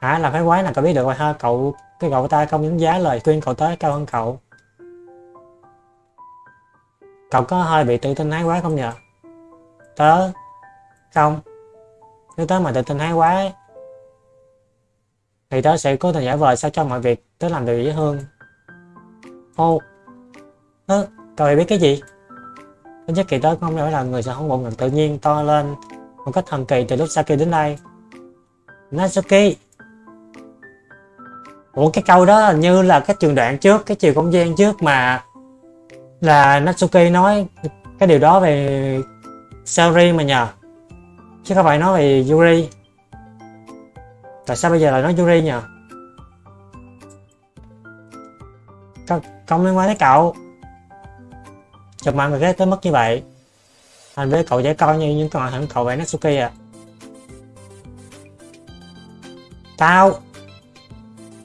Hả? Là cái quái là cậu biết được rồi ha. Cậu, cái cậu ta không đánh giá lời khuyên cậu tới cao hơn cậu. Cậu có hơi bị tự tin hái quá không nhờ? Tớ không. Nếu tớ mà tự tin hái quá thì tớ sẽ cố tình giả vờ sao cho mọi việc tớ làm được dễ hơn. Ô Tớ cậu biết cái gì? Tính chất kỳ tớ không phải là người sẽ không bộ ngực tự nhiên to lên một cách thần kỳ từ lúc Saki đến đây Natsuki! Ủa cái câu đó như là cái trường đoạn trước, cái chiều không gian trước mà là Natsuki nói cái điều đó về Saori mà nhờ. Chứ không phải nói về Yuri. Tại sao bây giờ lại nói Yuri nhờ? Không, không liên quan tới cậu. Chụp mạng người ghét tới mức như vậy. Anh với cậu dễ coi như những con hẳn cậu về Natsuki à. Tao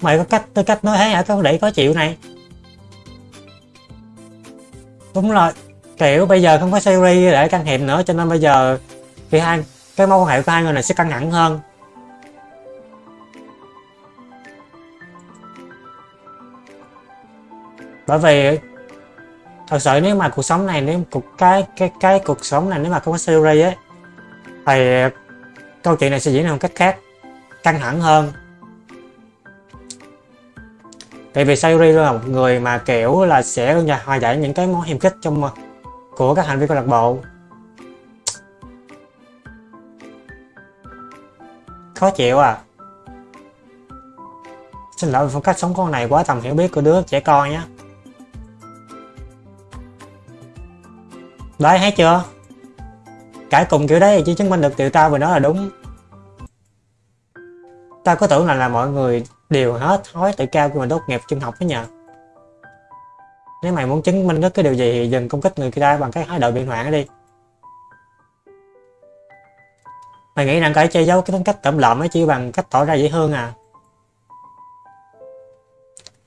mày có cách tư cách nói thế hả? Có để có chịu này. Đúng rồi. Kiểu bây giờ không có series để can thiệp nữa, cho nên bây giờ thì hai, cái mối quan hệ của hai người này sẽ căng thẳng hơn. Bởi vì thật sự nếu mà cuộc sống này, nếu cuộc, cái cái cái cuộc sống này nếu mà không có series ấy thì câu chuyện này sẽ diễn ra một cách khác, căng thẳng hơn tại vì Sayuri là một người mà, kiểu là, sẽ hòa giải những cái món hiềm khích trong ờ, của các thành viên câu lạc bộ. Khó chịu à. Xin lỗi phong cách sống con này quá tầm hiểu biết của đứa trẻ con nhé. Đấy thấy chưa? Cãi cùng kiểu đấy thì chỉ chứng minh được điều tao vừa nói là đúng. Tao có tưởng là là mọi người đều hết thói tự cao khi mà tốt nghiệp trung học đó nhờ. Nếu mày muốn chứng minh được cái điều gì thì dừng công kích người ta bằng cái thái độ biện hoạn đi. Mày nghĩ rằng cái che giấu cái tính cách tẩm lợm ấy chỉ bằng cách tỏ ra dễ thương à?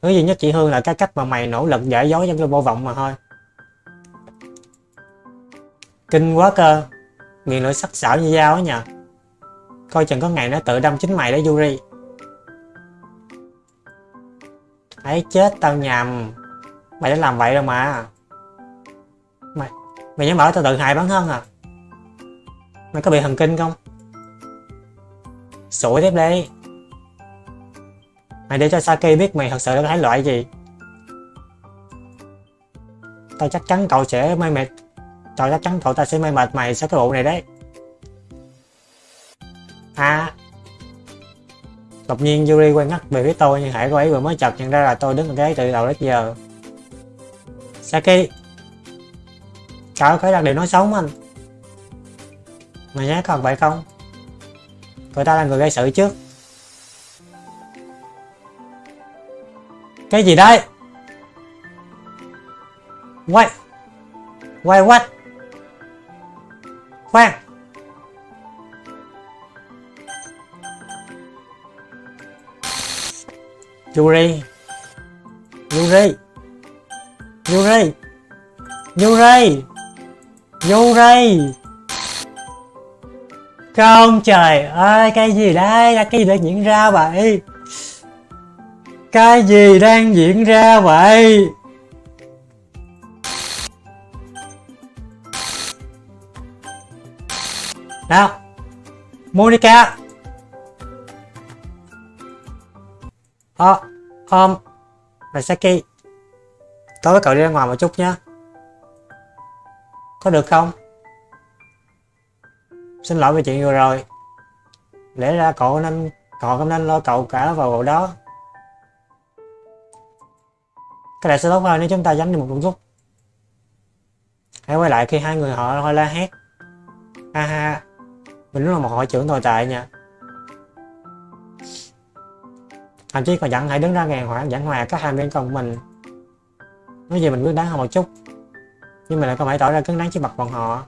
Thứ duy nhất chị hương là cái cách mà mày nỗ lực giả dối trong cái vô vọng mà thôi. Kinh quá cơ. Miệng lưỡi sắc sảo như dao á nhờ. Coi chừng có ngày nó tự đâm chính mày đấy Yuri. Ấy chết tao nhầm. Mày đã làm vậy rồi mà. Mày mày nhớ bảo tao tự hại bản thân à? Mày có bị thần kinh không? Sủi tiếp đi. Mày để cho Saki biết mày thật sự là cái loại gì. Tao chắc chắn cậu sẽ may mệt. Tao chắc chắn cậu ta sẽ may mệt mày sau cái vụ này đấy. À đột nhiên Yuri quay ngắt về phía tôi, nhưng hãy cô ấy vừa mới chợt nhận ra là tôi đứng ở ghế từ đầu đến giờ. Saki Cậu phải đặt điều nói xấu anh. Mày nhớ còn vậy không? Cậu ta là người gây sự trước Cái gì đây? Quay. Quay what Khoan. Yuri Yuri Yuri Yuri Yuri Không trời ơi, cái gì đây? Là cái gì đang diễn ra vậy. Cái gì đang diễn ra vậy? Nào, Monica. Ờ không Là Saki. Tối với cậu đi ra ngoài một chút nhé Có được không? Xin lỗi về chuyện vừa rồi. Lẽ ra cậu nên, Cậu không nên lo cậu cả vào bộ đó. Cái này sẽ tốt hơn nếu chúng ta dám đi một chút Hãy quay lại khi hai người họ hơi la hét. Ha ha. Mình đúng là một hội trưởng tồi tệ nha. Thậm chí còn dặn hãy đứng ra ngàn hoảng giảng hòa các hai bên con mình. Nói gì mình cứ đáng hơn một chút. Nhưng mà lại không phải tỏ ra cứng đáng trước mặt bọn họ.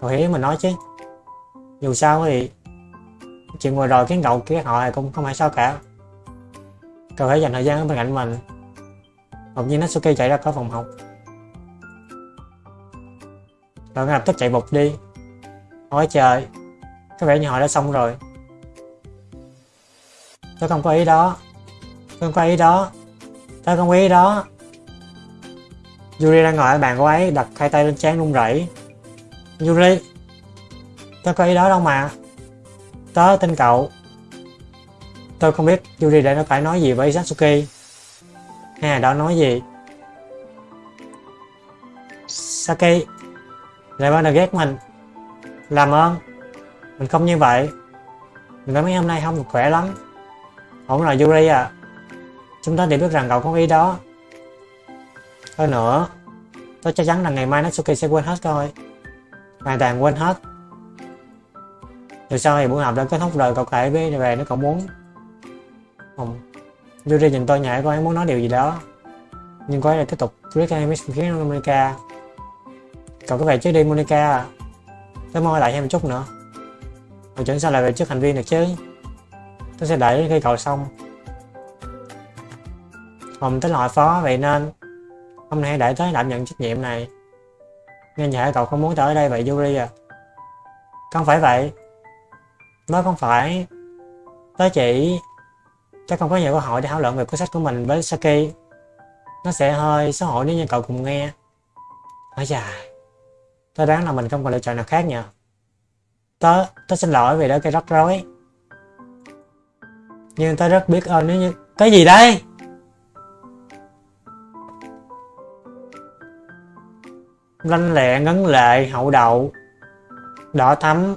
Cậu hiểu mình nói chứ. Dù sao thì, chuyện vừa rồi khiến cậu kia họ cũng không phải sao cả. Cậu hãy dành thời gian ở bên cạnh mình. Đột nhiên Natsuki chạy ra khỏi phòng học. Cậu ngay lập tức chạy bục đi. Ôi trời, có vẻ như họ đã xong rồi tôi không có ý đó. Tôi không có ý đó. Tôi không có ý đó. Yuri đang ngồi ở bàn cô ấy, đặt hai tay lên trán run rẩy. Yuri tôi có ý đó đâu mà. Tớ tin cậu. Tôi không biết Yuri đã phải nói gì với Satsuki. Hay là đó nói gì? Saki lại bắt đầu ghét mình. Làm ơn. Mình không như vậy. Mình cảm mấy hôm nay không được khỏe lắm. Ổn là Yuri à. Chúng ta đều biết rằng cậu có ý đó. Hơn nữa, Tôi chắc chắn là ngày mai Natsuki sẽ quên hết thôi Hoàn toàn quên hết. Rồi sau thì buổi học đã kết thúc rồi, cậu kể về về nếu cậu muốn. Không Yuri nhìn tôi nhảy cô ấy muốn nói điều gì đó. Nhưng cô ấy lại tiếp tục Rick Amish khiến Monica. Cậu có về trước đi, Monica à. Tôi mong lại thêm một chút nữa. Rồi chuẩn sao lại về trước hành vi được chứ? Tôi sẽ đợi khi cậu xong Hồng tính loại phó, vậy nên hôm nay để tới đảm nhận trách nhiệm này. Nên vậy cậu không muốn tới đây vậy Yuri à. Không phải vậy. Nói không phải. Tới chỉ chắc không có nhiều cơ hội để thảo luận về cuốn sách của mình với Saki. Nó sẽ hơi xấu hổ nếu như cậu cùng nghe. Ôi dài tôi đoán là mình không còn lựa chọn nào khác nhờ. Tớ tớ xin lỗi vì đã gây rắc rối nhưng ta rất biết ơn nếu như cái gì đây? Lanh lẹ ngấn lệ hậu đậu. Đỏ thắm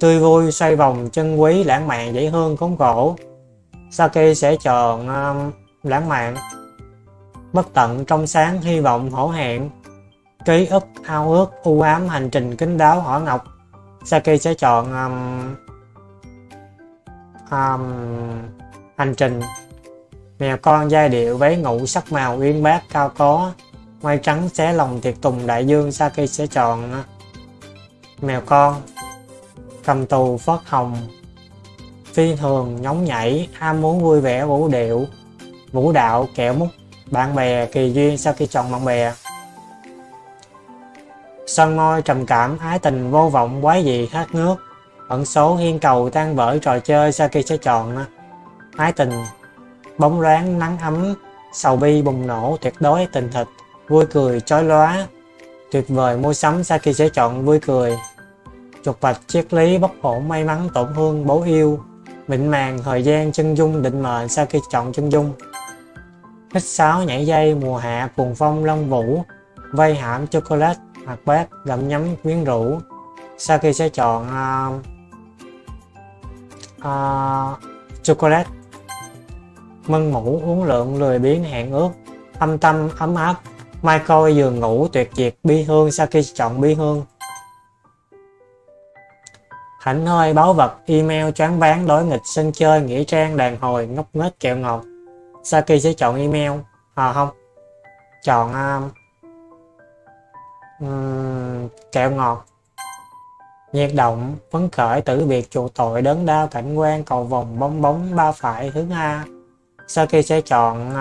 tươi vui xoay vòng chân quý lãng mạn dễ hương khốn khổ. Saki sẽ chọn um, lãng mạn. Bất tận trong sáng hy vọng hổ hẹn. Ký ức ao ước u ám hành trình kính đáo hỏa ngọc. Saki sẽ chọn um, um, hành trình. Mèo con giai điệu váy ngủ sắc màu uyên bác cao có Mai trắng xé lòng thiệt tùng đại dương Saki sẽ chọn Mèo con Cầm tù phớt hồng. Phi thường nhóng nhảy Ham muốn vui vẻ vũ điệu. Vũ đạo kẹo mút Bạn bè kỳ duyên Saki chọn bạn bè. Sân môi trầm cảm ái tình vô vọng quái dị khát nước ẩn số hiên cầu tan vỡ trò chơi Saki sẽ chọn ái tình bóng loáng nắng ấm sầu bi bùng nổ tuyệt đối tình thịt vui cười chói lóa. Tuyệt vời mua sắm Saki sẽ chọn vui cười. Chuột bạch triết lý bất ổn may mắn tổn thương bố yêu. Mịn màng thời gian chân dung định mệnh Saki chọn chân dung. Hít sáo nhảy dây mùa hạ cuồng phong long vũ vây hãm chocolate hoặc bát gặm nhấm quyến rũ Saki sẽ chọn uh, uh, chocolate. Mân mũ uống lượng lười biếng hẹn ước. Âm tâm ấm áp. Mai coi giường ngủ tuyệt diệt bi hương Saki chọn bi hương hạnh hơi báo vật email choáng váng đối nghịch sân chơi nghĩa trang đàn hồi ngốc nghếch kẹo ngọt. Saki sẽ chọn email à không. Chọn um, kẹo ngọt nhiệt động phấn khởi tử biệt chuộc tội đớn đau cảnh quan cầu vòng bong bóng ba phải hướng A sau khi sẽ chọn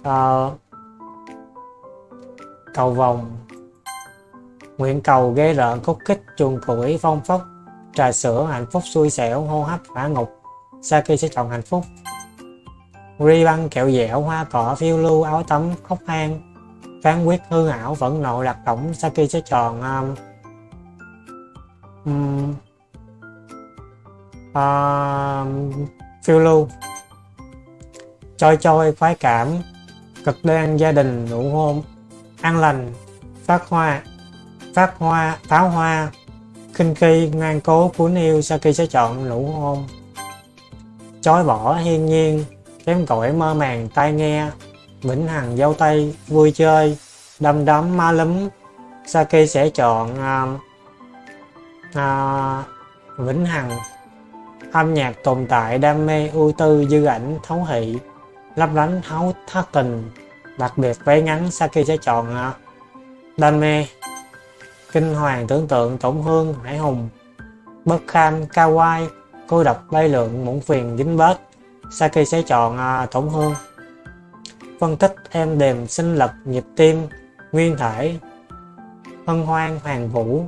uh, cầu vòng nguyện cầu ghê rợn khúc kích chuồng củi phong phóc trà sữa hạnh phúc xui xẻo hô hấp hỏa ngục. Sau khi sẽ chọn hạnh phúc ri băng kẹo dẻo hoa cỏ phiêu lưu áo tắm khóc hang phán quyết hư ảo vẫn nội lạc tổng Saki sẽ chọn um, um, uh, phiêu lưu. Trôi trôi khoái cảm cực đoan gia đình nụ hôn an lành phát hoa phát hoa pháo hoa kinh kỳ ngoan cố cuốn yêu Saki sẽ chọn nụ hôn. Chối bỏ hiên nhiên kém cỏi mơ màng tai nghe vĩnh hằng dâu tây vui chơi. Đâm đấm ma lúm Saki sẽ chọn uh, uh, vĩnh hằng. Âm nhạc tồn tại đam mê ưu tư dư ảnh thấu thị lấp lánh thấu thất tình. Đặc biệt váy ngắn Saki sẽ chọn uh, đam mê. Kinh hoàng tưởng tượng tổn thương hải hùng. Bất kham kawaii cô độc bay lượng muộn phiền dính bết. Saki sẽ chọn uh, tổn thương phân tích thêm đềm sinh lực nhịp tim nguyên thể hân hoan hoàng vũ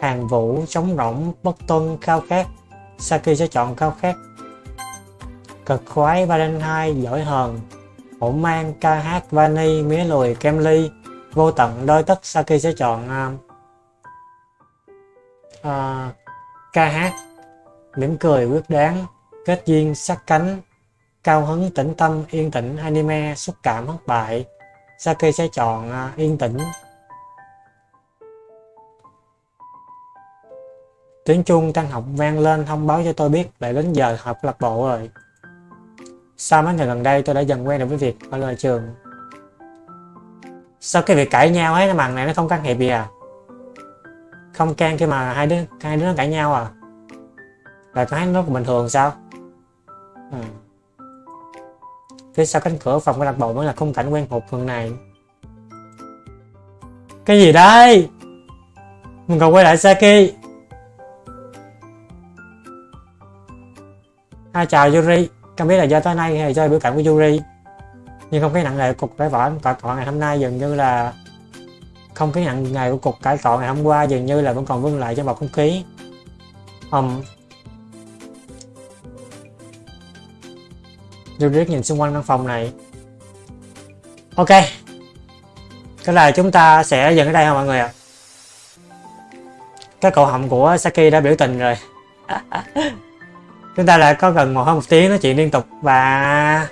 hàng vũ chống rỗng bất tuân khao khát. Saki sẽ chọn khao khát cực khoái Valentine giỏi hờn. Hỗn mang ca hát vani mía lùi kem ly vô tận đôi tất Saki sẽ chọn uh, uh, ca hát. Mỉm cười quyết đáng kết duyên sắc cánh cao hứng, tĩnh tâm, yên tĩnh, anime, xúc cảm, thất bại. Saki sẽ chọn à, yên tĩnh. Tiếng chuông tăng học vang lên, thông báo cho tôi biết lại đến giờ học lạc bộ rồi. Sau mấy ngày gần đây, tôi đã dần quen được với việc ở lời trường. Sao cái việc cãi nhau ấy, cái màn này nó không can thiệp gì à? Không can khi mà hai đứa hai đứa nó cãi nhau à? Là tôi thấy nó bình thường sao? Ừ phía sau cánh cửa phòng của lạc bộ mới là khung cảnh quen thuộc phần này? Cái gì đây? Mình còn quay lại Saki. À, chào Yuri. Không biết là do tối nay hay do biểu cảm của Yuri. Nhưng không khí nặng nề cục cải võ cãi cọ ngày hôm nay dường như là không khí nặng nề của cuộc cải cọ ngày hôm qua dường như là vẫn còn vương lại trong bầu không khí. Um, Yuri nhìn xung quanh căn phòng này. Ok. Cái là chúng ta sẽ dừng ở đây không mọi người ạ? À? cái cậu họng của Saki đã biểu tình rồi. Chúng ta lại có gần một hơn một tiếng nói chuyện liên tục và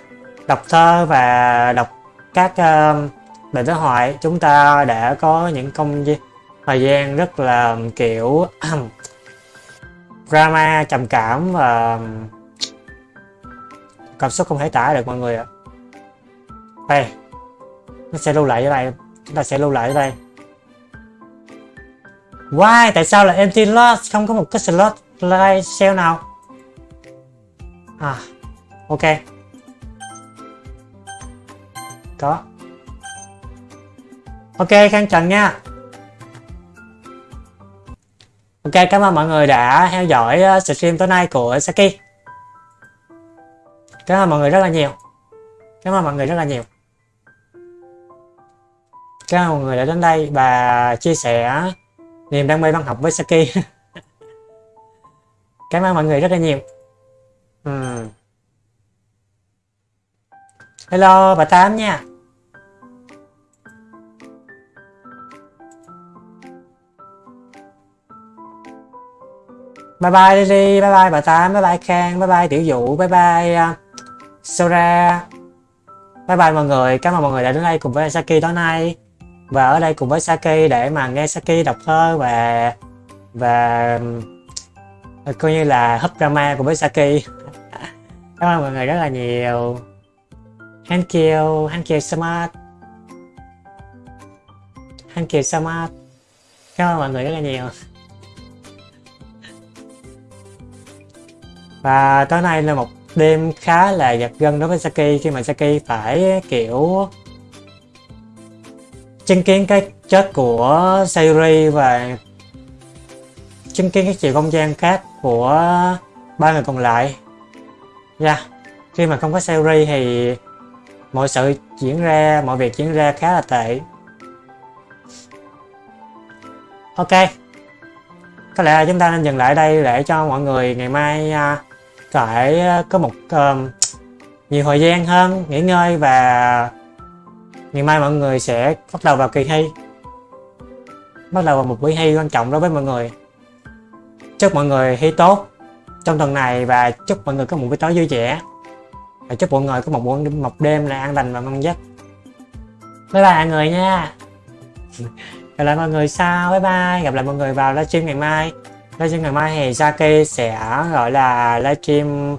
đọc thơ và đọc các um, uh, bài đối thoại chúng ta đã có những công thời gian rất là kiểu drama trầm cảm và cảm xúc không thể tả được mọi người ạ đây nó sẽ lưu lại ở đây chúng ta sẽ lưu lại ở đây Why? Tại sao là empty slot không có một cái slot live sale nào? À, ok. có ok khang trần nha ok cảm ơn mọi người đã theo dõi ờ, stream tối nay của saki cảm ơn mọi người rất là nhiều. Cảm ơn mọi người rất là nhiều. Cảm ơn mọi người đã đến đây và chia sẻ niềm đam mê văn học với saki. Cảm ơn mọi người rất là nhiều. Uhm. hello bà tám nha. Bye bye Lily, bye bye bà Tám, bye bye Khang, bye bye Tiểu Dụ, bye bye à, sau ra? Bye bye mọi người, cảm ơn mọi người đã đến đây cùng với Saki tối nay. Và ở đây cùng với Saki để mà nghe Saki đọc thơ và Và coi như là hấp drama cùng với Saki Cảm ơn mọi người rất là nhiều. Thank you, thank you so much. Thank you so much. Cảm ơn mọi người rất là nhiều. Và tối nay là một đêm khá là giật gân đối với Saki khi mà Saki phải kiểu chứng kiến cái chết của Sayuri và chứng kiến các chiều không gian khác của ba người còn lại. Dạ, yeah. khi mà không có Sayuri thì mọi sự diễn ra, mọi việc diễn ra khá là tệ. Ok, có lẽ là chúng ta nên dừng lại đây để cho mọi người ngày mai à, sẽ ờ, có một uh, nhiều thời gian hơn nghỉ ngơi và ngày mai mọi người sẽ bắt đầu vào kỳ thi. Bắt đầu vào một buổi thi quan trọng đối với mọi người. Chúc mọi người thi tốt trong tuần này và chúc mọi người có một buổi tối vui vẻ. Và chúc mọi người có một buổi một đêm là an lành và ngon giấc. Bye bye mọi người nha. Gặp lại mọi người sau. Bye bye. Gặp lại mọi người vào livestream ngày mai livestream ngày mai thì Saki sẽ gọi là livestream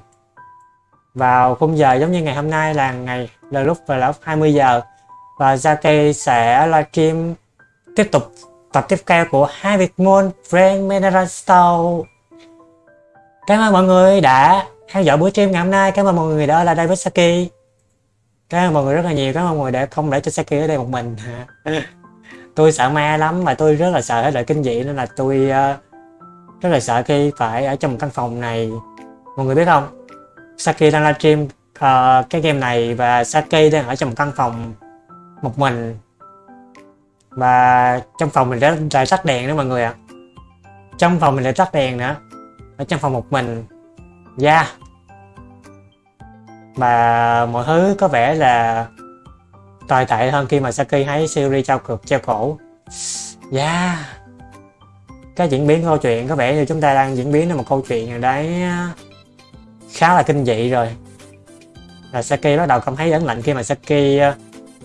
vào khung giờ giống như ngày hôm nay là ngày là lúc vào lúc 20 giờ. Và Saki sẽ livestream tiếp tục tập tiếp theo của hai Việt môn Frank, Mineral Store Cảm ơn mọi người đã theo dõi buổi stream ngày hôm nay. Cảm ơn mọi người đã là đây với Saki. Cảm ơn mọi người rất là nhiều. Cảm ơn mọi người đã không để cho Saki ở đây một mình. Tôi sợ ma lắm và tôi rất là sợ hết loại kinh dị nên là tôi uh, rất là sợ khi phải ở trong một căn phòng này. Mọi người biết không? Saki đang livestream uh, cái game này và Saki đang ở trong một căn phòng một mình. Và trong phòng mình đã lại tắt đèn nữa mọi người ạ. Trong phòng mình lại tắt đèn nữa ở trong phòng một mình. Da yeah. và mọi thứ có vẻ là tồi tệ hơn khi mà Saki thấy Siri trao cực treo cổ. Yeah cái diễn biến câu chuyện. Có vẻ như chúng ta đang diễn biến đến một câu chuyện nào đấy khá là kinh dị rồi. Là Saki bắt đầu cảm thấy ấn lạnh khi mà Saki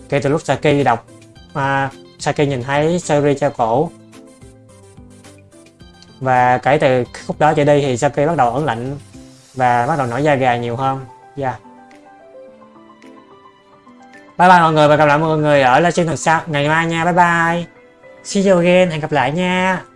kể từ lúc Saki đọc, mà Saki nhìn thấy Sari treo cổ. Và kể từ khúc đó trở đi thì Saki bắt đầu ấn lạnh và bắt đầu nổi da gà nhiều hơn. Yeah. bye bye mọi người và gặp lại mọi người ở livestream tuần sau. Ngày mai nha. Bye bye. See you again. Hẹn gặp lại nha.